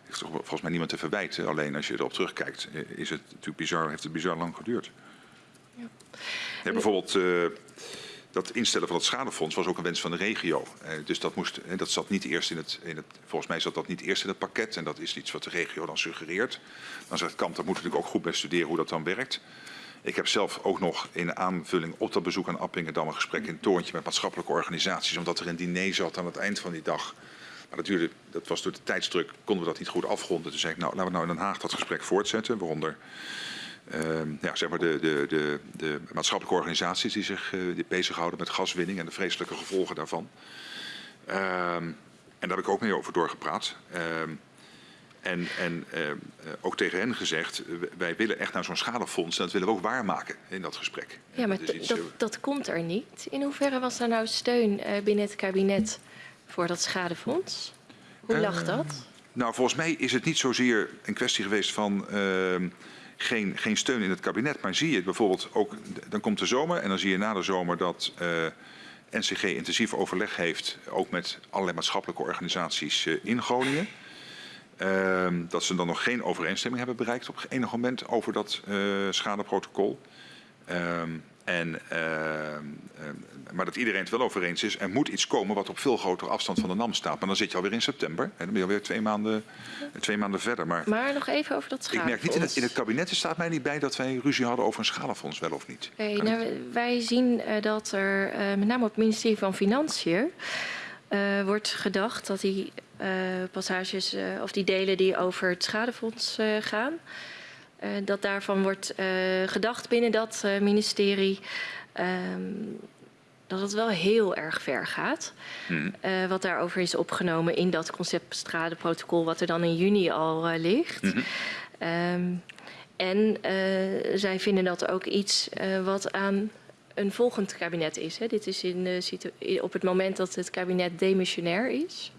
Er is toch volgens mij niemand te verwijten, alleen als je erop terugkijkt is het natuurlijk bizar, heeft het bizar lang geduurd. Ja, bijvoorbeeld eh, dat instellen van het schadefonds was ook een wens van de regio. Eh, dus dat, moest, eh, dat zat niet eerst in het, in het. Volgens mij zat dat niet eerst in het pakket. En dat is iets wat de regio dan suggereert. Dan zegt Kamp, daar moeten we natuurlijk ook goed bij studeren hoe dat dan werkt. Ik heb zelf ook nog in aanvulling op dat bezoek aan Appingedam een gesprek in het Torentje met maatschappelijke organisaties. Omdat er een diner zat aan het eind van die dag. Maar duurde, dat was door de tijdsdruk, konden we dat niet goed afronden. Toen zei ik, nou, laten we nou in Den Haag dat gesprek voortzetten. Waaronder Ehm, ja, zeg maar de, de, de, de maatschappelijke organisaties die zich eh, die bezighouden met gaswinning en de vreselijke gevolgen daarvan. Ehm, en daar heb ik ook mee over doorgepraat. En en ehm, eh, ook tegen hen gezegd, eh, wij willen echt naar zo'n schadefonds en dat willen we ook waarmaken in dat gesprek. Ja, maar Dat iets, dat, dat komt er niet. In hoeverre was er nou steun eh, binnen het kabinet voor dat schadefonds? Hoe lag dat? Nou, volgens mij is het niet zozeer een kwestie geweest van ehm, geen, geen steun in het kabinet. Maar zie je bijvoorbeeld ook, dan komt de zomer en dan zie je na de zomer dat NCG intensief overleg heeft, ook met allerlei maatschappelijke organisaties in Groningen. Ehm, dat ze dan nog geen overeenstemming hebben bereikt op enig moment over dat eh, schadeprotocol. Ehm, en, ehm, maar dat iedereen het wel over eens is. Er moet iets komen wat op veel grotere afstand van de NAM staat. Maar dan zit je alweer in september. En dan ben je alweer twee maanden, twee maanden verder. Maar Maar nog even over dat ik schadefonds. merk niet in het, in het kabinet, staat mij niet bij dat wij ruzie hadden over een schadefonds, wel of niet. Oké, Kan nou, niet. wij zien eh, dat er eh, met name op het ministerie van Financiën wordt gedacht dat die passages eh, of die delen die over het schadefonds eh, gaan, eh, dat daarvan wordt eh, gedacht binnen dat eh, ministerie ehm, dat het wel heel erg ver gaat. Eh, wat daarover is opgenomen in dat conceptstradenprotocol wat er dan in juni al eh, ligt. Mhm. Ehm, en eh, zij vinden dat ook iets eh, wat aan een volgend kabinet is. Hè. Dit is in op het moment dat het kabinet demissionair is.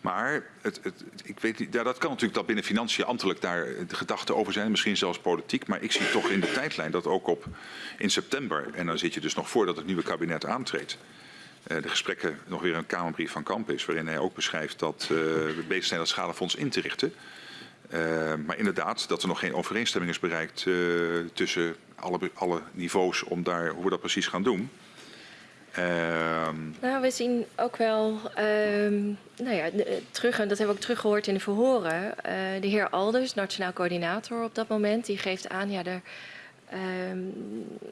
Maar het, het, ik weet ja, dat kan natuurlijk dat binnen financiën ambtelijk daar de gedachten over zijn, misschien zelfs politiek. Maar ik zie toch in de tijdlijn dat ook op in september, en dan zit je dus nog voordat het nieuwe kabinet aantreedt, eh, de gesprekken nog weer een Kamerbrief van Kamp is, waarin hij ook beschrijft dat eh, we bezig zijn dat schadefonds in te richten. Eh, maar inderdaad, dat er nog geen overeenstemming is bereikt eh, tussen alle, alle niveaus om daar, hoe we dat precies gaan doen. Ehm, Nou, we zien ook wel, ehm, nou ja, de- terug, en dat hebben we ook teruggehoord in de verhoren. eh, de heer Alders, nationaal coördinator op dat moment, die geeft aan, ja, er, ehm,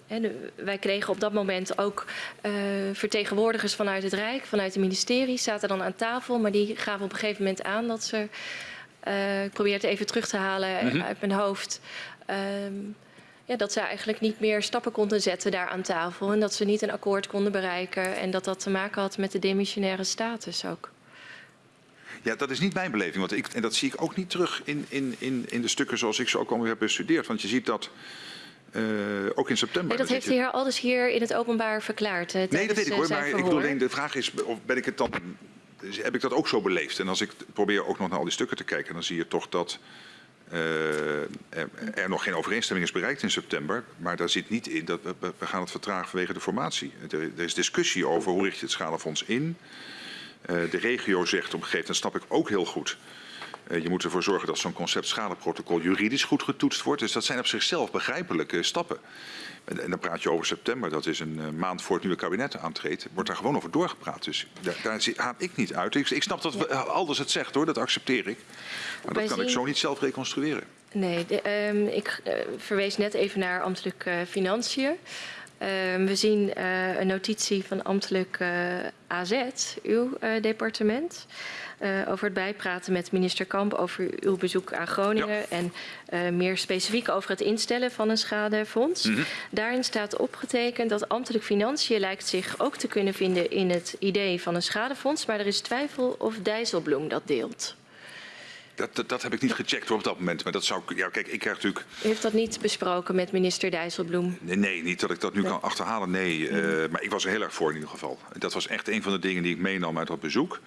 hè, de- wij kregen op dat moment ook eh, vertegenwoordigers vanuit het Rijk, vanuit het ministerie, zaten dan aan tafel, maar die gaven op een gegeven moment aan dat ze, eh, ik probeer het even terug te halen uit mijn hoofd. ehm, ja, dat ze eigenlijk niet meer stappen konden zetten daar aan tafel. En dat ze niet een akkoord konden bereiken. En dat dat te maken had met de demissionaire status ook. Ja, dat is niet mijn beleving. Want ik, en dat zie ik ook niet terug in, in, in, in de stukken zoals ik ze ook alweer heb bestudeerd. Want je ziet dat eh, ook in september. Nee, dat heeft de heer Alders hier in het openbaar verklaard. eh, Nee, dat weet ik eh, hoor. zijn Maar ik bedoel alleen, de vraag is, of ben ik het dan, heb ik dat ook zo beleefd? En als ik probeer ook nog naar al die stukken te kijken, dan zie je toch dat eh, er, er nog geen overeenstemming is bereikt in september. Maar daar zit niet in dat we, we- gaan het vertragen vanwege de formatie. Er, er is discussie over hoe richt je het schadefonds in. Eh, de regio zegt op een gegeven moment, snap ik ook heel goed. eh, je moet ervoor zorgen dat zo'n concept schadeprotocol juridisch goed getoetst wordt. Dus dat zijn op zichzelf begrijpelijke stappen. En, dan praat je over september, dat is een eh, maand voor het nieuwe kabinet aantreedt. Wordt daar gewoon over doorgepraat. Dus daar, daar ik niet uit. Ik, ik snap dat we- Alders het zegt hoor, dat accepteer ik. Maar Wij dat kan ik zo niet zelf reconstrueren. Nee, de, ehm, ik eh, verwees net even naar ambtelijk eh, financiën. Ehm, we zien eh, een notitie van ambtelijk eh, AZ, uw eh, departement. Eh, over het bijpraten met minister Kamp over uw bezoek aan Groningen. Ja. En eh, meer specifiek over het instellen van een schadefonds. Mhm. Daarin staat opgetekend dat ambtelijk financiën lijkt zich ook te kunnen vinden in het idee van een schadefonds. Maar er is twijfel of Dijsselbloem dat deelt. Dat, dat, dat heb ik niet gecheckt hoor, op dat moment. Maar dat zou ik. Ja, kijk, ik krijg natuurlijk. U heeft dat niet besproken met minister Dijsselbloem. Nee, nee, niet dat ik dat nu Nee. kan achterhalen. Nee, eh, maar ik was er heel erg voor in ieder geval. Dat was echt een van de dingen die ik meenam uit dat bezoek.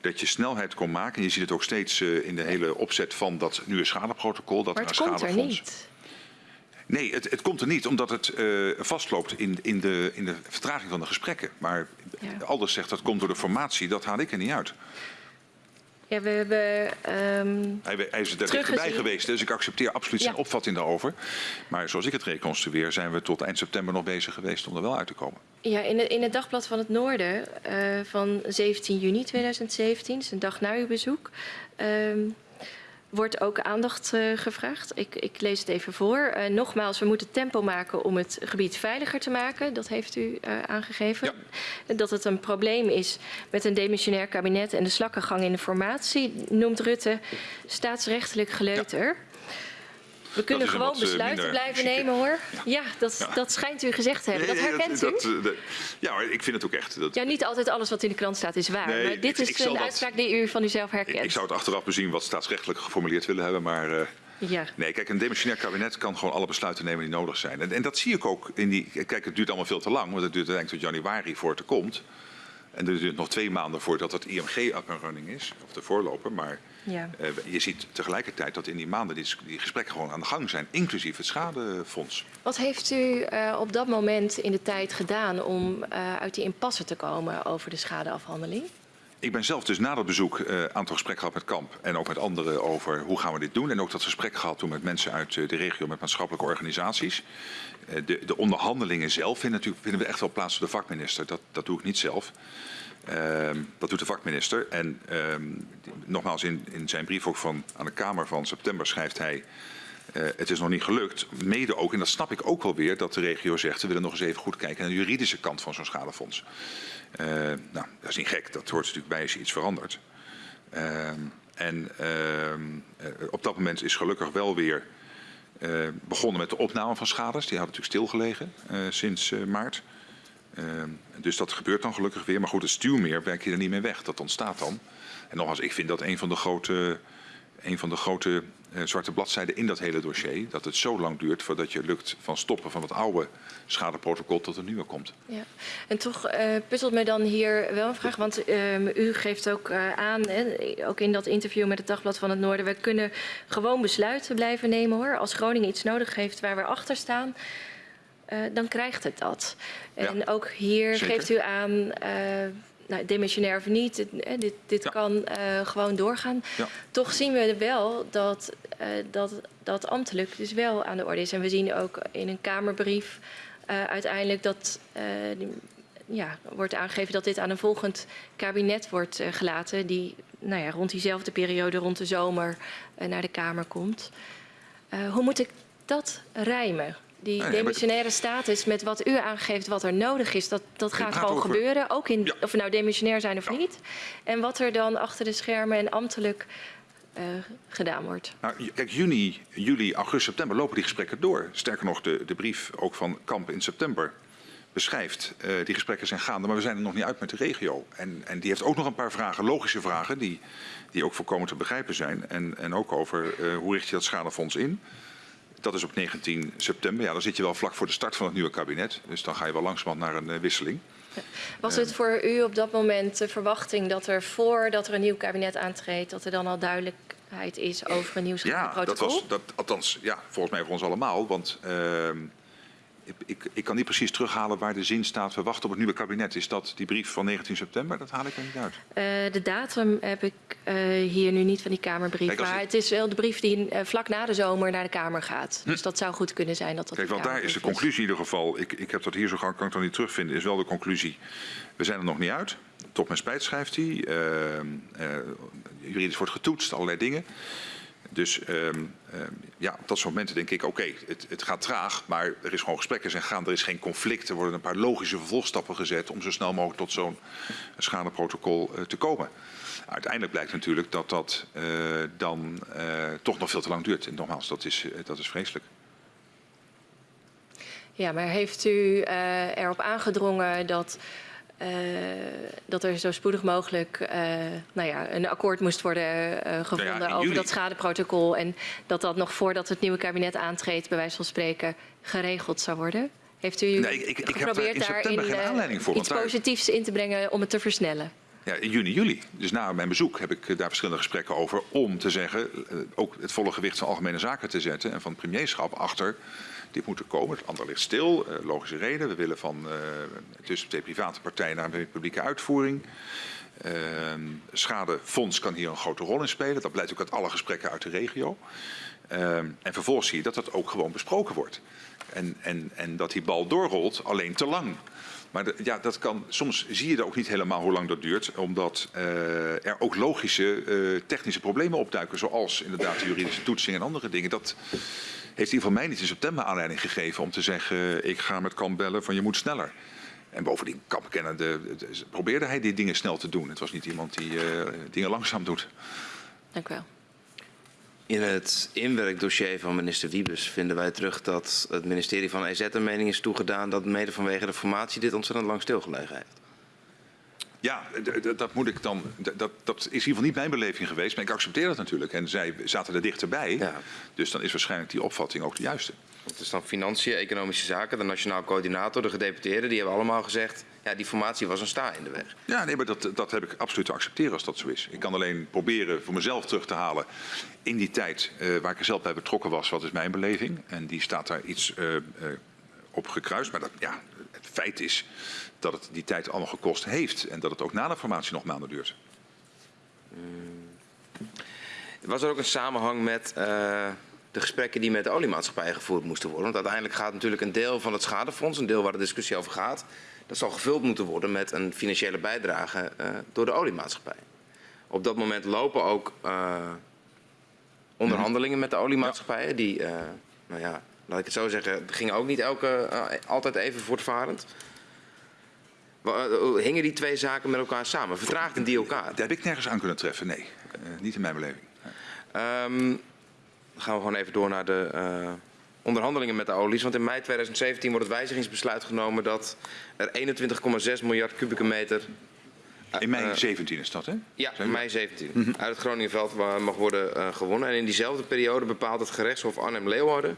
Dat je snelheid kon maken. En je ziet het ook steeds eh, in de hele opzet van dat nieuwe schadeprotocol. Dat Maar het komt er niet. Nee, het, het komt er niet omdat het eh, vastloopt in, in, de, in de vertraging van de gesprekken. Maar Ja. Alders zegt dat komt door de formatie, dat haal ik er niet uit. Ja, we hebben... ehm, Hij, hij is er dichterbij geweest, dus ik accepteer absoluut zijn Ja. opvatting daarover. Maar zoals ik het reconstrueer, zijn we tot eind september nog bezig geweest om er wel uit te komen. Ja, in, het- in het Dagblad van het Noorden eh, van 17 juni 2017, dus een dag na uw bezoek, ehm, wordt ook aandacht eh, gevraagd. Ik, ik lees het even voor. Eh, nogmaals, we moeten tempo maken om het gebied veiliger te maken. Dat heeft u eh, aangegeven. Dat het een probleem is met een demissionair kabinet en de slakkengang in de formatie, noemt Rutte staatsrechtelijk geleuter. We kunnen gewoon eh, besluiten blijven chique. nemen hoor. Ja. Ja, dat, Ja. dat schijnt u gezegd te hebben. Dat herkent u? dat, eh, dat- ja, maar ik vind het ook echt. Dat, Ja, niet altijd alles wat in de krant staat is waar. Nee, maar dit ik- ik is een uitspraak die u van uzelf ik, herkent. ik zou het achteraf bezien wat staatsrechtelijk geformuleerd willen hebben, maar... eh, Ja. Nee, kijk, een demissionair kabinet kan gewoon alle besluiten nemen die nodig zijn. En, en dat zie ik ook in die. Kijk, het duurt allemaal veel te lang, want het duurt uiteindelijk tot januari voor het er komt. En er duurt nog twee maanden voordat het IMG up and running is, of de voorloper. Maar Ja. eh, je ziet tegelijkertijd dat in die maanden die, die gesprekken gewoon aan de gang zijn, inclusief het schadefonds. Wat heeft u eh, op dat moment in de tijd gedaan om eh, uit die impasse te komen over de schadeafhandeling? Ik ben zelf dus na dat bezoek een aantal gesprekken gehad met Kamp en ook met anderen over hoe gaan we dit doen. En ook dat gesprek gehad toen met mensen uit de regio, met maatschappelijke organisaties. Eh, de, de onderhandelingen zelf vinden, natuurlijk, vinden we echt wel plaats door de vakminister. Dat, dat doe ik niet zelf. Ehm, dat doet de vakminister. En ehm, nogmaals, in, in zijn brief ook van, aan de Kamer van september schrijft hij... eh, het is nog niet gelukt. Mede ook, en dat snap ik ook wel weer, dat de regio zegt... we willen nog eens even goed kijken naar de juridische kant van zo'n schadefonds. Eh, nou, dat is niet gek. Dat hoort natuurlijk bij als je iets verandert. Ehm, en op dat moment is gelukkig wel weer begonnen met de opname van schades. Die hadden natuurlijk stilgelegen eh, sinds eh, maart. Dus dat gebeurt dan gelukkig weer. Maar goed, het stuwmeer werk je er niet mee weg. Dat ontstaat dan. En nogmaals, ik vind dat een van de grote, een van de grote eh, zwarte bladzijden in dat hele dossier. Dat het zo lang duurt voordat je lukt van stoppen van het oude schadeprotocol tot een nieuwe komt. Ja. En toch eh, puzzelt me dan hier wel een vraag. Want ehm, u geeft ook eh, aan, hè, ook in dat interview met het Dagblad van het Noorden... we kunnen gewoon besluiten blijven nemen hoor. Als Groningen iets nodig heeft waar we achter staan... eh, dan krijgt het dat. En Ja, ook hier zeker. geeft u aan, eh nou, demissionair of niet, dit, dit, dit Ja. kan eh, gewoon doorgaan. Ja. Toch zien we wel dat, eh, dat dat ambtelijk dus wel aan de orde is. En we zien ook in een Kamerbrief eh, uiteindelijk dat die- ja, wordt aangegeven dat dit aan een volgend kabinet wordt gelaten. Die nou ja, rond diezelfde periode, rond de zomer, naar de Kamer komt. Hoe moet ik dat rijmen? Die demissionaire status met wat u aangeeft, wat er nodig is, dat, dat gaat gewoon over- gebeuren. Ook in, Ja. of we nou demissionair zijn of niet. En wat er dan achter de schermen en ambtelijk eh, gedaan wordt. Nou, kijk, juni, juli, augustus, september lopen die gesprekken door. Sterker nog, de, de brief ook van Kamp in september beschrijft. eh, die gesprekken zijn gaande, maar we zijn er nog niet uit met de regio. En, en die heeft ook nog een paar vragen, logische vragen, die, die ook volkomen te begrijpen zijn. En, en ook over eh, hoe richt je dat schadefonds in. Dat is op 19 september. Ja, dan zit je wel vlak voor de start van het nieuwe kabinet. Dus dan ga je wel langzamerhand naar een eh, wisseling. Was het voor u op dat moment de verwachting dat er voordat er een nieuw kabinet aantreedt, dat er dan al duidelijkheid is over een nieuw Ja, dat protocol? was, dat, althans, ja, volgens mij voor ons allemaal. Want ehm, ik, ik, kan niet precies terughalen waar de zin staat. We wachten op het nieuwe kabinet. Is dat die brief van 19 september? Dat haal ik er niet uit. Eh, de datum heb ik eh, hier nu niet van die Kamerbrief. Kijk, maar ik- het is wel de brief die eh, vlak na de zomer naar de Kamer gaat. Dus dat zou goed kunnen zijn dat dat Hm. Kijk, want daar is de conclusie in ieder geval. Ik, ik heb dat hier zo gauw, kan ik dan niet terugvinden. Is wel de conclusie. We zijn er nog niet uit. Tot mijn spijt schrijft hij. Ehm, eh, juridisch wordt getoetst, allerlei dingen. Dus ehm, ehm, ja, op dat soort momenten denk ik, oké, het, het gaat traag, maar er is gewoon gesprekken zijn gaan, er is geen conflict, er worden een paar logische vervolgstappen gezet om zo snel mogelijk tot zo'n schadeprotocol eh, te komen. Uiteindelijk blijkt natuurlijk dat dat eh, dan eh, toch nog veel te lang duurt. En nogmaals, dat is, dat is vreselijk. Ja, maar heeft u erop aangedrongen dat, eh, dat er zo spoedig mogelijk eh, nou ja, een akkoord moest worden eh, gevonden Nou over dat schadeprotocol en dat dat nog voordat het nieuwe kabinet aantreedt, bij wijze van spreken, geregeld zou worden? Heeft u Nee, ik- ik- ik heb daar geprobeerd in september daarin geen aanleiding voor, iets daar- positiefs in te brengen om het te versnellen? ja, in juni, juli. Dus na mijn bezoek heb ik daar verschillende gesprekken over om te zeggen, ook het volle gewicht van algemene zaken te zetten en van het premierschap achter dit moet er komen. Het ander ligt stil. Uh, logische reden. We willen van tussen twee private partijen naar een publieke uitvoering. Uh, schadefonds kan hier een grote rol in spelen. Dat blijkt ook uit alle gesprekken uit de regio. en vervolgens zie je dat dat ook gewoon besproken wordt. En, en, en dat die bal doorrolt, alleen te lang. Maar de, ja, dat kan, soms zie je er ook niet helemaal hoe lang dat duurt, omdat uh, er ook logische uh, technische problemen opduiken, zoals inderdaad de juridische toetsing en andere dingen. Dat heeft ieder geval mij niet in september aanleiding gegeven om te zeggen, ik ga met Kamp bellen van je moet sneller. En bovendien, Kamp kennende, probeerde hij die dingen snel te doen. Het was niet iemand die uh, dingen langzaam doet. Dank u wel. In het inwerkdossier van minister Wiebes vinden wij terug dat het ministerie van EZ een mening is toegedaan dat mede vanwege de formatie dit ontzettend lang stilgelegen heeft. Ja, dat moet ik dan. Dat, dat is in ieder geval niet mijn beleving geweest, maar ik accepteer dat natuurlijk. En zij zaten er dichterbij. Ja. Dus dan is waarschijnlijk die opvatting ook de juiste. Het is dan financiën, economische zaken, de nationaal coördinator, de gedeputeerden, die hebben allemaal gezegd. Ja, die formatie was een sta in de weg. Ja, nee, maar dat, dat heb ik absoluut te accepteren als dat zo is. Ik kan alleen proberen voor mezelf terug te halen in die tijd uh, waar ik er zelf bij betrokken was. Wat is mijn beleving? En die staat daar iets uh, uh, op gekruist. Maar dat, ja, het feit is dat het die tijd allemaal gekost heeft. En dat het ook na de formatie nog maanden duurt. Hmm. Was er ook een samenhang met uh, de gesprekken die met de oliemaatschappijen gevoerd moesten worden? Want uiteindelijk gaat natuurlijk een deel van het schadefonds, een deel waar de discussie over gaat, dat zal gevuld moeten worden met een financiële bijdrage uh, door de oliemaatschappij. Op dat moment lopen ook uh, onderhandelingen met de oliemaatschappijen. Die, nou ja, laat ik het zo zeggen, gingen ook niet elke, altijd even voortvarend. Hingen die twee zaken met elkaar samen? Vertraagden die elkaar? Daar heb ik nergens aan kunnen treffen, nee. Uh, niet in mijn beleving. Um, dan gaan we gewoon even door naar de uh, onderhandelingen met de olies. Want in mei 2017 wordt het wijzigingsbesluit genomen dat er 21,6 miljard kubieke meter... Uh, in mei 17 is dat, hè? Ja, in mei 17. Mm -hmm. Uit het Groningenveld mag worden gewonnen. En in diezelfde periode bepaalt het gerechtshof Arnhem-Leeuwarden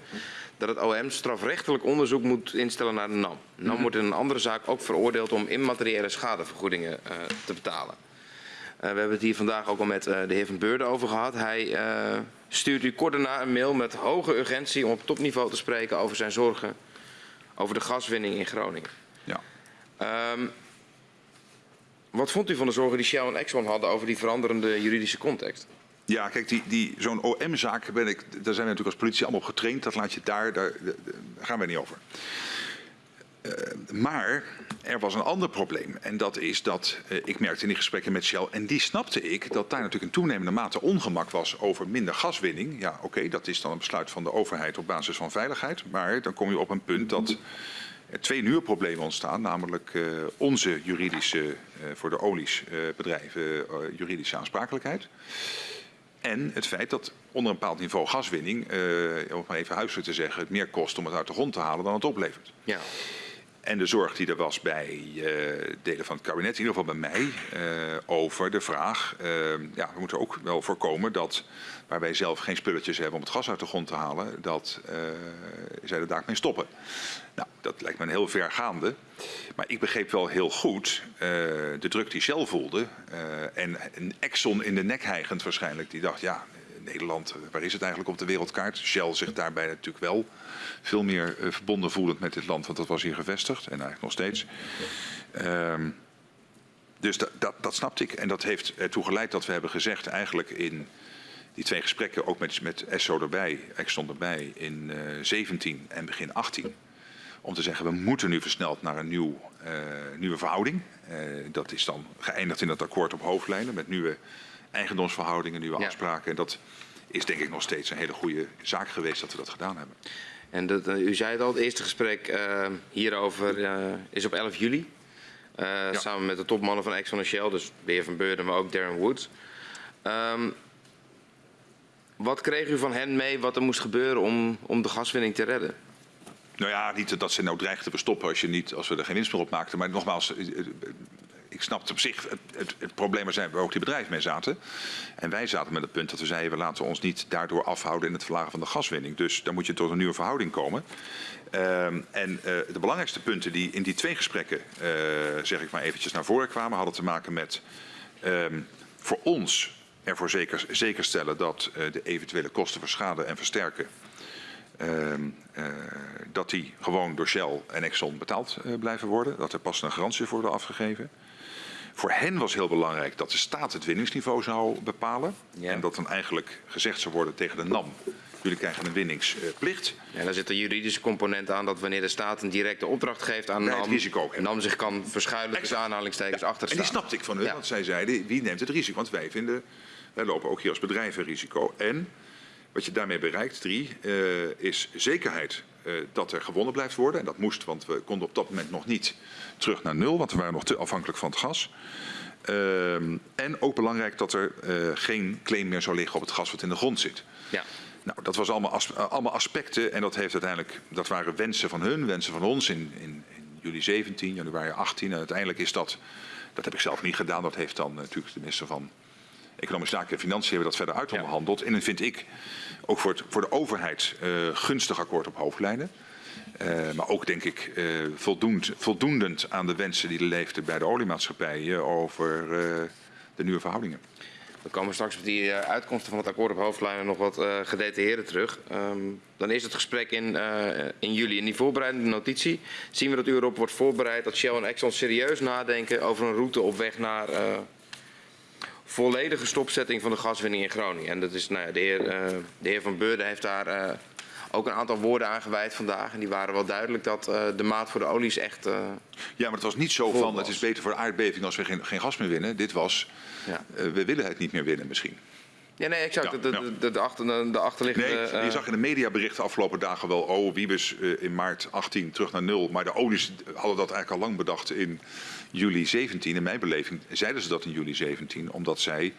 dat het OM strafrechtelijk onderzoek moet instellen naar de NAM. NAM wordt in een andere zaak ook veroordeeld om immateriële schadevergoedingen uh, te betalen. Uh, we hebben het hier vandaag ook al met uh, de heer Van Beurden over gehad. Hij stuurt u kort daarna een mail met hoge urgentie om op topniveau te spreken over zijn zorgen over de gaswinning in Groningen. Ja. Um, wat vond u van de zorgen die Shell en Exxon hadden over die veranderende juridische context? Ja, kijk, die, die, zo'n OM-zaak, daar zijn we natuurlijk als politie allemaal op getraind. Dat laat je daar, daar, gaan we niet over. Uh, maar er was een ander probleem. En dat is dat, uh, ik merkte in die gesprekken met Shell, en die snapte ik, dat daar natuurlijk een toenemende mate ongemak was over minder gaswinning. Ja, oké, dat is dan een besluit van de overheid op basis van veiligheid. Maar dan kom je op een punt dat er twee nieuwe problemen ontstaan. Namelijk uh, onze juridische, voor de oliesbedrijven, juridische aansprakelijkheid. En het feit dat onder een bepaald niveau gaswinning, uh, om maar even huiselijk te zeggen, het meer kost om het uit de grond te halen dan het oplevert. Ja. En de zorg die er was bij uh, delen van het kabinet, in ieder geval bij mij, uh, over de vraag, ja, we moeten ook wel voorkomen dat waar wij zelf geen spulletjes hebben om het gas uit de grond te halen, dat zij er daarmee stoppen. Nou, dat lijkt me een heel vergaande. Maar ik begreep wel heel goed uh, de druk die Shell voelde. Uh, en een Exxon in de nek hijgend waarschijnlijk. Die dacht, ja, Nederland, waar is het eigenlijk op de wereldkaart? Shell zich daarbij natuurlijk wel veel meer uh, verbonden voelend met dit land. Want dat was hier gevestigd en eigenlijk nog steeds. Uh, dus dat, dat, dat snapte ik. En dat heeft ertoe geleid dat we hebben gezegd eigenlijk in die twee gesprekken, ook met, met ESSO erbij, Exxon erbij, in uh, 17 en begin 18 om te zeggen we moeten nu versneld naar een nieuw, uh, nieuwe verhouding. Uh, dat is dan geëindigd in het akkoord op hoofdlijnen met nieuwe eigendomsverhoudingen, nieuwe ja. afspraken. En dat is denk ik nog steeds een hele goede zaak geweest dat we dat gedaan hebben. En dat, uh, u zei het al, het eerste gesprek hierover is op 11 juli. Ja. Samen met de topmannen van Exxon en Shell, dus de heer Van Beurden, maar ook Darren Woods. Um, wat kreeg u van hen mee wat er moest gebeuren om, om de gaswinning te redden? Nou ja, niet dat ze nou dreigden te verstoppen als, je niet, als we er geen winst meer op maakten. Maar nogmaals, eh, eh, ik snap op zich het, het, het probleem waar, zijn, waar ook die bedrijven mee zaten. En wij zaten met het punt dat we zeiden, we laten ons niet daardoor afhouden in het verlagen van de gaswinning. Dus dan moet je tot een nieuwe verhouding komen. Um, en de belangrijkste punten die in die twee gesprekken, zeg ik maar eventjes, naar voren kwamen, hadden te maken met Ehm, voor ons ervoor zeker, zeker stellen dat de eventuele kosten voor schade en versterken ehm, dat die gewoon door Shell en Exxon betaald uh, blijven worden. Dat er pas een garantie voor wordt afgegeven. Voor hen was heel belangrijk dat de staat het winningsniveau zou bepalen. Ja. En dat dan eigenlijk gezegd zou worden tegen de NAM. Jullie krijgen een winningsplicht. Ja, daar zit een juridische component aan dat wanneer de staat een directe opdracht geeft aan NAM, risico NAM zich kan verschuilen tussen aanhalingstekens ja. achter En die snapte ik van hun, want zij zeiden wie neemt het risico? Want wij vinden, wij lopen ook hier als bedrijven risico. En wat je daarmee bereikt, drie, uh, is zekerheid uh, dat er gewonnen blijft worden. En dat moest, want we konden op dat moment nog niet terug naar nul, want we waren nog te afhankelijk van het gas. Uh, en ook belangrijk dat er uh, geen claim meer zou liggen op het gas wat in de grond zit. Ja. Nou, dat was allemaal, as allemaal aspecten en dat, heeft uiteindelijk, dat waren wensen van hun, wensen van ons in, in, in juli 17, januari 18. En uiteindelijk is dat, dat heb ik zelf niet gedaan, dat heeft dan natuurlijk de minister van Economische Zaken en Financiën hebben dat verder uitonderhandeld. Ja. En dan vind ik ook voor, het, voor de overheid uh, gunstig akkoord op hoofdlijnen. Uh, maar ook denk ik uh, voldoend, voldoendend aan de wensen die er leefden bij de oliemaatschappijen over de nieuwe verhoudingen. We komen straks op die uitkomsten van het akkoord op hoofdlijnen nog wat gedetailleerder terug. Um, dan is het gesprek in, in juli. In die voorbereidende notitie zien we dat u erop wordt voorbereid dat Shell en Exxon serieus nadenken over een route op weg naar volledige stopzetting van de gaswinning in Groningen. En dat is, nou ja, de, heer, uh, de heer Van Beurden heeft daar uh, ook een aantal woorden aan gewijd vandaag. En die waren wel duidelijk dat uh, de maat voor de olie is echt. ja, maar het was niet zo van het is beter voor de aardbeving als we geen, geen gas meer winnen. Dit was, ja. we willen het niet meer winnen misschien. Ja, nee, exact. Ja, de, de, de, de, achter, de achterliggende... Nee, je zag in de mediaberichten afgelopen dagen wel... oh, Wiebes in maart 18 terug naar nul. Maar de olies hadden dat eigenlijk al lang bedacht in juli 17. In mijn beleving zeiden ze dat in juli 17... omdat zij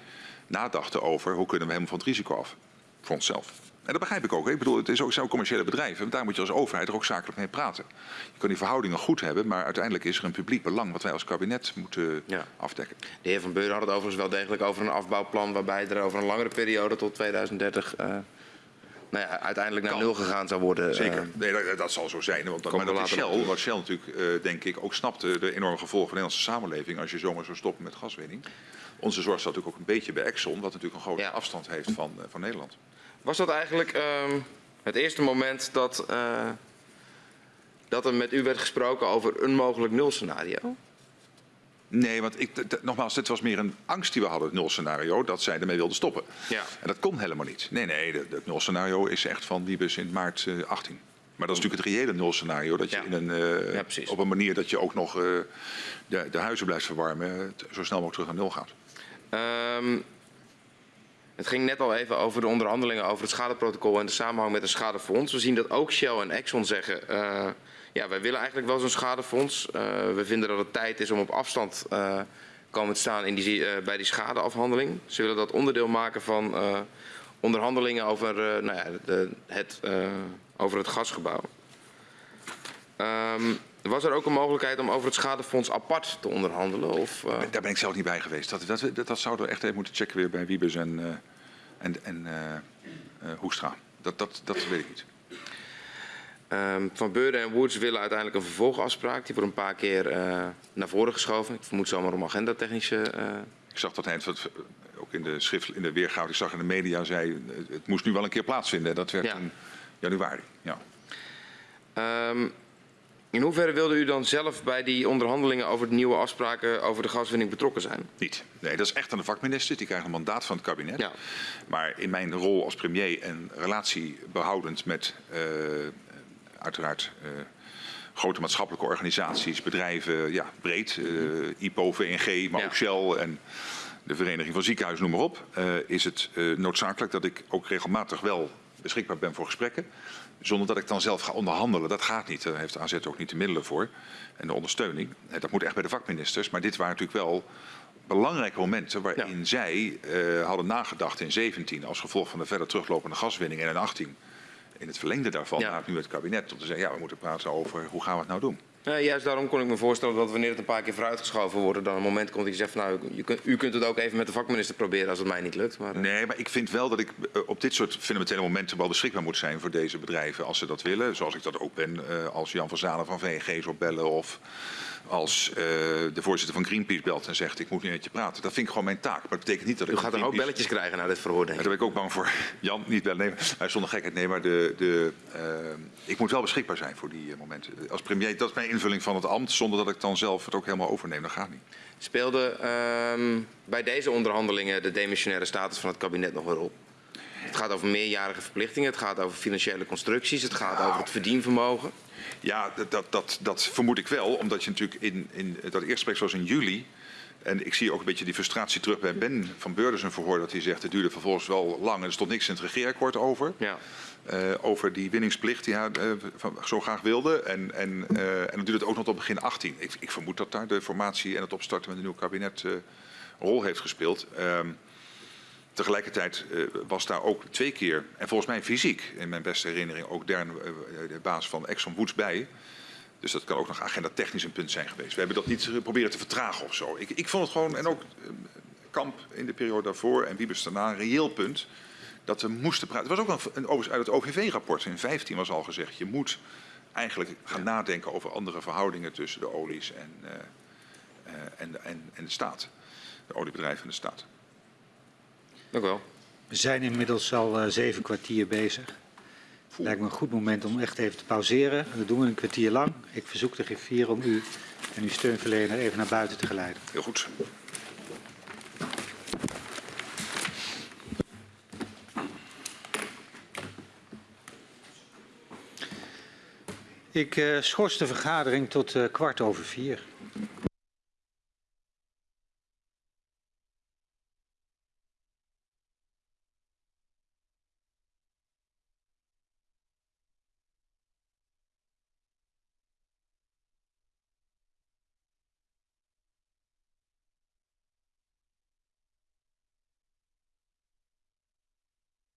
nadachten over hoe kunnen we helemaal van het risico af. Voor onszelf. En dat begrijp ik ook. Ik bedoel, het is ook zo'n commerciële bedrijven. Daar moet je als overheid er ook zakelijk mee praten. Je kan die verhoudingen goed hebben, maar uiteindelijk is er een publiek belang wat wij als kabinet moeten ja. afdekken. De heer Van Beuren had het overigens wel degelijk over een afbouwplan waarbij er over een langere periode tot 2030 uh, nou ja, uiteindelijk naar kan. nul gegaan zou worden. Zeker, uh, nee, dat, dat, zal zo zijn. Want maar dat is Shell, wat Shell natuurlijk, uh, denk ik, ook snapte de enorme gevolgen van de Nederlandse samenleving als je zomaar zou stoppen met gaswinning. Onze zorg staat natuurlijk ook een beetje bij Exxon, wat natuurlijk een grote ja. afstand heeft van, uh, van Nederland. Was dat eigenlijk um, het eerste moment dat, uh, dat er met u werd gesproken over een mogelijk nulscenario? Nee, want ik, nogmaals, dit was meer een angst die we hadden, het nulscenario, dat zij ermee wilden stoppen. Ja. En dat kon helemaal niet. Nee, nee, het nulscenario is echt van Wiebes in maart uh, 18. Maar dat is natuurlijk het reële nulscenario. Dat je ja. in een, uh, ja, op een manier dat je ook nog uh, de, de, huizen blijft verwarmen, zo snel mogelijk terug naar nul gaat. Um, het ging net al even over de onderhandelingen over het schadeprotocol en de samenhang met een schadefonds. We zien dat ook Shell en Exxon zeggen, ja, wij willen eigenlijk wel zo'n schadefonds. Uh, we vinden dat het tijd is om op afstand uh, komen te staan in die, bij die schadeafhandeling. Ze willen dat onderdeel maken van onderhandelingen over, nou ja, de, het, over het gasgebouw. Um, was er ook een mogelijkheid om over het schadefonds apart te onderhandelen? Of. Daar ben ik zelf niet bij geweest. Dat, dat, dat, dat zouden we echt even moeten checken weer bij Wiebes en, uh, en, en Hoekstra. Dat, dat, dat weet ik niet. Um, van Beurden en Woods willen uiteindelijk een vervolgafspraak. Die wordt een paar keer naar voren geschoven. Ik vermoed zomaar om agendatechnische... Ik zag dat hij ook in de, schrift, in de weergave, ik zag in de media, zei het moest nu wel een keer plaatsvinden. Dat werd ja. in januari. Ja. Um, in hoeverre wilde u dan zelf bij die onderhandelingen over de nieuwe afspraken over de gaswinning betrokken zijn? Niet. Nee, dat is echt aan de vakminister. Die krijgt een mandaat van het kabinet. Ja. Maar in mijn rol als premier en relatiebehoudend met uh, uiteraard uh, grote maatschappelijke organisaties, bedrijven, ja, breed, uh, IPO, VNG, maar ja. ook Shell en de Vereniging van Ziekenhuizen, noem maar op, is het noodzakelijk dat ik ook regelmatig wel beschikbaar ben voor gesprekken. Zonder dat ik dan zelf ga onderhandelen. Dat gaat niet. Daar heeft AZ ook niet de middelen voor. En de ondersteuning. Dat moet echt bij de vakministers. Maar dit waren natuurlijk wel belangrijke momenten waarin ja. zij uh, hadden nagedacht in 17 als gevolg van de verder teruglopende gaswinning en in 18 in het verlengde daarvan ja. naar nu het kabinet om te zeggen ja we moeten praten over hoe gaan we het nou doen. Juist daarom kon ik me voorstellen dat wanneer het een paar keer vooruitgeschoven wordt, dan een moment komt dat je zegt van nou, je kunt, u kunt het ook even met de vakminister proberen als het mij niet lukt. Maar, eh, Nee, maar ik vind wel dat ik eh, op dit soort fundamentele momenten wel beschikbaar moet zijn voor deze bedrijven als ze dat willen. Zoals ik dat ook ben eh, als Jan van Zalen van VNG zou bellen of als eh, de voorzitter van Greenpeace belt en zegt ik moet nu met je praten. Dat vind ik gewoon mijn taak. Maar dat betekent niet dat ik u gaat er ook belletjes krijgen na dit verhoor, daar ben ik ook bang voor. Jan, niet bellen. Nee, maar zonder gekheid. Nee, maar de, de, eh, ik moet wel beschikbaar zijn voor die eh, momenten. Als premier, dat is mijn invulling van het ambt. Zonder dat ik dan zelf het ook helemaal overneem. Dat gaat niet. Speelde ehm, bij deze onderhandelingen de demissionaire status van het kabinet nog een rol? Het gaat over meerjarige verplichtingen, het gaat over financiële constructies, het gaat over het verdienvermogen. Ja, dat, dat, dat, dat vermoed ik wel. Omdat je natuurlijk in, in dat eerste gesprek zoals in juli. En ik zie ook een beetje die frustratie terug bij Ben van Beurden een verhoor. Dat hij zegt het duurde vervolgens wel lang. En er stond niks in het regeerakkoord over. Ja. eh, over die winningsplicht die hij eh, van- zo graag wilde. En, en, eh, en dan duurt het ook nog tot begin 18. Ik, ik vermoed dat daar de formatie en het opstarten met een nieuw kabinet een rol heeft gespeeld. Ehm, tegelijkertijd eh, was daar ook twee keer, en volgens mij fysiek, in mijn beste herinnering, ook Dern, eh, de baas van Exxon Woods bij. Dus dat kan ook nog agenda technisch een punt zijn geweest. We hebben dat niet eh, proberen te vertragen of zo. Ik, ik vond het gewoon, en ook eh, Kamp in de periode daarvoor en Wiebes daarna, een reëel punt dat we moesten praten. Het was ook een, overigens uit het OVV-rapport in 15 was al gezegd, je moet eigenlijk gaan nadenken over andere verhoudingen tussen de olies en, eh, eh, en, en, en de staat. De oliebedrijven en de staat. Dank u wel. We zijn inmiddels al eh, zeven kwartier bezig. Lijkt me een goed moment om echt even te pauzeren. Dat doen we een kwartier lang. Ik verzoek de griffier om u en uw steunverlener even naar buiten te geleiden. Heel goed. Ik eh, schors de vergadering tot eh, kwart over vier.